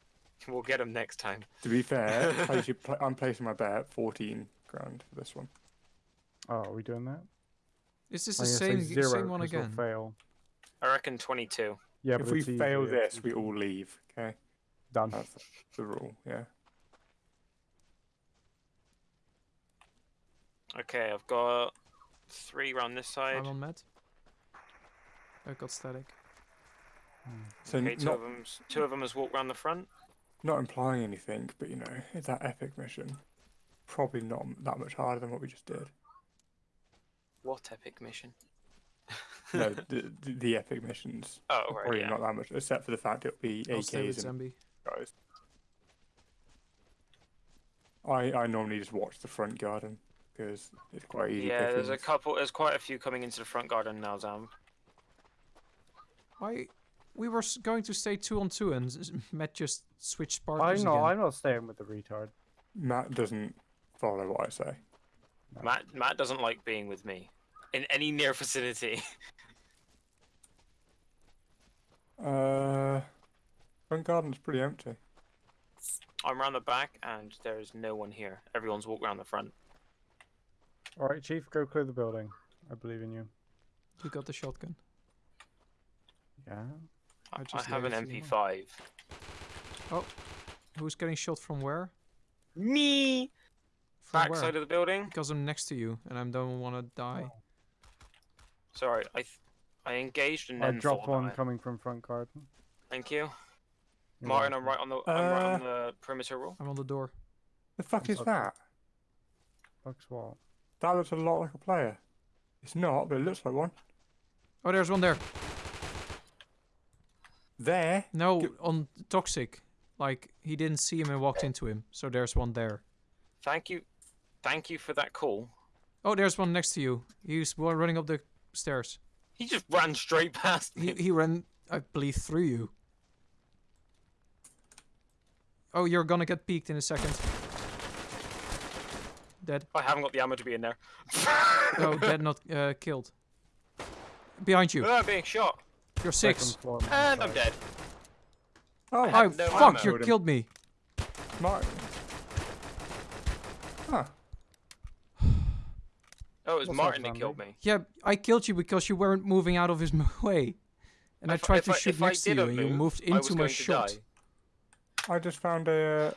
[SPEAKER 3] We'll get them next time.
[SPEAKER 2] To be fair, I should pla I'm placing my bet 14 grand for this one.
[SPEAKER 1] Oh, are we doing that?
[SPEAKER 4] Is this the same
[SPEAKER 1] zero
[SPEAKER 4] same one
[SPEAKER 1] 'cause we'll
[SPEAKER 4] again?
[SPEAKER 1] fail.
[SPEAKER 3] I reckon 22.
[SPEAKER 1] Yeah,
[SPEAKER 2] if we fail
[SPEAKER 1] easy,
[SPEAKER 2] this, we all leave. Okay,
[SPEAKER 1] done.
[SPEAKER 2] that's the rule. Yeah.
[SPEAKER 3] Okay, I've got three round this side.
[SPEAKER 4] I'm on med. I got static. Hmm.
[SPEAKER 2] So
[SPEAKER 3] Okay, two
[SPEAKER 2] not
[SPEAKER 3] of them. Two of them has walked round the front.
[SPEAKER 2] not implying anything, but you know, it's that epic mission. Probably not that much harder than what we just did.
[SPEAKER 3] What epic mission?
[SPEAKER 2] No, the, the, the epic missions.
[SPEAKER 3] Oh
[SPEAKER 2] are
[SPEAKER 3] right,
[SPEAKER 2] Probably
[SPEAKER 3] yeah.
[SPEAKER 2] not that much, except for the fact it'll be
[SPEAKER 4] I'll
[SPEAKER 2] AKs and guys. I I normally just watch the front garden because it's quite easy.
[SPEAKER 3] Yeah, there's a couple. There's quite a few coming into the front garden now, Zam.
[SPEAKER 4] Why? We were going to stay two on two, and Matt just switched partners.
[SPEAKER 1] I
[SPEAKER 4] partners
[SPEAKER 1] know.
[SPEAKER 4] again.
[SPEAKER 1] I'm not staying with the retard.
[SPEAKER 2] Matt doesn't follow what I say.
[SPEAKER 3] Matt Matt doesn't like being with me in any near vicinity.
[SPEAKER 2] Uh, front garden's pretty empty.
[SPEAKER 3] I'm round the back, and there's no one here. Everyone's walked round the front.
[SPEAKER 1] All right, Chief, go clear the building. I believe in you.
[SPEAKER 4] You got the shotgun.
[SPEAKER 1] Yeah.
[SPEAKER 3] I,
[SPEAKER 4] I
[SPEAKER 3] I have an
[SPEAKER 4] laid it to you.
[SPEAKER 3] MP5.
[SPEAKER 4] Oh, Who's getting shot from where?
[SPEAKER 3] Me.
[SPEAKER 4] From
[SPEAKER 3] Back
[SPEAKER 4] where?
[SPEAKER 3] side of the building.
[SPEAKER 4] Because I'm next to you, and I don't want to die.
[SPEAKER 3] Sorry, I th- I engaged and
[SPEAKER 1] I
[SPEAKER 3] then
[SPEAKER 1] dropped one
[SPEAKER 3] about it.
[SPEAKER 1] coming from front garden.
[SPEAKER 3] Thank you,
[SPEAKER 1] You're
[SPEAKER 3] Martin. I'm right on the I'm right on
[SPEAKER 2] Uh,
[SPEAKER 3] the perimeter wall.
[SPEAKER 4] I'm on the door.
[SPEAKER 2] The fuck is
[SPEAKER 1] Okay.
[SPEAKER 2] that?
[SPEAKER 1] Fuck's what?
[SPEAKER 2] That looks a lot like a player. It's not, but it looks like one.
[SPEAKER 4] Oh, there's one there.
[SPEAKER 2] There.
[SPEAKER 4] No,
[SPEAKER 2] G-
[SPEAKER 4] on toxic. Like he didn't see him and walked into him. So there's one there.
[SPEAKER 3] Thank you, thank you for that call.
[SPEAKER 4] Oh, there's one next to you. He's wa- running up the stairs.
[SPEAKER 3] He just ran straight past
[SPEAKER 4] He he ran, I believe, through you. Oh, you're gonna get peeked in a second. Dead.
[SPEAKER 3] I haven't got the ammo to be in there.
[SPEAKER 4] Oh, dead, not uh, killed. Behind you.
[SPEAKER 3] Ah, being shot,
[SPEAKER 4] You're six.
[SPEAKER 1] floor,
[SPEAKER 3] and I'm dead.
[SPEAKER 2] Oh,
[SPEAKER 3] I
[SPEAKER 4] Oh,
[SPEAKER 3] no
[SPEAKER 4] fuck! You killed me.
[SPEAKER 2] Martin. Huh.
[SPEAKER 3] Oh, it was
[SPEAKER 1] What's
[SPEAKER 3] Martin that killed me.
[SPEAKER 4] Yeah, I killed you because you weren't moving out of his way. And I tried
[SPEAKER 3] if
[SPEAKER 4] to shoot next to you,
[SPEAKER 3] didn't
[SPEAKER 4] and you moved into my shot.
[SPEAKER 2] I just found a uh,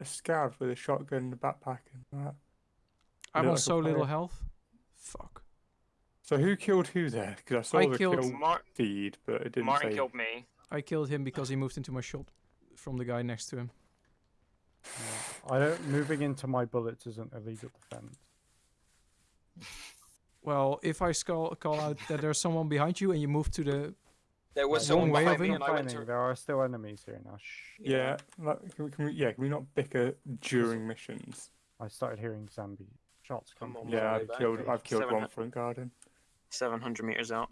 [SPEAKER 2] a scav with a shotgun in the backpack and that.
[SPEAKER 4] I'm on
[SPEAKER 2] like
[SPEAKER 4] so little health. Fuck.
[SPEAKER 2] So who killed who there? Because I saw
[SPEAKER 4] I
[SPEAKER 2] the
[SPEAKER 4] killed-
[SPEAKER 2] kill
[SPEAKER 3] Mar-
[SPEAKER 2] feed, but it didn't
[SPEAKER 3] Martin
[SPEAKER 2] say.
[SPEAKER 3] killed me.
[SPEAKER 4] I killed him because he moved into my shot from the guy next to him.
[SPEAKER 1] Yeah. I don't. Moving into my bullets isn't illegal defense.
[SPEAKER 4] Well, if I call, call out that there's someone behind you and you move to the
[SPEAKER 3] There was
[SPEAKER 4] Wrong
[SPEAKER 3] someone
[SPEAKER 4] way
[SPEAKER 3] behind
[SPEAKER 4] of
[SPEAKER 3] me, and I went to.
[SPEAKER 1] There are still enemies here now. Shh.
[SPEAKER 2] Yeah, like, can we, can we, yeah, can we not bicker during missions?
[SPEAKER 1] I started hearing zombie shots come.
[SPEAKER 3] On
[SPEAKER 2] Yeah, I've killed. I've killed one
[SPEAKER 3] hu-
[SPEAKER 2] front garden.
[SPEAKER 3] 700 meters out.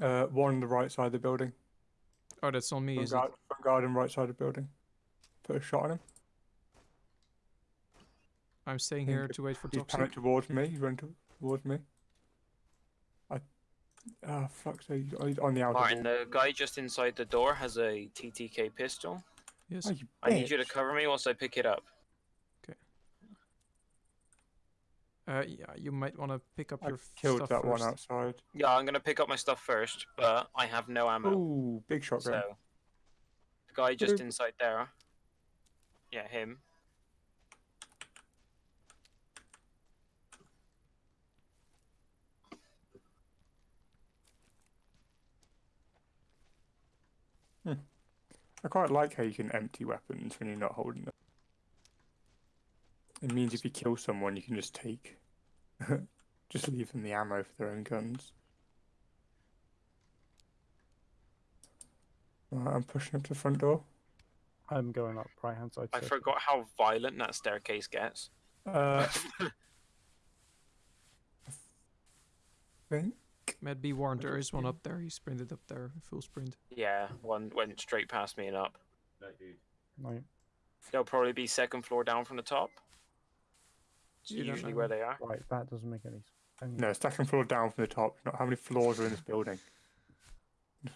[SPEAKER 2] Uh, one on the right side of the building.
[SPEAKER 4] Oh, that's on me,
[SPEAKER 2] Front,
[SPEAKER 4] is it?
[SPEAKER 2] guard, front garden, right side of the building. Put a shot on him.
[SPEAKER 4] I'm staying here to wait for
[SPEAKER 2] He's
[SPEAKER 4] toxic.
[SPEAKER 2] panicked towards me. He's running towards me. I. Ah, fuck. So he's, oh, on the outer
[SPEAKER 3] Martin,
[SPEAKER 2] wall.
[SPEAKER 3] the guy just inside the door has a TTK pistol.
[SPEAKER 4] Yes.
[SPEAKER 2] Oh,
[SPEAKER 3] I need you to cover me whilst I pick it up. Okay.
[SPEAKER 4] Uh, yeah, you might want to pick up
[SPEAKER 2] I
[SPEAKER 4] your f-
[SPEAKER 2] killed
[SPEAKER 4] stuff
[SPEAKER 2] that one
[SPEAKER 4] first.
[SPEAKER 2] outside.
[SPEAKER 3] Yeah, I'm gonna pick up my stuff first, but I have no ammo.
[SPEAKER 2] Ooh, big shotgun.
[SPEAKER 3] So, the guy just
[SPEAKER 2] Oop.
[SPEAKER 3] inside there. Yeah, him.
[SPEAKER 2] I quite like how you can empty weapons when you're not holding them. It means if you kill someone, you can just take, just leave them the ammo for their own guns. Right, I'm pushing up to the front door.
[SPEAKER 1] I'm going up right hand side.
[SPEAKER 3] I
[SPEAKER 1] circle.
[SPEAKER 3] forgot how violent that staircase gets.
[SPEAKER 2] Uh, think
[SPEAKER 4] Matt, be warned, there is one up there. He sprinted up there, full sprint.
[SPEAKER 3] yeah, one went straight past me and up.
[SPEAKER 1] Right.
[SPEAKER 3] They'll probably be second floor down from the top. It's
[SPEAKER 4] You
[SPEAKER 3] usually where they are.
[SPEAKER 1] Right, that doesn't make any sense.
[SPEAKER 2] No, second floor down from the top. Not how many floors are in this building.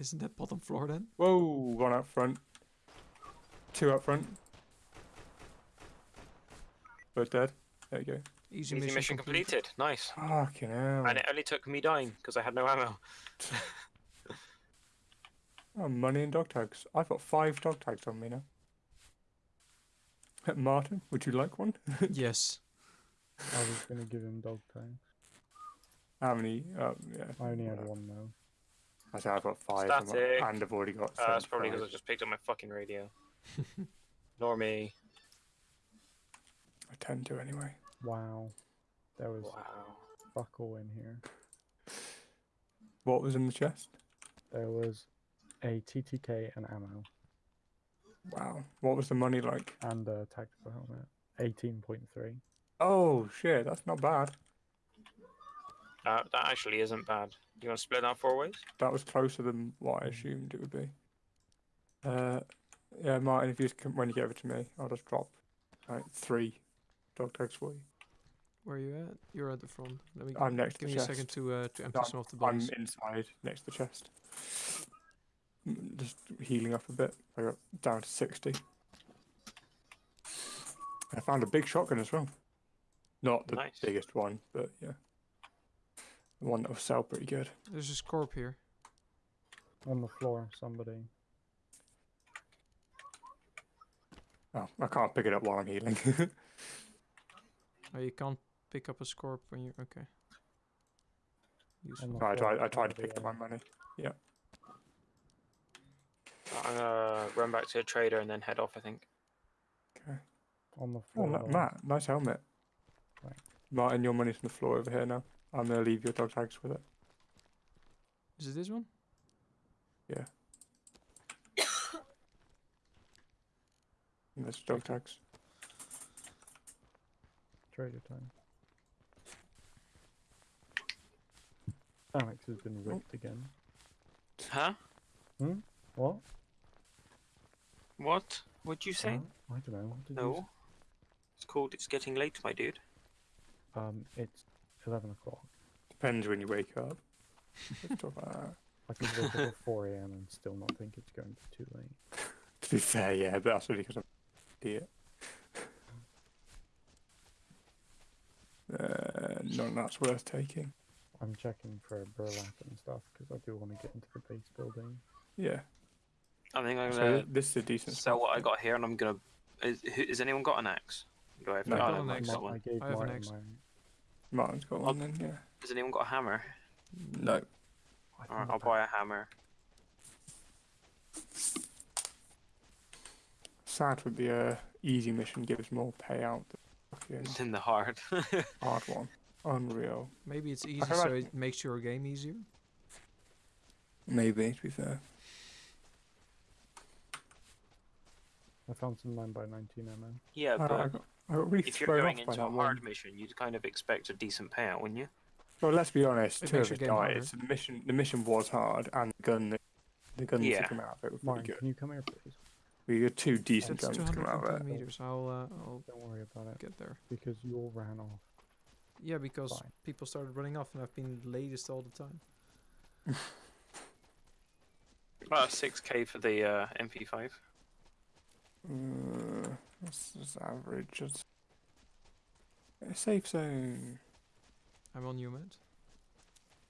[SPEAKER 4] Isn't that bottom floor then?
[SPEAKER 2] Whoa, one up front. Two up front. Both dead. There you go.
[SPEAKER 4] Easy,
[SPEAKER 3] Easy mission, completed. Nice.
[SPEAKER 2] Fucking hell.
[SPEAKER 3] And it only took me dying because I had no ammo.
[SPEAKER 2] Oh, money and dog tags. I've got five dog tags on me now. Martin, would you like one?
[SPEAKER 4] yes.
[SPEAKER 1] I was gonna give him dog tags.
[SPEAKER 2] How many? Oh, yeah.
[SPEAKER 1] I only had
[SPEAKER 2] uh,
[SPEAKER 1] one now.
[SPEAKER 2] I said I've got five, and
[SPEAKER 3] Static.
[SPEAKER 2] I- and I've already got.
[SPEAKER 3] Uh, that's probably because I
[SPEAKER 2] 75.
[SPEAKER 3] just picked up my fucking radio. Nor me.
[SPEAKER 2] I tend to anyway.
[SPEAKER 1] Wow, there was
[SPEAKER 3] Wow.
[SPEAKER 1] fuck all in here.
[SPEAKER 2] What was in the chest?
[SPEAKER 1] There was a TTK and ammo
[SPEAKER 2] Wow. What was the money like?
[SPEAKER 1] and a tactical helmet. Eighteen point three.
[SPEAKER 2] Oh shit, that's not bad.
[SPEAKER 3] Uh, that actually isn't bad. Do you want to split that four ways?
[SPEAKER 2] That was closer than what I assumed it would be. Uh, yeah, Martin, if you just come, when you get over to me, I'll just drop like three dog tags for you.
[SPEAKER 4] Where are you at? You're at the front. Let me
[SPEAKER 2] I'm next to
[SPEAKER 4] give
[SPEAKER 2] the
[SPEAKER 4] me a second to uh, to empty
[SPEAKER 2] I'm-
[SPEAKER 4] some of the
[SPEAKER 2] I'm inside next to the chest. Just healing up a bit. I got down to 60. I found a big shotgun as well. Not the
[SPEAKER 3] Nice.
[SPEAKER 2] biggest one, but yeah. The one that will sell pretty good.
[SPEAKER 4] There's a scorp here.
[SPEAKER 1] On the floor, somebody.
[SPEAKER 2] Oh, I can't pick it up while I'm healing.
[SPEAKER 4] Oh, you can't pick up a scorp when you're okay. Useful.
[SPEAKER 1] On the
[SPEAKER 2] No, I tried, I tried to pick up my money.
[SPEAKER 3] I'm gonna run back to the trader and then head off. I think.
[SPEAKER 2] Okay.
[SPEAKER 1] On the
[SPEAKER 2] Oh,
[SPEAKER 1] floor.
[SPEAKER 2] Ma-
[SPEAKER 1] though.
[SPEAKER 2] Matt, nice helmet.
[SPEAKER 1] Right.
[SPEAKER 2] Martin, your money's on the floor over here now. I'm going to leave your dog tags with it.
[SPEAKER 4] Is it this one?
[SPEAKER 2] And there's dog tags.
[SPEAKER 1] Trader time. Alex has been ripped again.
[SPEAKER 3] Huh? Hmm?
[SPEAKER 1] What?
[SPEAKER 3] What? What'd you say?
[SPEAKER 1] Huh? I don't know. What did you
[SPEAKER 3] No. It's called. It's getting late, my dude.
[SPEAKER 1] Um, it's eleven o'clock.
[SPEAKER 2] Depends when you wake up. Let's talk about that.
[SPEAKER 1] I can wake up at four a.m. and still not think it's going to be too late.
[SPEAKER 2] To be fair, yeah, but that's only because I'm an idiot. Uh, none that's worth taking.
[SPEAKER 1] I'm checking for burlap and stuff because I do want to get into the base building.
[SPEAKER 2] Yeah.
[SPEAKER 3] I think I'm gonna so
[SPEAKER 2] this is a decent.
[SPEAKER 3] sell
[SPEAKER 2] spot,
[SPEAKER 3] what I
[SPEAKER 2] think.
[SPEAKER 3] got here, and I'm gonna. Is, who- has anyone got an axe? Do I have?
[SPEAKER 2] No.
[SPEAKER 3] oh,
[SPEAKER 2] Got
[SPEAKER 3] no,
[SPEAKER 4] an
[SPEAKER 3] Mike's
[SPEAKER 4] axe.
[SPEAKER 3] got
[SPEAKER 1] Ma- I
[SPEAKER 3] one.
[SPEAKER 1] gave
[SPEAKER 4] I have an
[SPEAKER 1] Martin
[SPEAKER 4] axe.
[SPEAKER 1] my.
[SPEAKER 2] Martin's got one then, yeah.
[SPEAKER 3] Has anyone got a hammer?
[SPEAKER 2] No.
[SPEAKER 3] Alright, I'll buy a hammer.
[SPEAKER 2] Sad would be a easy mission, gives more payout. than fucking
[SPEAKER 3] It's in the hard.
[SPEAKER 2] hard one. Unreal.
[SPEAKER 4] Maybe it's easy, so
[SPEAKER 2] imagine-
[SPEAKER 4] it makes your game easier.
[SPEAKER 2] Maybe, to be fair.
[SPEAKER 1] I found some nine by nineteen ammo.
[SPEAKER 3] yeah,
[SPEAKER 2] I, I
[SPEAKER 3] but
[SPEAKER 2] got, I got really
[SPEAKER 3] if you're going into a
[SPEAKER 2] that
[SPEAKER 3] hard
[SPEAKER 2] one.
[SPEAKER 3] mission, you'd kind of expect a decent payout, wouldn't you?
[SPEAKER 2] Well, let's be honest.
[SPEAKER 4] It
[SPEAKER 2] two of
[SPEAKER 4] your
[SPEAKER 2] us died.
[SPEAKER 4] harder.
[SPEAKER 2] The mission, the mission was hard, and the gun, that- the gun that
[SPEAKER 3] Yeah.
[SPEAKER 2] took him out of it was pretty
[SPEAKER 1] Martin,
[SPEAKER 2] good.
[SPEAKER 1] can you come here, please?
[SPEAKER 2] We got two decent
[SPEAKER 4] That's
[SPEAKER 2] guns to come out of it.
[SPEAKER 4] meters. I'll uh, I'll
[SPEAKER 1] Don't worry about it
[SPEAKER 4] get there.
[SPEAKER 1] because you all ran off.
[SPEAKER 4] Yeah, because
[SPEAKER 1] Fine.
[SPEAKER 4] people started running off, and I've been latest all the time.
[SPEAKER 3] About six k for the uh, MP5.
[SPEAKER 2] Uh, this is average. It's a safe zone.
[SPEAKER 4] I'm on you, Matt.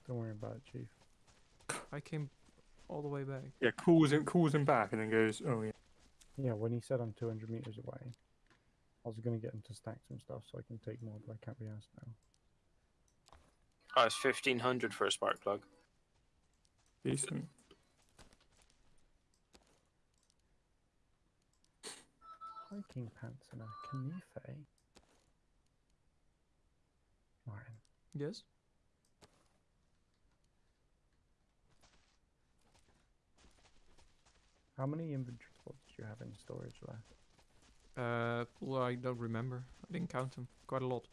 [SPEAKER 1] Don't worry about it, Chief.
[SPEAKER 4] I came all the way back.
[SPEAKER 2] Yeah, calls him, calls him back, and then goes, "Oh yeah."
[SPEAKER 1] Yeah, when he said I'm 200 meters away, I was gonna get them to stack some stuff so I can take more, but I can't be asked now.
[SPEAKER 3] Oh, it's fifteen hundred for a spark plug.
[SPEAKER 2] Decent.
[SPEAKER 1] Hiking pants and a canife. Eh? Martin,
[SPEAKER 4] Yes.
[SPEAKER 1] how many inventory spots do you have in storage left?
[SPEAKER 4] Uh, I don't remember. I didn't count them. Quite a lot.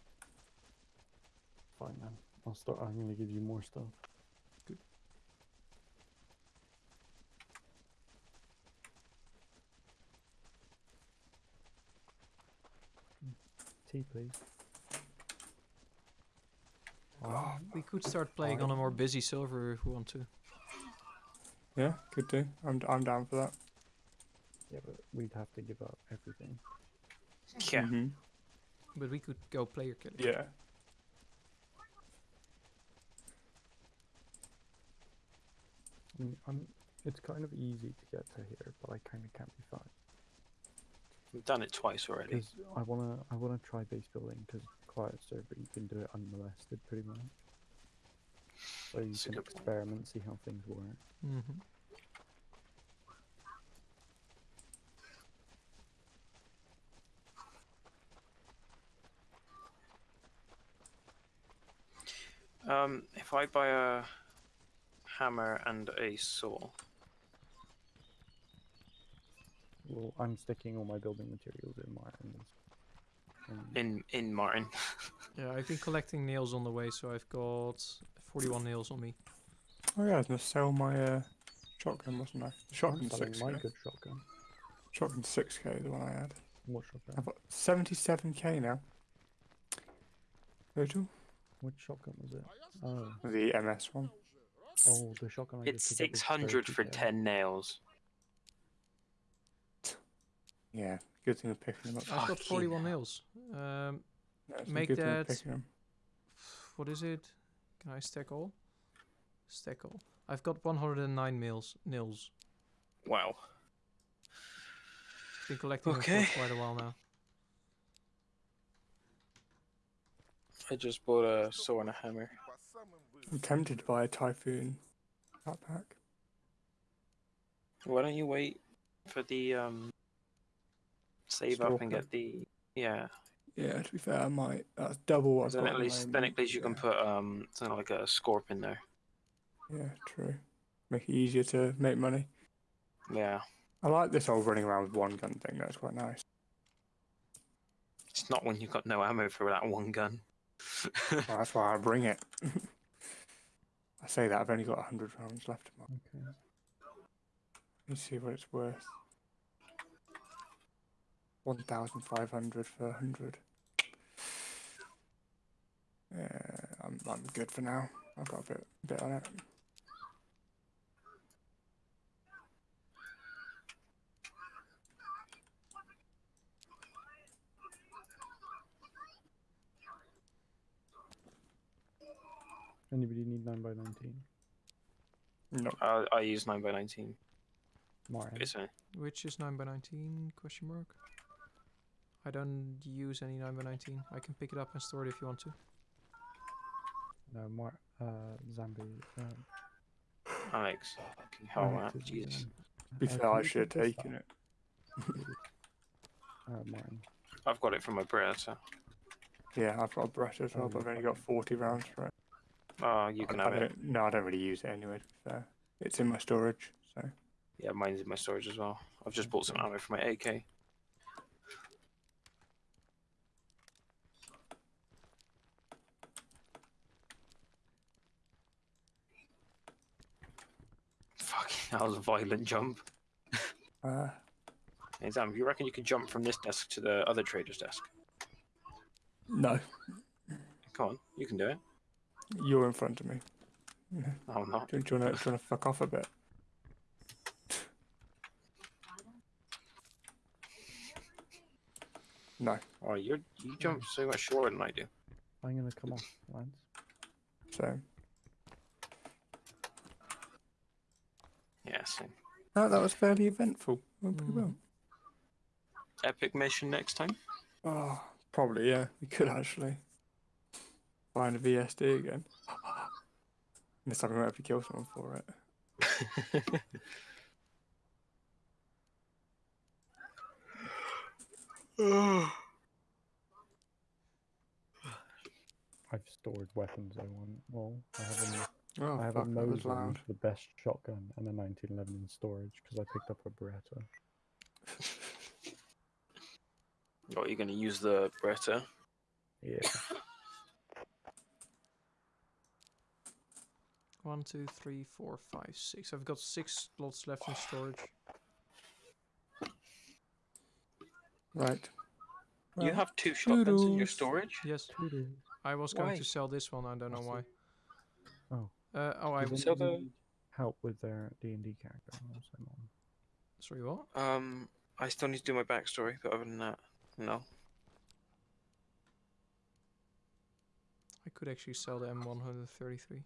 [SPEAKER 1] Fine then. I'll start. I'm gonna give you more stuff. Good. Hmm. Tea, please.
[SPEAKER 2] Oh, oh,
[SPEAKER 4] we could start playing on a more busy silver if we want to.
[SPEAKER 2] Yeah, could do. I'm I'm down for that.
[SPEAKER 1] Yeah, but we'd have to give up everything.
[SPEAKER 3] Yeah.
[SPEAKER 2] Mhm.
[SPEAKER 4] But we could go player killing.
[SPEAKER 2] Yeah.
[SPEAKER 1] I mean, I'm, it's kind of easy to get to here, but I kind of can't be fine.
[SPEAKER 3] We've done it twice already.
[SPEAKER 1] Because I wanna, I wanna try base building. Because quiet server, you can do it unmolested, pretty much. So you
[SPEAKER 3] That's
[SPEAKER 1] can
[SPEAKER 3] good point.
[SPEAKER 1] experiment, see how things work.
[SPEAKER 4] Mm-hmm.
[SPEAKER 3] Um, if I buy a hammer and a saw,
[SPEAKER 1] Well, I'm sticking all my building materials in Martin's. And
[SPEAKER 3] in in Martin,
[SPEAKER 4] Yeah, I've been collecting nails on the way, so I've got 41 nails on me.
[SPEAKER 2] Oh yeah, I was gonna sell my uh, shotgun, wasn't I? Shotgun
[SPEAKER 1] I'm
[SPEAKER 2] shotgun's
[SPEAKER 1] selling
[SPEAKER 2] six
[SPEAKER 1] my
[SPEAKER 2] k.
[SPEAKER 1] good shotgun.
[SPEAKER 2] Shotgun's six k, the one I had.
[SPEAKER 1] What shotgun?
[SPEAKER 2] I've got seventy-seven k now. Virgil,
[SPEAKER 1] Which shotgun was it? Oh,
[SPEAKER 2] the MS one.
[SPEAKER 1] oh, the shotgun. I
[SPEAKER 3] it's
[SPEAKER 1] just picked up
[SPEAKER 3] six
[SPEAKER 1] was
[SPEAKER 3] hundred for
[SPEAKER 1] 30K.
[SPEAKER 3] ten nails.
[SPEAKER 2] Yeah, good thing of picking them up.
[SPEAKER 4] I've got 41
[SPEAKER 3] hell.
[SPEAKER 4] nails. Um,
[SPEAKER 2] Yeah,
[SPEAKER 4] make
[SPEAKER 2] good thing of
[SPEAKER 4] that-
[SPEAKER 2] picking 'em.
[SPEAKER 4] what is it? Can I stack all? Stack all. I've got 109 nails. Nails.
[SPEAKER 3] Wow.
[SPEAKER 4] Been collecting them
[SPEAKER 3] Okay.
[SPEAKER 4] for quite a while now.
[SPEAKER 3] I just bought a saw and a hammer.
[SPEAKER 2] I'm tempted to buy a Typhoon backpack.
[SPEAKER 3] Why don't you wait for the um save up and get the yeah?
[SPEAKER 2] Yeah, to be fair, I might. That's double what I've
[SPEAKER 3] Then
[SPEAKER 2] got
[SPEAKER 3] at least then at least you can put um something like a scorp in there.
[SPEAKER 2] Yeah, true. Make it easier to make money.
[SPEAKER 3] Yeah,
[SPEAKER 2] I like this old running around with one gun thing. That's quite nice.
[SPEAKER 3] it's not when you've got no ammo for that one gun.
[SPEAKER 2] Well, that's why I bring it. I say that I've only got hundred rounds left.
[SPEAKER 1] Okay.
[SPEAKER 2] Let's see what it's worth. One thousand five hundred for a hundred. Yeah, I'm I'm good for now. I've got a bit bit on it.
[SPEAKER 1] Anybody need nine by nineteen?
[SPEAKER 2] No,
[SPEAKER 3] I, I use nine by nineteen.
[SPEAKER 1] Martin.
[SPEAKER 3] Basically.
[SPEAKER 4] Which is 9 by 19 question mark. I don't use any 9 by 19 I can pick it up and store it if you want to.
[SPEAKER 1] No, Mar. Uh, Zambi. Um,
[SPEAKER 3] Alex. Fucking hell, man. Jesus.
[SPEAKER 1] um,
[SPEAKER 2] to be
[SPEAKER 1] uh,
[SPEAKER 2] fair, I should have taken it.
[SPEAKER 1] please? Uh,
[SPEAKER 3] I've got it from my Beretta.
[SPEAKER 2] Yeah, I've got a Beretta as well,
[SPEAKER 1] Oh,
[SPEAKER 2] but I've only got forty rounds for it.
[SPEAKER 3] Oh, you can
[SPEAKER 2] I
[SPEAKER 3] have it.
[SPEAKER 2] don't- No, I don't really use it anyway. Fair, it's in my storage. So
[SPEAKER 3] Yeah, mine's in my storage as well. I've just bought some ammo for my AK. Fucking, that was a violent jump.
[SPEAKER 2] uh,
[SPEAKER 3] Hey, Zam, you reckon you can jump from this desk to the other trader's desk?
[SPEAKER 2] no,
[SPEAKER 3] Come on, you can do it.
[SPEAKER 2] You're in front of me. Yeah.
[SPEAKER 3] Oh, I'm not.
[SPEAKER 2] Do, do you want to do you wanna fuck off a bit? No.
[SPEAKER 3] Oh, you're you jump so much shorter than I do.
[SPEAKER 1] I'm gonna come off, Lance.
[SPEAKER 2] So
[SPEAKER 3] Yeah, same.
[SPEAKER 2] oh, that was fairly eventful. Went pretty mm. well.
[SPEAKER 3] Epic mission next time.
[SPEAKER 2] Oh, probably yeah. We could actually find a VSD again. this time we won't have to kill someone for it.
[SPEAKER 1] I've stored weapons I want. Well, I have a,
[SPEAKER 2] Oh,
[SPEAKER 1] I have a
[SPEAKER 2] fuck, that
[SPEAKER 1] Mosin, the best shotgun, and a 1911 in storage because I picked up a Beretta.
[SPEAKER 3] Oh, you're gonna use the Beretta.
[SPEAKER 1] Yeah.
[SPEAKER 4] One, two, three, four, five, six. I've got six slots left in storage.
[SPEAKER 2] Right.
[SPEAKER 3] You have two shotguns in your storage?
[SPEAKER 4] Yes,
[SPEAKER 1] Voodoo.
[SPEAKER 4] I was going
[SPEAKER 3] Why?
[SPEAKER 4] to sell this one. I don't know
[SPEAKER 1] What's
[SPEAKER 4] why.
[SPEAKER 1] Oh.
[SPEAKER 4] Uh, oh, I.
[SPEAKER 1] Does
[SPEAKER 3] So
[SPEAKER 1] anybody
[SPEAKER 3] the-
[SPEAKER 1] help with their D and D character. I'll.
[SPEAKER 4] Sorry, what?
[SPEAKER 3] Um, I still need to do my backstory, but other than that, no.
[SPEAKER 4] I could actually sell the M133.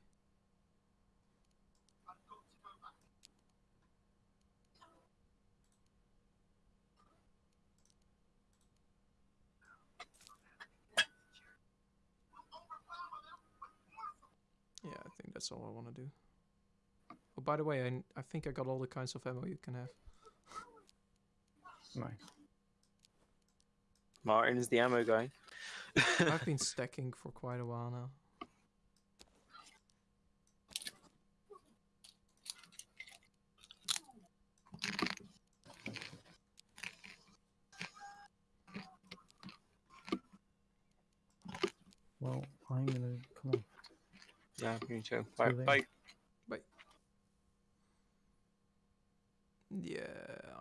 [SPEAKER 4] Yeah, I think that's all I want to do. Oh, by the way, I, I think I got all the kinds of ammo you can have.
[SPEAKER 1] Nice.
[SPEAKER 3] Martin is the ammo guy.
[SPEAKER 4] I've been stacking for quite a while now.
[SPEAKER 1] Well, I'm gonna come on.
[SPEAKER 3] Yeah, me too. Bye.
[SPEAKER 1] then.
[SPEAKER 3] Bye.
[SPEAKER 4] Yeah,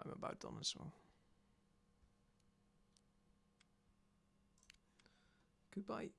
[SPEAKER 4] I'm about done as well. Goodbye.